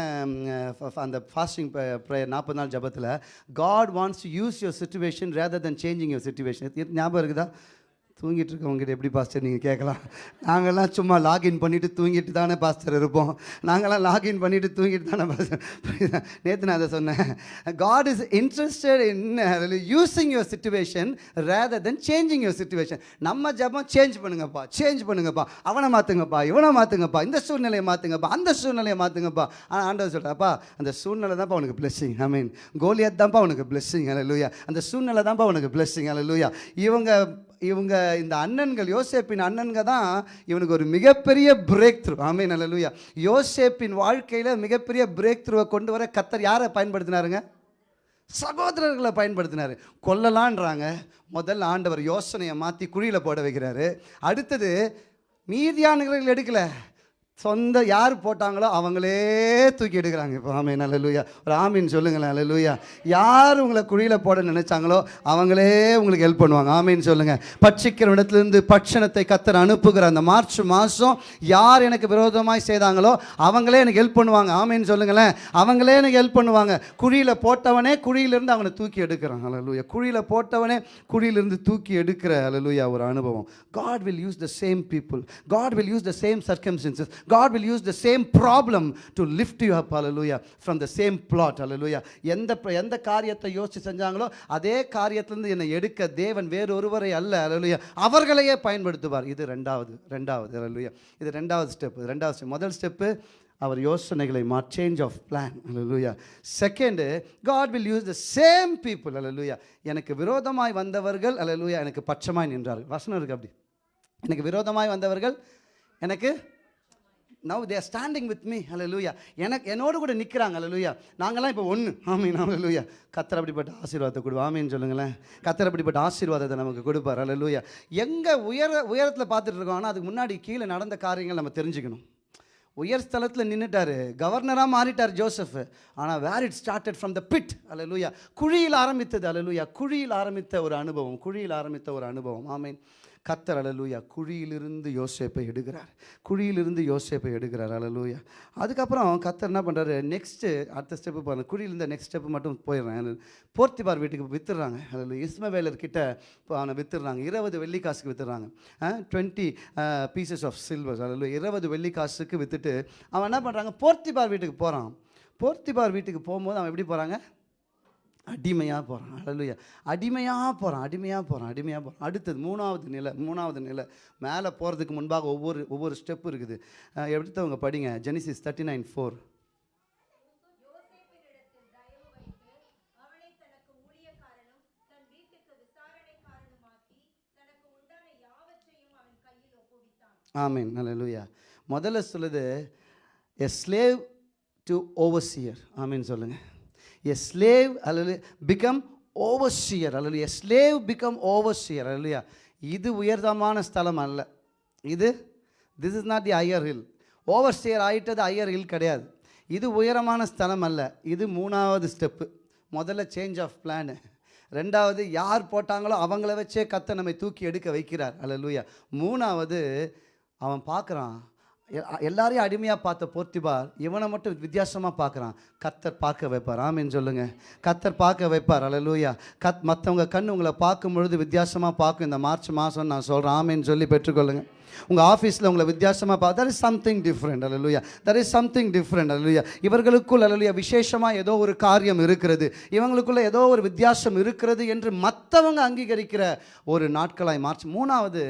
ஃப- அந்த ஃபாஸ்டிங் ப்ரேயர் நாற்பது நாள் ஜபத்தில் God wants to use your situation rather than changing your situation ஞாபகம் இருக்குதா? தூங்கிட்டு இருக்கவங்ககிட்ட எப்படி பாஸ்டர் நீங்கள் கேட்கலாம்? நாங்கள்லாம் சும்மா லாகின் பண்ணிவிட்டு தூங்கிட்டு தானே பாஸ்டர் இருப்போம். நாங்கள்லாம் லாகின் பண்ணிவிட்டு தூங்கிட்டு தானே பாஸ்டர். நேற்று நான் அதை சொன்னேன். God is interested in using your situation rather then changing your situation நம்ம ஜபம் சேஞ்ச் பண்ணுங்கப்பா சேஞ்ச் பண்ணுங்கப்பா. அவனை மாற்றுங்கப்பா இவனை மாற்றுங்கப்பா இந்த சூழ்நிலையை மாற்றுங்கப்பா அந்த சூழ்நிலையை மாற்றுங்கப்பா ஆனால் ஆண்டவர் சொல்கிறாப்பா அந்த சூழ்நிலை தான்ப்பா உனக்கு பிளெஸ்ஸிங் ஐ மீன் கோலியாத் தான்ப்பா உனக்கு பிளெஸ்ஸிங் லூயா அந்த சூழ்நிலை தான்ப்பா உனக்கு பிளெஸ்ஸிங் லூயா இவங்க இவங்க இந்த அண்ணன்கள் யோசேப்பின் அண்ணன்க தான் இவனுக்கு ஒரு மிகப்பெரிய பிரேக் த்ரூ ஆமை நல்ல லூயா யோசேப்பின் வாழ்க்கையில் மிகப்பெரிய பிரேக் த்ரூவை கொண்டு வர கத்தர் யாரை பயன்படுத்தினாருங்க? சகோதரர்களை பயன்படுத்தினார். கொல்லலான்றாங்க. முதல்ல ஆண்டவர் யோசனையை மாற்றி குழியில் போட வைக்கிறாரு. அடுத்தது மீதியானவர்கள் எடுக்கலை. சொந்த யார் போட்டாங்களோ அவங்களே தூக்கி எடுக்கிறாங்க. இப்போ ஆமீன் அலலூயா ஒரு ஆமீன் சொல்லுங்களேன் அலலூயா யார் உங்களை குழியில் போட நினைச்சாங்களோ அவங்களே உங்களுக்கு ஹெல்ப் பண்ணுவாங்க. ஆமீன் சொல்லுங்கள் பட்சிக்கிற இடத்துலேருந்து பட்சணத்தை கத்தர் அனுப்புகிற அந்த மார்ச் மாதம் யார் எனக்கு விரோதமாய் செய்தாங்களோ அவங்களே எனக்கு ஹெல்ப் பண்ணுவாங்க. ஆமீன் சொல்லுங்களேன். அவங்களே எனக்கு ஹெல்ப் பண்ணுவாங்க. குழியில் போட்டவனே குழியிலிருந்து அவனை தூக்கி எடுக்கிறான். அலலூயா குழியில் போட்டவனே குழியிலிருந்து தூக்கி எடுக்கிற அலலூயா ஒரு அனுபவம். God will use the same people God will use the same circumstances God will use the same problem to lift you up, hallelujah, from the same plot, hallelujah. எந்த எந்த காரியத்தை யோசிச்சு செஞ்சாங்களோ அதே காரியத்திலிருந்து என்னை எடுக்க தேவன் வேறொருவரை அல்ல அலலுயா அவர்களையே பயன்படுத்துவார். இது ரெண்டாவது ரெண்டாவது அலலுயா இது ரெண்டாவது ஸ்டெப் ரெண்டாவது ஸ்டெப் முதல் ஸ்டெப்பு அவர் யோசனைகளை மா change of plan hallelujah second God will use the same people அலலுயா எனக்கு விரோதமாய் வந்தவர்கள் அலலுயா எனக்கு பட்சமாய் நின்றார்கள். வசனம் இருக்கு அப்படி. எனக்கு விரோதமாய் வந்தவர்கள் எனக்கு now they're standing with me அல்லூயா எனக்கு என்னோடு கூட நிற்கிறாங்க லூயா நாங்களாம் இப்போ ஒன்று ஆமீன் அல்லூயா கத்தர் அப்படிப்பட்ட ஆசீர்வாதத்தை கொடு ஆமீன்னு சொல்லுங்களேன் கத்தர் அப்படிப்பட்ட ஆசீர்வாதத்தை நமக்கு கொடுப்பார் அல்லூயா எங்கே உயர உயரத்தில் பார்த்துட்டு இருக்கோம் ஆனால் அதுக்கு முன்னாடி கீழே நடந்த காரியங்கள் நம்ம தெரிஞ்சுக்கணும் உயர் ஸ்தலத்தில் நின்றுட்டாரு கவர்னராக மாறிட்டார் ஜோசஃப் ஆனால் where it started from the pit அலலூயா குழியில் ஆரம்பித்தது அலலூயா குழியில் ஆரம்பித்த ஒரு அனுபவம் குழியில் ஆரம்பித்த ஒரு அனுபவம் ஆமீன் கத்தர் அலலூயா குழியிலிருந்து யோசேப்பை எடுக்கிறார். குழியிலிருந்து யோசேப்பை எடுக்கிறார் அலலூயா அதுக்கப்புறம் கத்தர் என்ன பண்ணுறாரு நெக்ஸ்ட்டு அடுத்த ஸ்டெப்பு பாருங்க. குழியிலிருந்து நெக்ஸ்ட் ஸ்டெப்பு மட்டும் போயிடுறேன் போர்த்திபார் வீட்டுக்கு வித்துடுறாங்க. அதில் இஸ்மவேலர் கிட்ட இப்போ அவனை வித்துடுறாங்க. இருபது வெள்ளிக்காசுக்கு வித்துடுறாங்க. டுவெண்ட்டி பீசஸ் ஆஃப் சில்வர்ஸ் அதில் இருபது வெள்ளிக்காசுக்கு வித்துட்டு அவன் என்ன பண்ணுறாங்க போர்த்திபார் வீட்டுக்கு போகிறான் போர்த்திபார் வீட்டுக்கு போகும்போது அவன் எப்படி போகிறாங்க அடிமையாக போகிறான் அழலுயா அடிமையாக போகிறான் அடிமையாக போகிறான் அடிமையாக போகிறான் அடுத்தது மூணாவது நிலை மூணாவது நிலை. மேலே போகிறதுக்கு முன்பாக ஒவ்வொரு ஒவ்வொரு ஸ்டெப் இருக்குது. எடுத்தவங்க படிங்க. ஜெனிசிஸ் தேர்ட்டி நைன் ஃபோர் ஆமீன். அல்லேலூயா முதல்ல சொல்லுது எ ஸ்லேவ் டு ஓவர்சியர் ஆமீன் சொல்லுங்கள் எ ஸ்லேவ் அல்லது பிகம் ஓவர்சியர் அல்லது எ ஸ்லேவ் பிகம் ஓவர்சியர் அல்லையா இது உயர்தமான ஸ்தலம் அல்ல. இது this is not the higher hill overseer ஆகிட்டது higher hill கிடையாது. இது உயரமான ஸ்தலம் அல்ல. இது மூணாவது ஸ்டெப்பு முதல்ல சேஞ்ச் ஆஃப் பிளானு ரெண்டாவது யார் போட்டாங்களோ அவங்கள வச்சே கத்தை நம்மை தூக்கி எடுக்க வைக்கிறார். அல்ல லூயா மூணாவது அவன் பார்க்குறான் எல்லாரையும் அடிமையாக பார்த்த போர்த்திபார் இவனை மட்டும் வித்தியாசமாக பார்க்குறான். கத்தர் பார்க்க வைப்பார். ஆமின்னு சொல்லுங்கள் கத்தர் பார்க்க வைப்பார். அலலூயா கத் மற்றவங்க கண் உங்களை பார்க்கும் பொழுது வித்தியாசமாக பார்க்கும். இந்த மார்ச் மாதம் நான் சொல்கிறேன் ஆமின்னு சொல்லி பெற்றுக்கொள்ளுங்கள் உங்கள் ஆஃபீஸில் உங்களை வித்தியாசமாக பார்த்து தர் இஸ் சம்திங் டிஃப்ரெண்ட் அலலுயா தர் இஸ் சம்திங் டிஃப்ரெண்ட் அலலுயா இவர்களுக்குள் அலலுயா விசேஷமாக ஏதோ ஒரு காரியம் இருக்கிறது. இவங்களுக்குள்ள ஏதோ ஒரு வித்தியாசம் இருக்கிறது என்று மற்றவங்க அங்கீகரிக்கிற ஒரு நாட்களாய் மார்ச் மூணாவது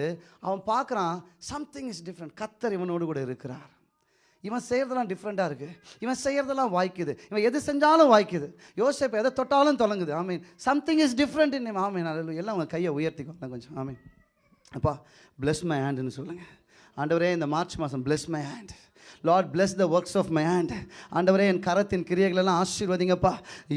அவன் பார்க்குறான் சம்திங் இஸ் டிஃப்ரெண்ட் கத்தர் இவனோடு கூட இருக்கிறார். இவன் செய்கிறதெல்லாம் டிஃப்ரெண்ட்டாக இருக்குது இவன் செய்கிறதெல்லாம் வாய்க்குது. இவன் எது செஞ்சாலும் வாய்க்குது. யோசிப்ப எதை தொட்டாலும் தொடங்குது ஆமீன் சம்திங் இஸ் டிஃப்ரெண்ட் இன் ஆமீன் அல்ல எல்லாம் உங்கள் கையை உயர்த்திக்கோங்க கொஞ்சம். ஆமீன் அப்பா பிளஸ் மை ஹேண்டுன்னு சொல்லுங்கள் ஆண்டவரே இந்த மார்ச் மாதம் bless my hand lord bless the works of my hand ஆண்டவரே என் கரத்தின் கிரியைகளெல்லாம் ஆசீர்வதிங்கப்பா.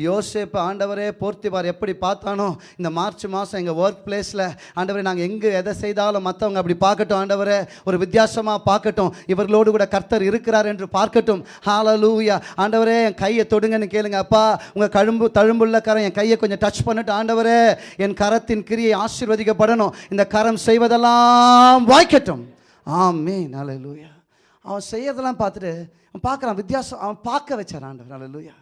யோசேப்பு ஆண்டவரே போர்த்திபார் எப்படி பார்த்தானோ இந்த மார்ச் மாதம் எங்கள் ஒர்க் பிளேஸில் ஆண்டவரே நாங்கள் எங்கே எதை செய்தாலும் மற்றவங்க அப்படி பார்க்கட்டும் ஆண்டவரே. ஒரு வித்தியாசமாக பார்க்கட்டும். இவர்களோடு கூட கர்த்தர் இருக்கிறார் என்று பார்க்கட்டும். ஹாலலூயா ஆண்டவரே என் கையை தொடுங்கன்னு கேளுங்க அப்பா. உங்கள் கழும்பு தழும்புள்ள கரம் என் கையை கொஞ்சம் டச் பண்ணிட்டு ஆண்டவரே. என் கரத்தின் கிரியை ஆசீர்வதிக்கப்படணும். இந்த கரம் செய்வதெல்லாம் வாய்க்கட்டும். ஆமே ஹalleluya அவன் செய்யறதெல்லாம் பார்த்துட்டு அவன் பார்க்குறான் வித்தியாசம் அவன் பார்க்க வச்சான் ஆண்டவர்.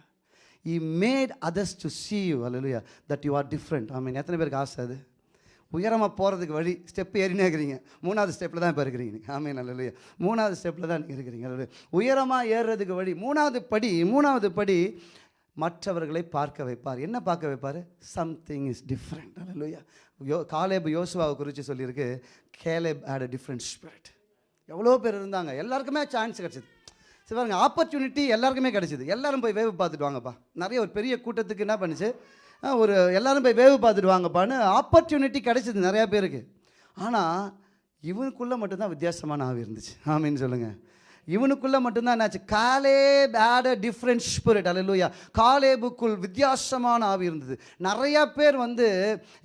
He made others to see you hallelujah that you are different I mean எத்தனை பேருக்கு ஆசை அது? உயரமாக போகிறதுக்கு வழி ஸ்டெப் ஏறினே இருக்கிறீங்க. மூணாவது ஸ்டெப்பில் தான் இப்போ இருக்கிறீங்க நீங்கள் நல்ல அல்லையா மூணாவது ஸ்டெப்பில் தான் நீங்கள் இருக்கிறீங்க. உயரமாக ஏறுறதுக்கு வழி மூணாவது படி மூணாவது படி மற்றவர்களை பார்க்க வைப்பார். என்ன பார்க்க வைப்பார்? சம்திங் இஸ் டிஃப்ரெண்ட் அல்லையா யோ காலேப் யோசுவாவை குறித்து சொல்லியிருக்கு. Caleb had a different spirit எவ்வளோ பேர் இருந்தாங்க? எல்லாருக்குமே சான்ஸ் கிடச்சிது. சரி பாருங்க ஆப்பர்ச்சுனிட்டி எல்லாருக்குமே கிடச்சிது. எல்லாரும் போய் வேவு பார்த்துட்டு வாங்கப்பா. நிறைய ஒரு பெரிய கூட்டத்துக்கு என்ன பண்ணுச்சு? ஒரு எல்லாரும் போய் வேவு பார்த்துட்டு வாங்கப்பான்னு ஆப்பர்ச்சுனிட்டி கிடச்சிது நிறையா பேருக்கு. ஆனால் இவனுக்குள்ளே மட்டும்தான் வித்தியாசமான ஆவி இருந்துச்சு. ஆமின்னு சொல்லுங்கள் இவனுக்குள்ளே மட்டும்தான் என்னாச்சு? காலே ஆட் டிஃப்ரெண்ட் ஸ்பிரிட் அல்லையா காலேபுக்குள் வித்தியாசமான ஆவி இருந்தது. நிறையா பேர் வந்து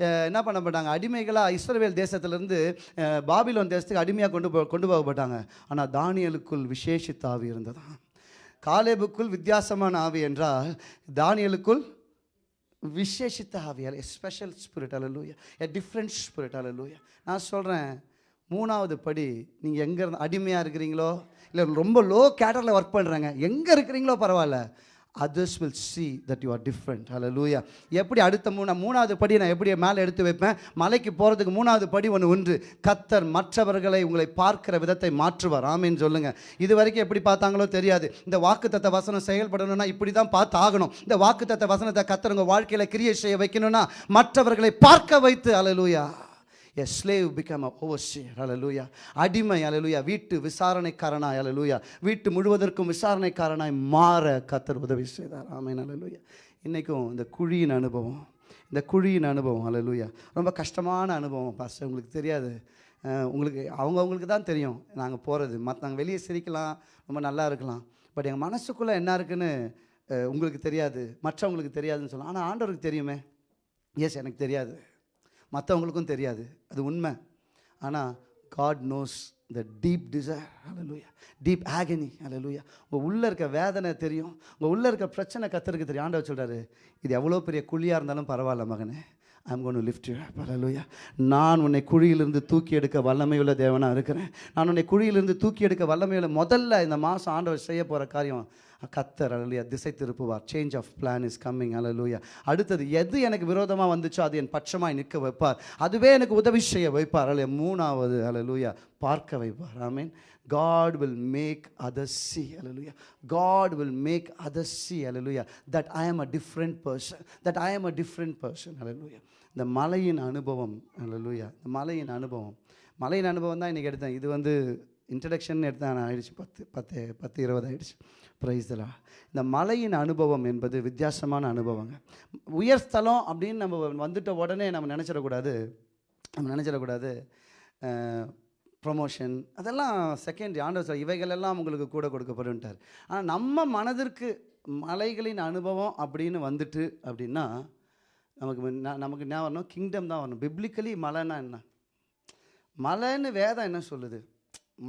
என்ன என்ன பண்ணப்பட்டாங்க அடிமைகளாக இஸ்ரவேல் தேசத்திலிருந்து பாபிலோன் தேசத்துக்கு அடிமையாக கொண்டு போ கொண்டு போகப்பட்டாங்க. ஆனால் தானியலுக்குள் விசேஷித்த ஆவி இருந்ததாம் காலேபுக்குள் வித்தியாசமான ஆவி என்றால் தானியலுக்குள் விசேஷித்த ஆவியால் எ ஸ்பெஷல் ஸ்பிரிட் அலலூயா எ டிஃப்ரெண்ட் ஸ்பிரிட் அலலூயா நான் சொல்கிறேன் மூணாவது படி நீங்கள் எங்கே இருந்தால் அடிமையாக இருக்கிறீங்களோ இல்லை ரொம்ப லோ கேட்டரில் ஒர்க் பண்ணுறாங்க எங்கே இருக்கிறீங்களோ பரவாயில்ல. Others will see that you are different ஹalleluya எப்படி அடுத்த மூணு மூணாவது படி நான் எப்படி மேலே எடுத்து வைப்பேன்? மலைக்கு போகிறதுக்கு மூணாவது படி ஒன்று ஒன்று கத்தர் மற்றவர்களை உங்களை பார்க்கிற விதத்தை மாற்றுவார். ஆமின்னு சொல்லுங்கள் இது வரைக்கும் எப்படி பார்த்தாங்களோ தெரியாது. இந்த வாக்குத்தத்த வசனம் செயல்படணும்னா இப்படி தான் பார்த்து ஆகணும் இந்த வாக்குத்தத்த வசனத்தை கத்தர் உங்கள் வாழ்க்கையில் கிரியேட் செய்ய வைக்கணும்னா மற்றவர்களை பார்க்க வைத்து hallelujah a slave become a overseer hallelujah அடிமை அலலூயா வீட்டு விசாரணைக்காரனாய் அலலூயா வீட்டு முழுவதற்கும் விசாரணைக்காரனாய் மாற கத்தர் உதவி செய்தார். ஆமேன் அலலூயா இன்றைக்கும் இந்த குழியின் அனுபவம் இந்த குழியின் அனுபவம் அலலூயா ரொம்ப கஷ்டமான அனுபவம் பாஸ்டர் உங்களுக்கு தெரியாது. உங்களுக்கு அவங்கவுங்களுக்கு தான் தெரியும். நாங்கள் போகிறது மற்றவங்க வெளியே சிரிக்கலாம் ரொம்ப நல்லா இருக்கலாம். பட் எங்கள் மனசுக்குள்ளே என்ன இருக்குன்னு உங்களுக்கு தெரியாது. மற்றவங்களுக்கு தெரியாதுன்னு சொல்லலாம். ஆனால் ஆண்டவருக்கு தெரியுமே? எஸ் எனக்கு தெரியாது. மற்றவங்களுக்கும் தெரியாது. அது உண்மை. ஆனால் God knows the deep desire hallelujah deep agony அலலூயா உங்கள் உள்ளே இருக்க வேதனை தெரியும். உங்கள் உள்ளே இருக்க பிரச்சனை கத்தருக்கு தெரியும். ஆண்டவர் சொல்கிறாரு இது எவ்வளோ பெரிய குழியாக இருந்தாலும் பரவாயில்ல மகனே. ஐம் கோன் லிஃப்ட் யூ அலலூயா நான் உன்னை குழியிலிருந்து தூக்கி எடுக்க வல்லமையுள்ள தேவனாக இருக்கிறேன். நான் உன்னை குழியிலிருந்து தூக்கி எடுக்க வல்லமையுள்ள முதல்ல இந்த மாதம் ஆண்டவர் செய்ய போகிற காரியம் கத்தர் அலலுயா திசை திருப்புவார் change of plan is coming அலலுயா அடுத்தது எது எனக்கு விரோதமாக வந்துச்சோ அது என் பட்சமாக நிற்க வைப்பார். அதுவே எனக்கு உதவி செய்ய வைப்பார். அலைய மூணாவது அலலுயா பார்க்க வைப்பார். ஐ mean God will make others see, hallelujah. God will make others see, hallelujah, that I am a different person, that I am a different person, hallelujah. இந்த மலையின் அனுபவம் hallelujah. இந்த மலையின் அனுபவம். மலையின் அனுபவம் தான் இன்றைக்கி எடுத்தேன். இது வந்து இன்ட்ரடக்ஷன் எடுத்தால் நான் ஆயிடுச்சு. பத்து பத்து பத்து இருபது ஆயிடுச்சு. ப்ரைஸ்தலா இந்த மலையின் அனுபவம் என்பது வித்தியாசமான அனுபவங்க. உயர் ஸ்தலம் அப்படின்னு நம்ம வந்துட்ட உடனே நம்ம நினச்சிடக்கூடாது. நம்ம நினச்சிடக்கூடாது. ப்ரொமோஷன் அதெல்லாம் செகண்ட் ஆண்டவர் சார் இவைகளெல்லாம் உங்களுக்கு கூட கொடுக்கப்படும்ட்டார். ஆனால் நம்ம மனதிற்கு மலைகளின் அனுபவம் அப்படின்னு வந்துட்டு அப்படின்னா நமக்கு நமக்கு என்ன வரணும்? கிங்டம் தான் வரணும். பிப்ளிக்கலி மலைன்னா என்ன? மலைன்னு வேதம் என்ன சொல்லுது?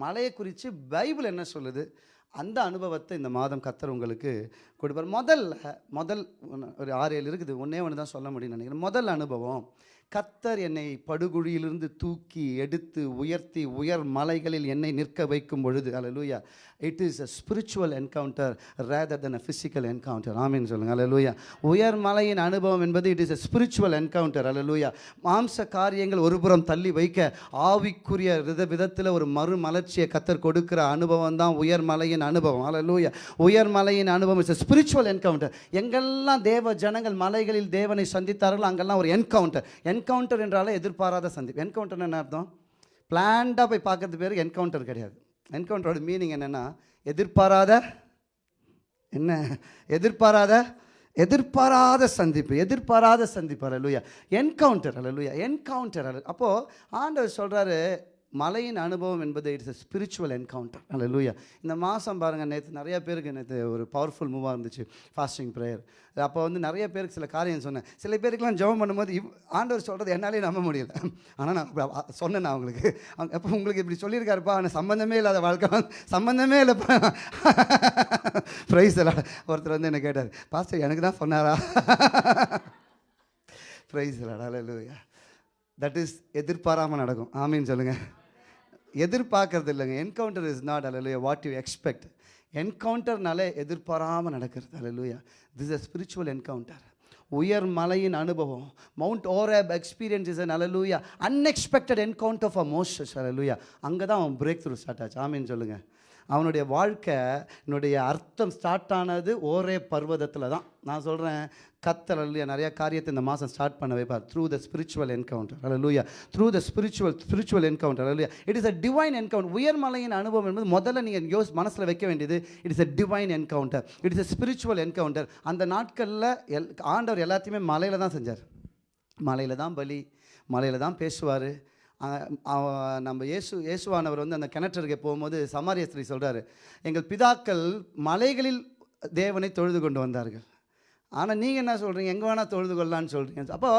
மலையை குறித்து பைபிள் என்ன சொல்லுது? அந்த அனுபவத்தை இந்த மாதம் கத்தர் உங்களுக்கு கொடுப்பார். முதல்ல முதல் ஒரு ஆறு ஏழு இருக்குது. ஒன்றே ஒன்று தான் சொல்ல முடியும்னு நினைக்கிறேன். முதல் அனுபவம் கத்தர் என்னை படுகுழியிலிருந்து தூக்கி எடுத்து உயர்த்தி உயர் மலைகளில் என்னை நிற்க வைக்கும் பொழுது அலலூயா it is a spiritual encounter rather than a physical encounter ஆமீன் அல்ல லூயா உயர் மலையின் அனுபவம் என்பது it is a spiritual encounter அல்ல லூயா மாம்ச காரியங்கள் ஒருபுறம் தள்ளி வைக்க ஆவிக்குரிய வித விதத்தில் ஒரு மறுமலர்ச்சியை கத்தர் கொடுக்கிற அனுபவம் தான் உயர் மலையின் அனுபவம். அல்லேலூயா உயர் மலையின் அனுபவம் இஸ் ஸ்பிரிச்சுவல் என்கவுண்டர் எங்கெல்லாம் தேவ ஜனங்கள் மலைகளில் தேவனை சந்தித்தார்களோ அங்கெல்லாம் ஒரு என்கவுண்டர் என்கவுண்டர் என்றாலே எதிர்பாராத சந்திப்பு. என்கவுண்டர் என்ன அர்த்தம்? பிளான்டாக போய் பார்க்கறது பேர் என்கவுண்டர் கிடையாது. என்கவுண்டரோட மீனிங் என்னென்னா எதிர்பாராத என்ன? எதிர்பாராத எதிர்பாராத சந்திப்பு எதிர்பாராத சந்திப்பு. அல்லூயா என்கவுண்டர் அல்லூயா என்கவுண்டர் அல்ல அப்போது ஆண்டவர் சொல்கிறாரு மலையின் அனுபவம் என்பது இட்ஸ் அ ஸ்பிரிச்சுவல் என்கவுண்டர் அல்ல லூயா இந்த மாதம் பாருங்கள் நேற்று நிறைய பேருக்கு நேற்று ஒரு பவர்ஃபுல் மூவாக இருந்துச்சு ஃபாஸ்டிங் ப்ரேயர் அப்போ வந்து நிறைய பேருக்கு சில காரியம் சொன்னேன். சில பேருக்குலாம் ஜெபம் பண்ணும்போது இவ் ஆண்டவர் சொல்கிறது என்னாலே நம்ப முடியல. ஆனால் நான் சொன்னேன் நான் அவங்களுக்கு அவங்க உங்களுக்கு இப்படி சொல்லியிருக்காருப்பா ஆனால் சம்மந்தமே இல்லாத வாழ்க்கை. சம்மந்தமே இல்லைப்பா ப்ரைஸ் எல்லாம் ஒருத்தர் வந்து என்ன கேட்டார் பாஸ்டர் எனக்கு தான் சொன்னாரா? ப்ரைஸ் இல்லையா தட் இஸ் எதிர்பாராமல் நடக்கும். ஆமின்னு சொல்லுங்கள் எதிர்பார்க்கறது இல்லைங்க என்கவுண்டர் இஸ் நாட் அலலுயா வாட் யூ எக்ஸ்பெக்ட் என்கவுண்டர்னாலே எதிர்பாராமல் நடக்கிறது அலலுயா திஸ் அ ஸ்பிரிச்சுவல் என்கவுண்டர் உயர் மலையின் அனுபவம். Mount Horeb experience is an hallelujah unexpected encounter for Moses அலலுயா அங்கே தான் அவன் பிரேக் த்ரூ ஸ்டார்ட் ஆச்சு. ஆமின்னு சொல்லுங்கள் அவனுடைய வாழ்க்கை என்னுடைய அர்த்தம் ஸ்டார்ட் ஆனது ஒரே பர்வதத்தில் தான். நான் சொல்கிறேன் கத்தல் இல்லையா நிறையா காரியத்தை இந்த மாதம் ஸ்டார்ட் பண்ண வைப்பார். த்ரூ த ஸ்பிரிச்சுவல் என்கவுண்டர் அல்லூயா through the spiritual spiritual encounter அல்லையா it is a divine encounter உயர்மலையின் அனுபவம் என்பது முதல்ல நீங்கள் யோஸ் மனசில் வைக்க வேண்டியது it is a divine encounter it is a spiritual encounter அந்த நாட்களில் எல் ஆண்டவர் எல்லாத்தையுமே மலையில் தான் செஞ்சார். மலையில் தான் பலி மலையில் தான் பேசுவார். நம்ம இயேசு இயேசுவானவர் வந்து அந்த கிணற்றருகே போகும்போது சமாரிய ஸ்திரீ சொல்கிறாரு எங்கள் பிதாக்கள் மலைகளில் தேவனை தொழுது கொண்டு வந்தார்கள். ஆனால் நீங்கள் என்ன சொல்கிறீங்க எங்கே வேணால் தொழுது கொள்ளலான்னு சொல்கிறீங்க அப்போ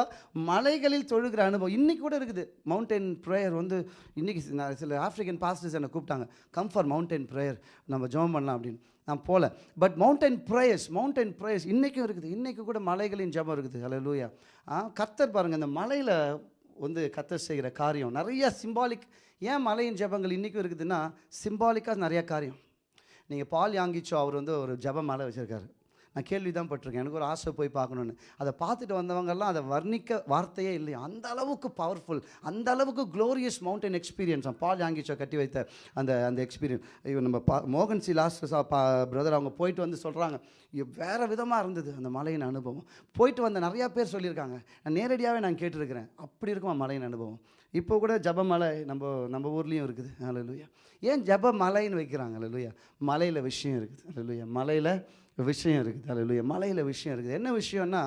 மலைகளில் தொழுகிற அனுபவம் இன்றைக்கி கூட இருக்குது. மவுண்டைன் ப்ரேயர் வந்து இன்றைக்கி சில ஆஃப்ரிக்கன் பாஸ்டர்ஸ் என்னை கூப்பிட்டாங்க. கம் ஃபார் மவுண்டைன் ப்ரேயர் நம்ம ஜோம் பண்ணலாம் அப்படின்னு. நான் போகல but mountain prayers mountain prayers இன்றைக்கும் இருக்குது. இன்றைக்கி கூட மலைகளின் ஜெபம் இருக்குது. ஹலோ லூயா ஆ கர்த்தர் பாருங்கள் இந்த மலையில் வந்து கத்தர் செய்கிற காரியம் நிறையா சிம்பாலிக் ஏன் மலையின் ஜெபங்கள் இன்றைக்கும் இருக்குதுன்னா சிம்பாலிக்காக நிறையா காரியம். நீங்கள் பால் யாங்கிச்சோ அவர் வந்து ஒரு ஜெப மலை வச்சுருக்காரு. நான் கேள்வி தான் பட்டிருக்கேன். எனக்கு ஒரு ஆசை போய் பார்க்கணுன்னு அதை பார்த்துட்டு வந்தவங்கெல்லாம் அதை வர்ணிக்க வார்த்தையே இல்லையா. அந்த அளவுக்கு பவர்ஃபுல் அந்த அளவுக்கு glorious mountain experience Paul Yonggi Cho கட்டி வைத்த அந்த அந்த எக்ஸ்பீரியன்ஸ் இவன் நம்ம பா மோகன் சி லாஸ்ட் பிரதர் அவங்க போயிட்டு வந்து சொல்கிறாங்க வேறு விதமாக இருந்தது அந்த மலையின் அனுபவம். போயிட்டு வந்த நிறையா பேர் சொல்லியிருக்காங்க. நான் நேரடியாகவே நான் கேட்டிருக்கிறேன். அப்படி இருக்குமா மலையின் அனுபவம்? இப்போ கூட ஜபமலை நம்ம நம்ம ஊர்லேயும் இருக்குது. அல்லையா ஏன் ஜப மலைன்னு வைக்கிறாங்க? அல்லையா மலையில் விஷயம் இருக்குது. அல்லையா மலையில் விஷயம் இருக்குது. அல்லையா மலையில் விஷயம் இருக்குது. என்ன விஷயம்னா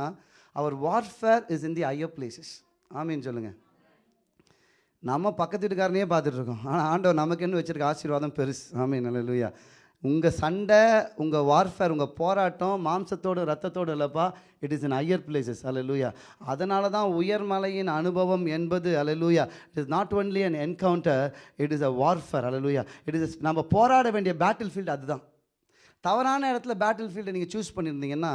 அவர் warfare is in the higher places ஆமின்னு சொல்லுங்கள் நம்ம பக்கத்து வீட்டுக்காரனையே பார்த்துட்ருக்கோம் ஆனால் ஆண்டவர் நமக்கு என்ன வச்சுருக்க ஆசீர்வாதம் பெருசு. ஆமீன். அல்லையா உங்கள் சண்டை உங்கள் வார்ஃபேர் உங்கள் போராட்டம் மாம்சத்தோடு ரத்தத்தோடு இல்லைப்பா it is in higher places அலலூயா அதனால தான் உயர்மலையின் அனுபவம் என்பது அலலூயா it is not only an encounter it is a warfare hallelujah it is நம்ம போராட வேண்டிய பேட்டில் ஃபீல்டு அதுதான். தவறான இடத்துல பேட்டில் ஃபீல்டை நீங்கள் சூஸ் பண்ணியிருந்தீங்கன்னா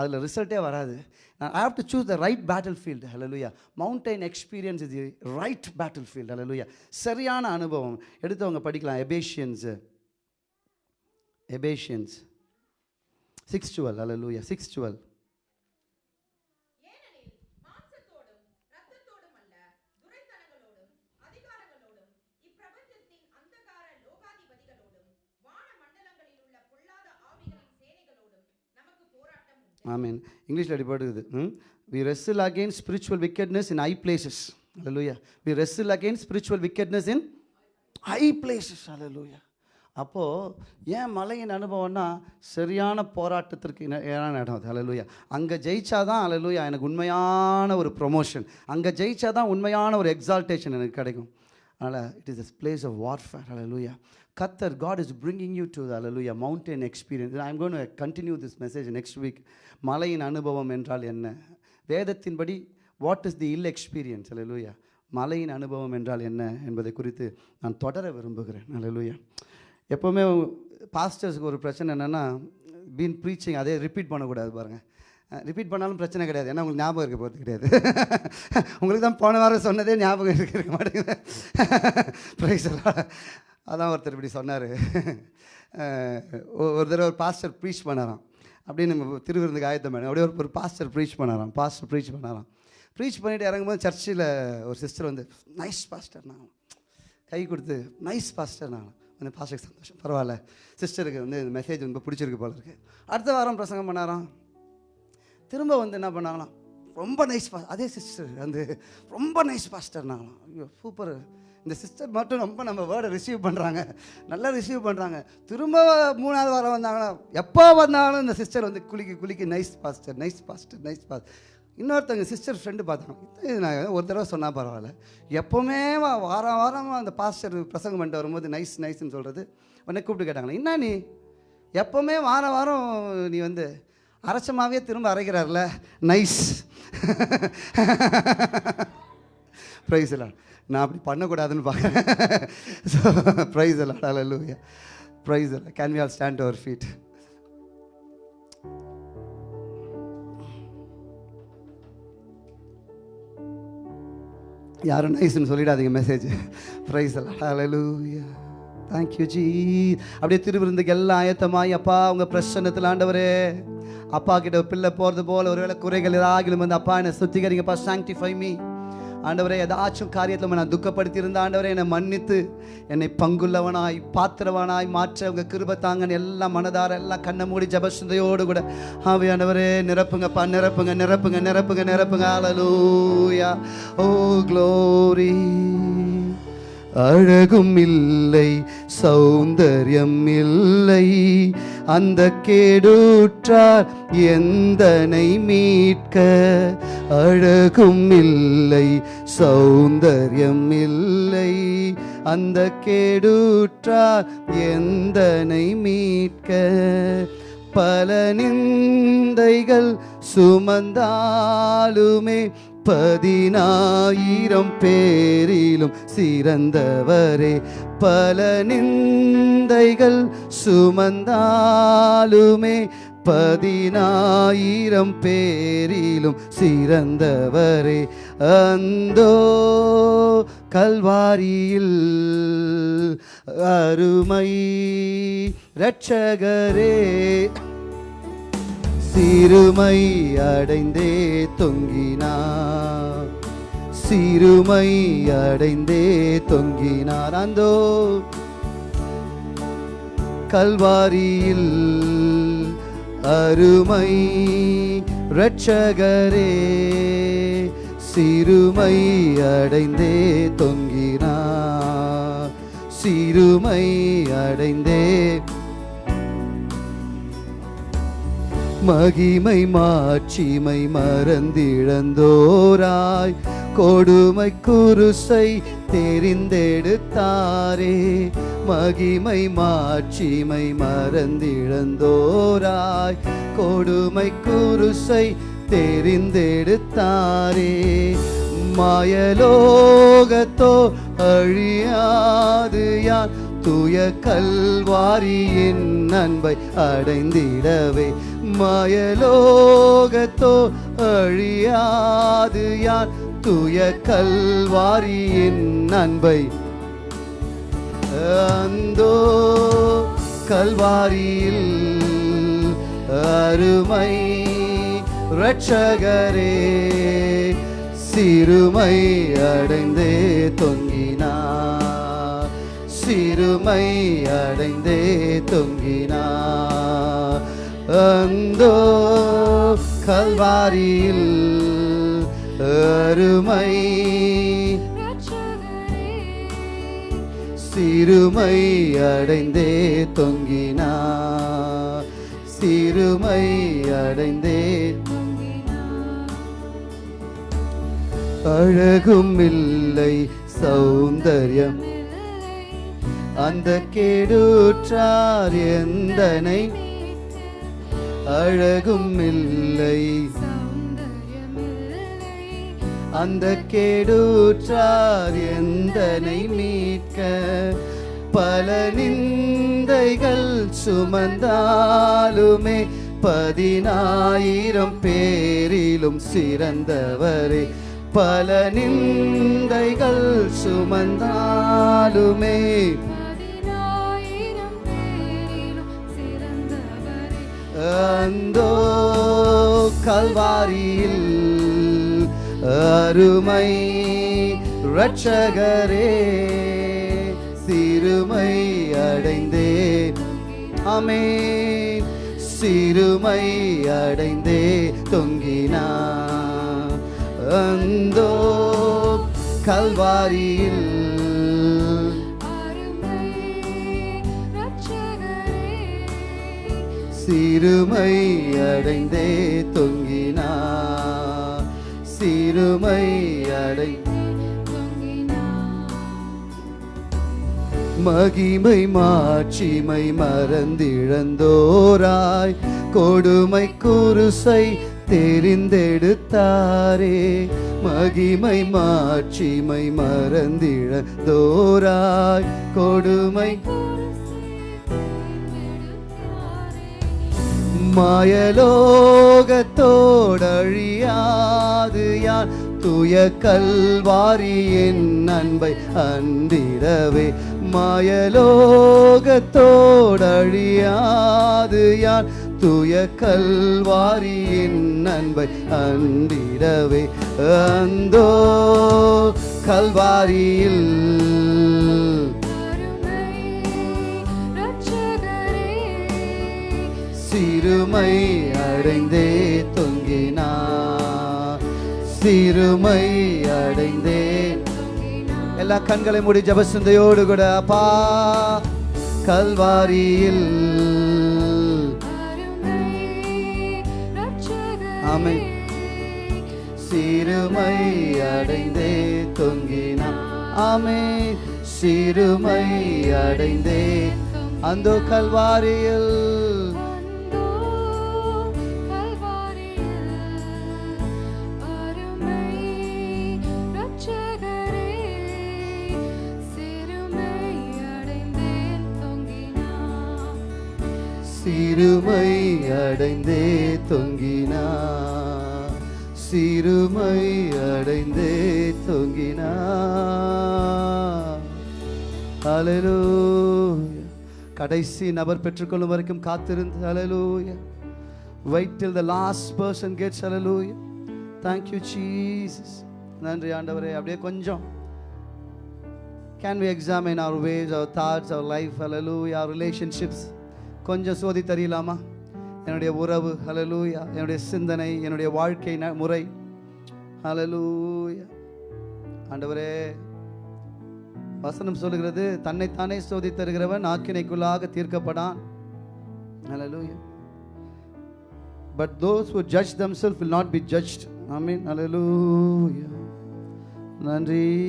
அதில் ரிசல்ட்டே வராது. நான் I have to choose the right battlefield hallelujah mountain experience இது ரைட் பேட்டில் ஃபீல்டு ஹலலுயா சரியான அனுபவம். எடுத்தவங்க படிக்கலாம். எபேஷியன்ஸு எபேஷியன்ஸ் சிக்ஸ் டுவெல் ஹலலுயா சிக்ஸ் டுவெல் ஆமீன் இங்கிலீஷில் அடிப்படுது ம்? We wrestle against spiritual wickedness in high places hallelujah we wrestle against spiritual wickedness in high places அலலூயா அப்போது ஏன் மலையின் அனுபவம்னா சரியான போராட்டத்திற்கு இன- இடம் அது ஹalleluya அங்கே ஜெயிச்சாதான் ஹalleluya எனக்கு உண்மையான ஒரு ப்ரொமோஷன் அங்கே ஜெயிச்சாதான் உண்மையான ஒரு எக்ஸால்டேஷன் எனக்கு கிடைக்கும். அதனால் it is a place of warfare ஹalleluya கத்தர் God is bringing you to hallelujah mountain experience I am gonna continue this message next week மலையின் அனுபவம் என்றால் என்ன? வேதத்தின்படி what is the hill experience அலலுயா மலையின் அனுபவம் என்றால் என்ன என்பதை குறித்து நான் தொடர விரும்புகிறேன். அலலுயா எப்போவுமே பாஸ்டர்ஸ்க்கு ஒரு பிரச்சனை என்னென்னா பீன் ப்ரீச்சிங் அதே ரிப்பீட் பண்ணக்கூடாது பாருங்கள் ரிப்பீட் பண்ணாலும் பிரச்சனை கிடையாது. ஏன்னா உங்களுக்கு ஞாபகம் இருக்க போகிறது கிடையாது. உங்களுக்கு தான் போன வாரம் சொன்னதே ஞாபகம் இருக்க இருக்க மாட்டேங்குது. ப்ரைஸ் அதான் ஒருத்தர் இப்படி சொன்னார். ஒரு தடவை ஒரு பாஸ்டர் ப்ரீச் பண்ணாராம். அப்படியே நம்ம திருவிருந்துக்கு ஆயத்தம் பண்ண அப்படியே ஒரு ஒரு பாஸ்டர் ப்ரீச் பண்ணாராம். பாஸ்டர் ப்ரீச் பண்ணாராம். ப்ரீச் பண்ணிட்டு இறங்கும்போது சர்ச்சில் ஒரு சிஸ்டர் வந்து நைஸ் பாஸ்டர் நான் கை கொடுத்து நைஸ் பாஸ்டர் நான் வந்து பாஸ்டருக்கு சந்தோஷம். பரவாயில்ல. சிஸ்டருக்கு வந்து இந்த மெசேஜ் ரொம்ப பிடிச்சிருக்கு போல இருக்குது அடுத்த வாரம் பிரசங்கம் பண்ணாராம். திரும்ப வந்து என்ன பண்ணாங்களாம்? ரொம்ப நைஸ் பா அதே சிஸ்டர் வந்து ரொம்ப நைஸ் பாஸ்டர்னாங்களாம் ஐயோ சூப்பர் இந்த சிஸ்டர் மட்டும் ரொம்ப நம்ம வேர்டை ரிசீவ் பண்ணுறாங்க நல்லா ரிசீவ் பண்ணுறாங்க திரும்ப மூணாவது வாரம் வந்தாங்கன்னா எப்போ வந்தாலும் இந்த சிஸ்டர் வந்து குளிக்கி குளிக்கி nice pastor nice pastor nice pass இன்னொருத்தவங்க சிஸ்டர் ஃப்ரெண்டு பார்த்தாங்க இது நான் ஒரு தடவை சொன்னால் பரவாயில்ல. எப்போவுமே வா- வாரம் வாரம் அந்த பாஸ்டர் பிரசங்கம் பண்ணிட்டு வரும்போது நைஸ் நைஸ்ன்னு சொல்கிறது உடனே கூப்பிட்டு கேட்டாங்களே என்ன நீ? எப்போவுமே வாரம் வாரம் நீ வந்து அரைச்சமாவே திரும்ப அரைக்கிறார்ல. நைஸ் ப்ரைஸ் எல்லாம் நான் அப்படி பண்ணக்கூடாதுன்னு பார்க்குறேன். ஸோ ப்ரைஸ் எல்லாம் அலலூயா ப்ரைஸ் எல்லாம் can we all stand our feet யாரும் நைஸ்னு சொல்லிடாதீங்க மெசேஜ் ப்ரைஸ் எல்லாம் ஹalleluya தேங்க்யூ ஜி அப்படியே திருவிருந்துக்கு எல்லாம் ஆயத்தமாய் அப்பா உங்கள் பிரசன்னத்தில் ஆண்டவரே. அப்பா கிட்ட பிள்ளை போகிறது போல ஒருவேளை குறைகள் ஏதாகிலும் வந்து அப்பா என்னை சுத்திகரிங்கப்பா சாங்டிஃபை மீ ஆண்டவரே ஏதாச்சும் காரியத்தில் நான் துக்கப்படுத்தி இருந்த ஆண்டவரே என்னை மன்னித்து என்னை பங்குள்ளவனாய் பாத்திரவனாய் மாற்ற உங்கள் கிருப தாங்கன்னு எல்லாம் மனதார எல்லாம் கண்ணை மூடி ஜபசுந்தையோடு கூட. ஆவி ஆண்டவரே நிரப்புங்கப்பா நிரப்புங்க நிரப்புங்க நிரப்புங்க நிரப்புங்க. அலலூயா ஓ க்ளோரி அழகும் இல்லை சௌந்தர்யம் இல்லை. அந்த கேடூற்றார் எந்தனை மீட்க? அழகும் இல்லை சௌந்தர்யம் இல்லை. அந்த கேடூற்றார் எந்தனை மீட்க? பல நிந்தைகள் சுமந்தாலுமே பதினாயிரம் பேரிலும் சிறந்தவரே. பல நிந்தைகள் சுமந்தாலுமே பதினாயிரம் பேரிலும் சிறந்தவரே. அந்தோ கல்வாரியில் அருமை ரட்சகரே. சிறுமை அடைந்தே தொங்கினார். சிறுமை அடைந்தே தொங்கினார். அந்தோ கல்வாரியில் அருமை இரட்சகரே சிறுமை அடைந்தே தொங்கினார். சிறுமை அடைந்தே மகிமை மாட்சிமை மறந்திழந்தோராய். கொடுமை குருசை தெரிந்தெடுத்தாரே. மகிமை மாட்சிமை மறந்திழந்தோராய். கொடுமை குருசை தெரிந்தெடுத்தாரே. மாயலோகத்தோ அழியாது யான் துய கல்வாரியின் அன்பை அடைந்திடவே. மாயலோகத்தோ அழியாது யான் தூய கல்வாரியின் அன்பை. அந்தோ கல்வாரியில் அருமை ரட்சகரே சிறுமை அடைந்தே தொங்கினார் சிறுமை அடைந்தே தொங்கினார் அந்தோ கல்வாரியில் அருமை சிறுமை அடைந்தே தொங்கினா சிறுமை அடைந்தே அழகும் இல்லை சௌந்தர்யம். அந்த கேடுற்றார் எந்தனை அழகும் இல்லை. அந்த கேடூற்றார் எந்தனை மீட்க? பல நிந்தைகள் சுமந்தாலுமே பதினாயிரம் பேரிலும் சிறந்தவரே. பல நிந்தைகள் சுமந்தாலுமே அந்தோ கல்வாரியில் அருமை ரட்சகரே சிறுமை அடைந்தே அமே சிறுமை அடைந்தே தொங்கினா. அந்தோ கல்வாரியில் சிறுமை அடைந்தே தொங்கினா சிறுமை அடை மகிமை மாட்சிமை மறந்திழந்தோராய். கொடுமை குருசை தெரிந்தெடுத்தாரே. மகிமை மாட்சிமை மறந்திழந்தோராய். கொடுமை மாயலோகத்தோடழியாது யான் துய கல்வாரியின் அன்பை அண்டிடவே மாயலோகத்தோடழியாது யான் துய கல்வாரியின் அன்பை அண்டிடவே அந்தோ கல்வாரியில் சிறுமை அடைந்தே தொங்கினா. சிறுமை அடைந்தே எல்லா கண்களை மூடி ஜபசிந்தையோடு கூட அப்பா கல்வாரியில் ஆமை சிறுமை அடைந்தே தொங்கினா. ஆமே சிறுமை அடைந்தே. அந்த கல்வாரியில் சிறுமை அடைந்தே தொங்கினா சிறுமை அடைந்தே தொங்கினா அலலூ கடைசி நபர் பெற்றுக்கொள்ளும் வரைக்கும் காத்திருந்து அலலூய wait till the last person gets அலலூய thank you Jesus நன்றி ஆண்டவரே அப்படியே கொஞ்சம் can we examine our ways our thoughts our life அலலூய் our relationships கொஞ்சம் சோதி தெரியலாமா என்னுடைய உறவு ஹalleluya என்னுடைய சிந்தனை என்னுடைய வாழ்க்கை முறை. ஹalleluya ஆண்டவரே வசனம் சொல்லுகிறது தன்னைத்தானே சோதி தருகிறவன் ஆக்கினைக்குள்ளாக தீர்க்கப்படான். Hallelujah but those who judge them self will not be judged I mean hallelujah. நன்றி.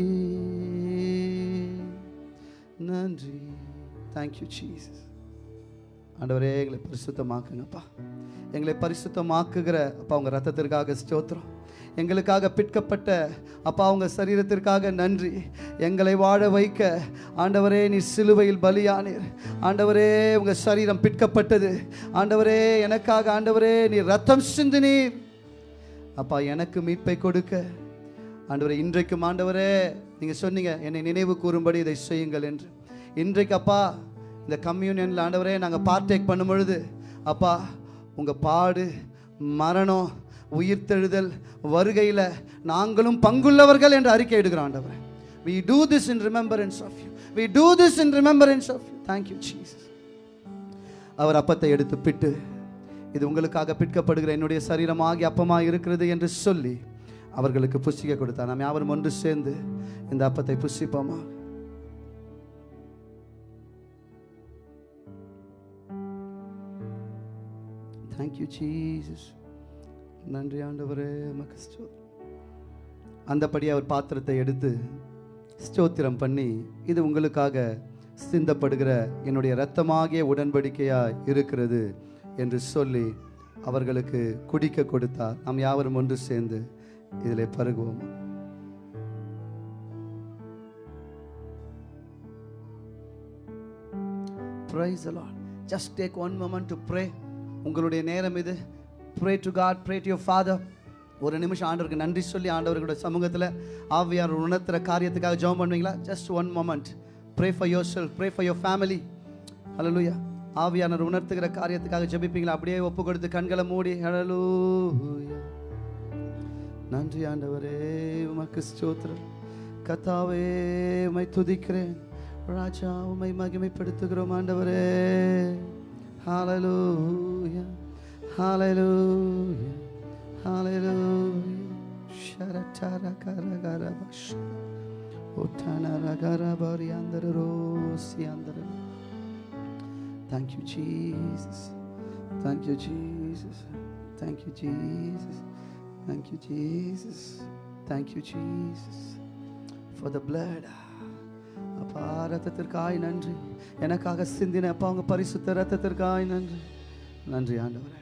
நன்றி. தேங்க்யூ ஜீசஸ் ஆண்டவரே எங்களை பரிசுத்தமாக்குங்கப்பா. எங்களை பரிசுத்தமாக்குகிற அப்பா உங்கள் ரத்தத்திற்காக ஸ்தோத்திரம். எங்களுக்காக பிற்கப்பட்ட அப்பா உங்கள் சரீரத்திற்காக நன்றி. எங்களை வாழ வைக்க ஆண்டவரே நீ சிலுவையில் பலியானீர். ஆண்டவரே உங்கள் சரீரம் பிற்கப்பட்டது ஆண்டவரே எனக்காக ஆண்டவரே நீ ரத்தம் சிந்தினீர். அப்பா எனக்கு மீட்பை கொடுக்க. ஆண்டவரே இன்றைக்கும் ஆண்டவரே நீங்கள் சொன்னீங்க என்னை நினைவு கூறும்படி இதை செய்யுங்கள் என்று. இன்றைக்கு அப்பா இந்த கம்யூனியனில் ஆண்டவரே நாங்கள் பார்ட்டேக் பண்ணும் பொழுது அப்பா உங்கள் பாடு மரணம் உயிர்த்தெழுதல் வருகையில் நாங்களும் பங்குள்ளவர்கள் என்று அறிக்கை எடுக்கிறோம் ஆண்டவரே. We do this in remembrance of you we do this in remembrance of you thank you jesus. அவர் அப்பத்தை எடுத்து பிட்டு இது உங்களுக்காக பிற்கப்படுகிற என்னுடைய சரீரமாகி அப்பமாக இருக்கிறது என்று சொல்லி அவர்களுக்கு புசிக்க கொடுத்தார். நாம் யாவரும் ஒன்று சேர்ந்து இந்த அப்பத்தை புசிப்போமா தேங்க்யூ ஜீசஸ் நன்றி ஆண்டவரே உமக்கு அந்தபடி அவர் பாத்திரத்தை எடுத்து ஸ்தோத்திரம் பண்ணி இது உங்களுக்காக சிந்தப்படுகிற என்னுடைய இரத்தமாகிய உடன்படிக்கையாக இருக்கிறது என்று சொல்லி அவர்களுக்கு குடிக்க கொடுத்தார் நாம் யாவரும் ஒன்று சேர்ந்து இதில் பருகுவோம் Praise the Lord. Just take one moment to pray. உங்களுடைய நேரம் இது. Pray to God pray to your father ஒரு நிமிஷம் ஆண்டவருக்கு நன்றி சொல்லி ஆண்டவர்களுடைய சமூகத்தில் ஆவியார் உணர்த்துற காரியத்துக்காக ஜெபம் பண்ணுவீங்களா? Just one moment pray for your self pray for your family hallelujah ஆவியானவர் உணர்த்துகிற காரியத்துக்காக ஜெபிப்பீங்களா? அப்படியே ஒப்பு கொடுத்து கண்களை மூடி. ஹலலூயா நன்றி ஆண்டவரே உமக்கு ஸ்தோத்திரம். கத்தாவே உமை துதிக்கிறேன். ராஜா உமை மகிமைப்படுத்துகிறோம் ஆண்டவரே. Hallelujah. Hallelujah. Hallelujah. Sharatara Karagarabash. Utana Ragarabari under the rose under Thank you, Jesus. Thank you, Jesus. Thank you, Jesus. Thank you, Jesus. Thank you, Jesus. For the blood. அப்பா ரத்தத்திற்காய் நன்றி. எனக்காக சிந்தின அப்பா உங்கள் பரிசுத்த ரத்தத்திற்காய் நன்றி. நன்றி ஆண்டவரே.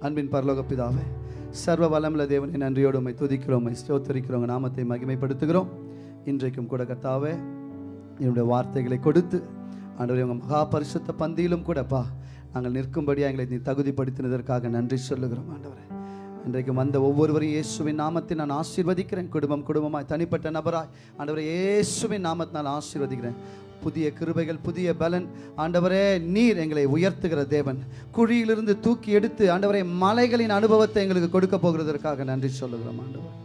அன்பின் பரலோக பிதாவே சர்வ வளமுள்ள தேவனை நன்றியோடு உண்மை துதிக்கிறோம் ஸ்தோத்தரிக்கிறோம் நாமத்தை மகிமைப்படுத்துகிறோம். இன்றைக்கும் கூட கர்த்தாவே என்னுடைய வார்த்தைகளை கொடுத்து ஆண்டவரே உங்கள் மகா பரிசுத்த பந்தியிலும் கூடப்பா நாங்கள் நிற்கும்படியாக எங்களை நீ தகுதிப்படுத்தினதற்காக நன்றி சொல்லுகிறோம் ஆண்டவரே. இன்றைக்கு வந்த ஒவ்வொருவரையும் இயேசுவின் நாமத்தை நான் ஆசீர்வதிக்கிறேன். குடும்பம் குடும்பமாய் தனிப்பட்ட நபராய். ஆண்டவரே இயேசுவின் நாமத்தினால் ஆசீர்வதிக்கிறேன். புதிய கிருபைகள் புதிய பலன். ஆண்டவரே நீர் எங்களை உயர்த்துகிற தேவன். குழியிலிருந்து தூக்கி எடுத்து ஆண்டவரே மலைகளின் அனுபவத்தை எங்களுக்கு கொடுக்க போகிறதற்காக நன்றி சொல்லுகிறோம் ஆண்டவர்.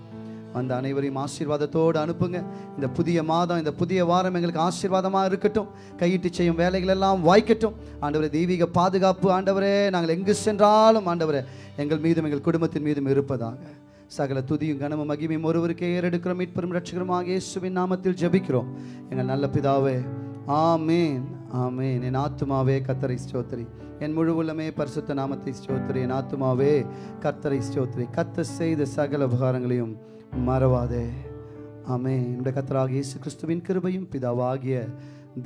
அந்த அனைவரையும் ஆசீர்வாதத்தோடு அனுப்புங்க. இந்த புதிய மாதம் இந்த புதிய வாரம் எங்களுக்கு ஆசீர்வாதமாக இருக்கட்டும். கையிட்டு செய்யும் வேலைகள் எல்லாம் வாய்க்கட்டும். ஆண்டவரே தெய்வீக பாதுகாப்பு ஆண்டவரே நாங்கள் எங்கு சென்றாலும் ஆண்டவரே எங்கள் மீதும் எங்கள் குடும்பத்தின் மீதும் இருப்பதாக. சகல துதியும் கனமும் மகிமையும் ஒருவருக்கே ஏறெடுக்கிறோம். மீட்பெரும் ரட்சகரமாக இயேசுவின் நாமத்தில் ஜெபிக்கிறோம். எங்கள் நல்ல பிதாவே ஆமேன் ஆமேன். என் ஆத்துமாவே கத்தரை ஸ்தோத்திரி என் முழு உள்ளமே பரிசுத்த நாமத்தை ஸ்தோத்திரி என் ஆத்துமாவே கத்தரை ஸ்தோத்திரி கத்த செய்த சகல உபகாரங்களையும் மறவாதே. ஆமே என்னுடைய கத்தராக இயேசு கிறிஸ்துவின் கிருபையும் பிதாவாகிய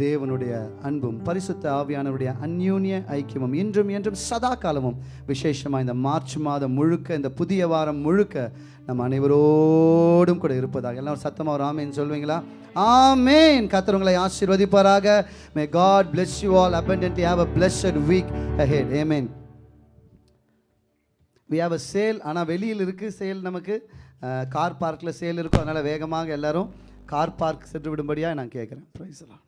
தேவனுடைய அன்பும் பரிசுத்த ஆவியானவருடைய அந்யூன்ய ஐக்கியமும் இன்றும் என்றும் சதா காலமும் விசேஷமாக இந்த மார்ச் மாதம் முழுக்க இந்த புதிய வாரம் முழுக்க நம் அனைவரோடும் கூட இருப்பதாக. எல்லாம் சத்தமாக ஒரு ஆமேன் சொல்வீங்களா? ஆமேன். கர்த்தர் உங்களை ஆசீர்வதிப்பாராக. May God bless you all abundantly. Have a blessed week head ஏமேன் வி have அ சேல் ஆனால் வெளியில் இருக்குது சேல் நமக்கு. கார் பார்க்கில் சேல் இருக்கும். அதனால் வேகமாக எல்லோரும் கார் பார்க் சென்று விடும்படியாக நான் கேட்குறேன் ப்ரைஸ்லாம்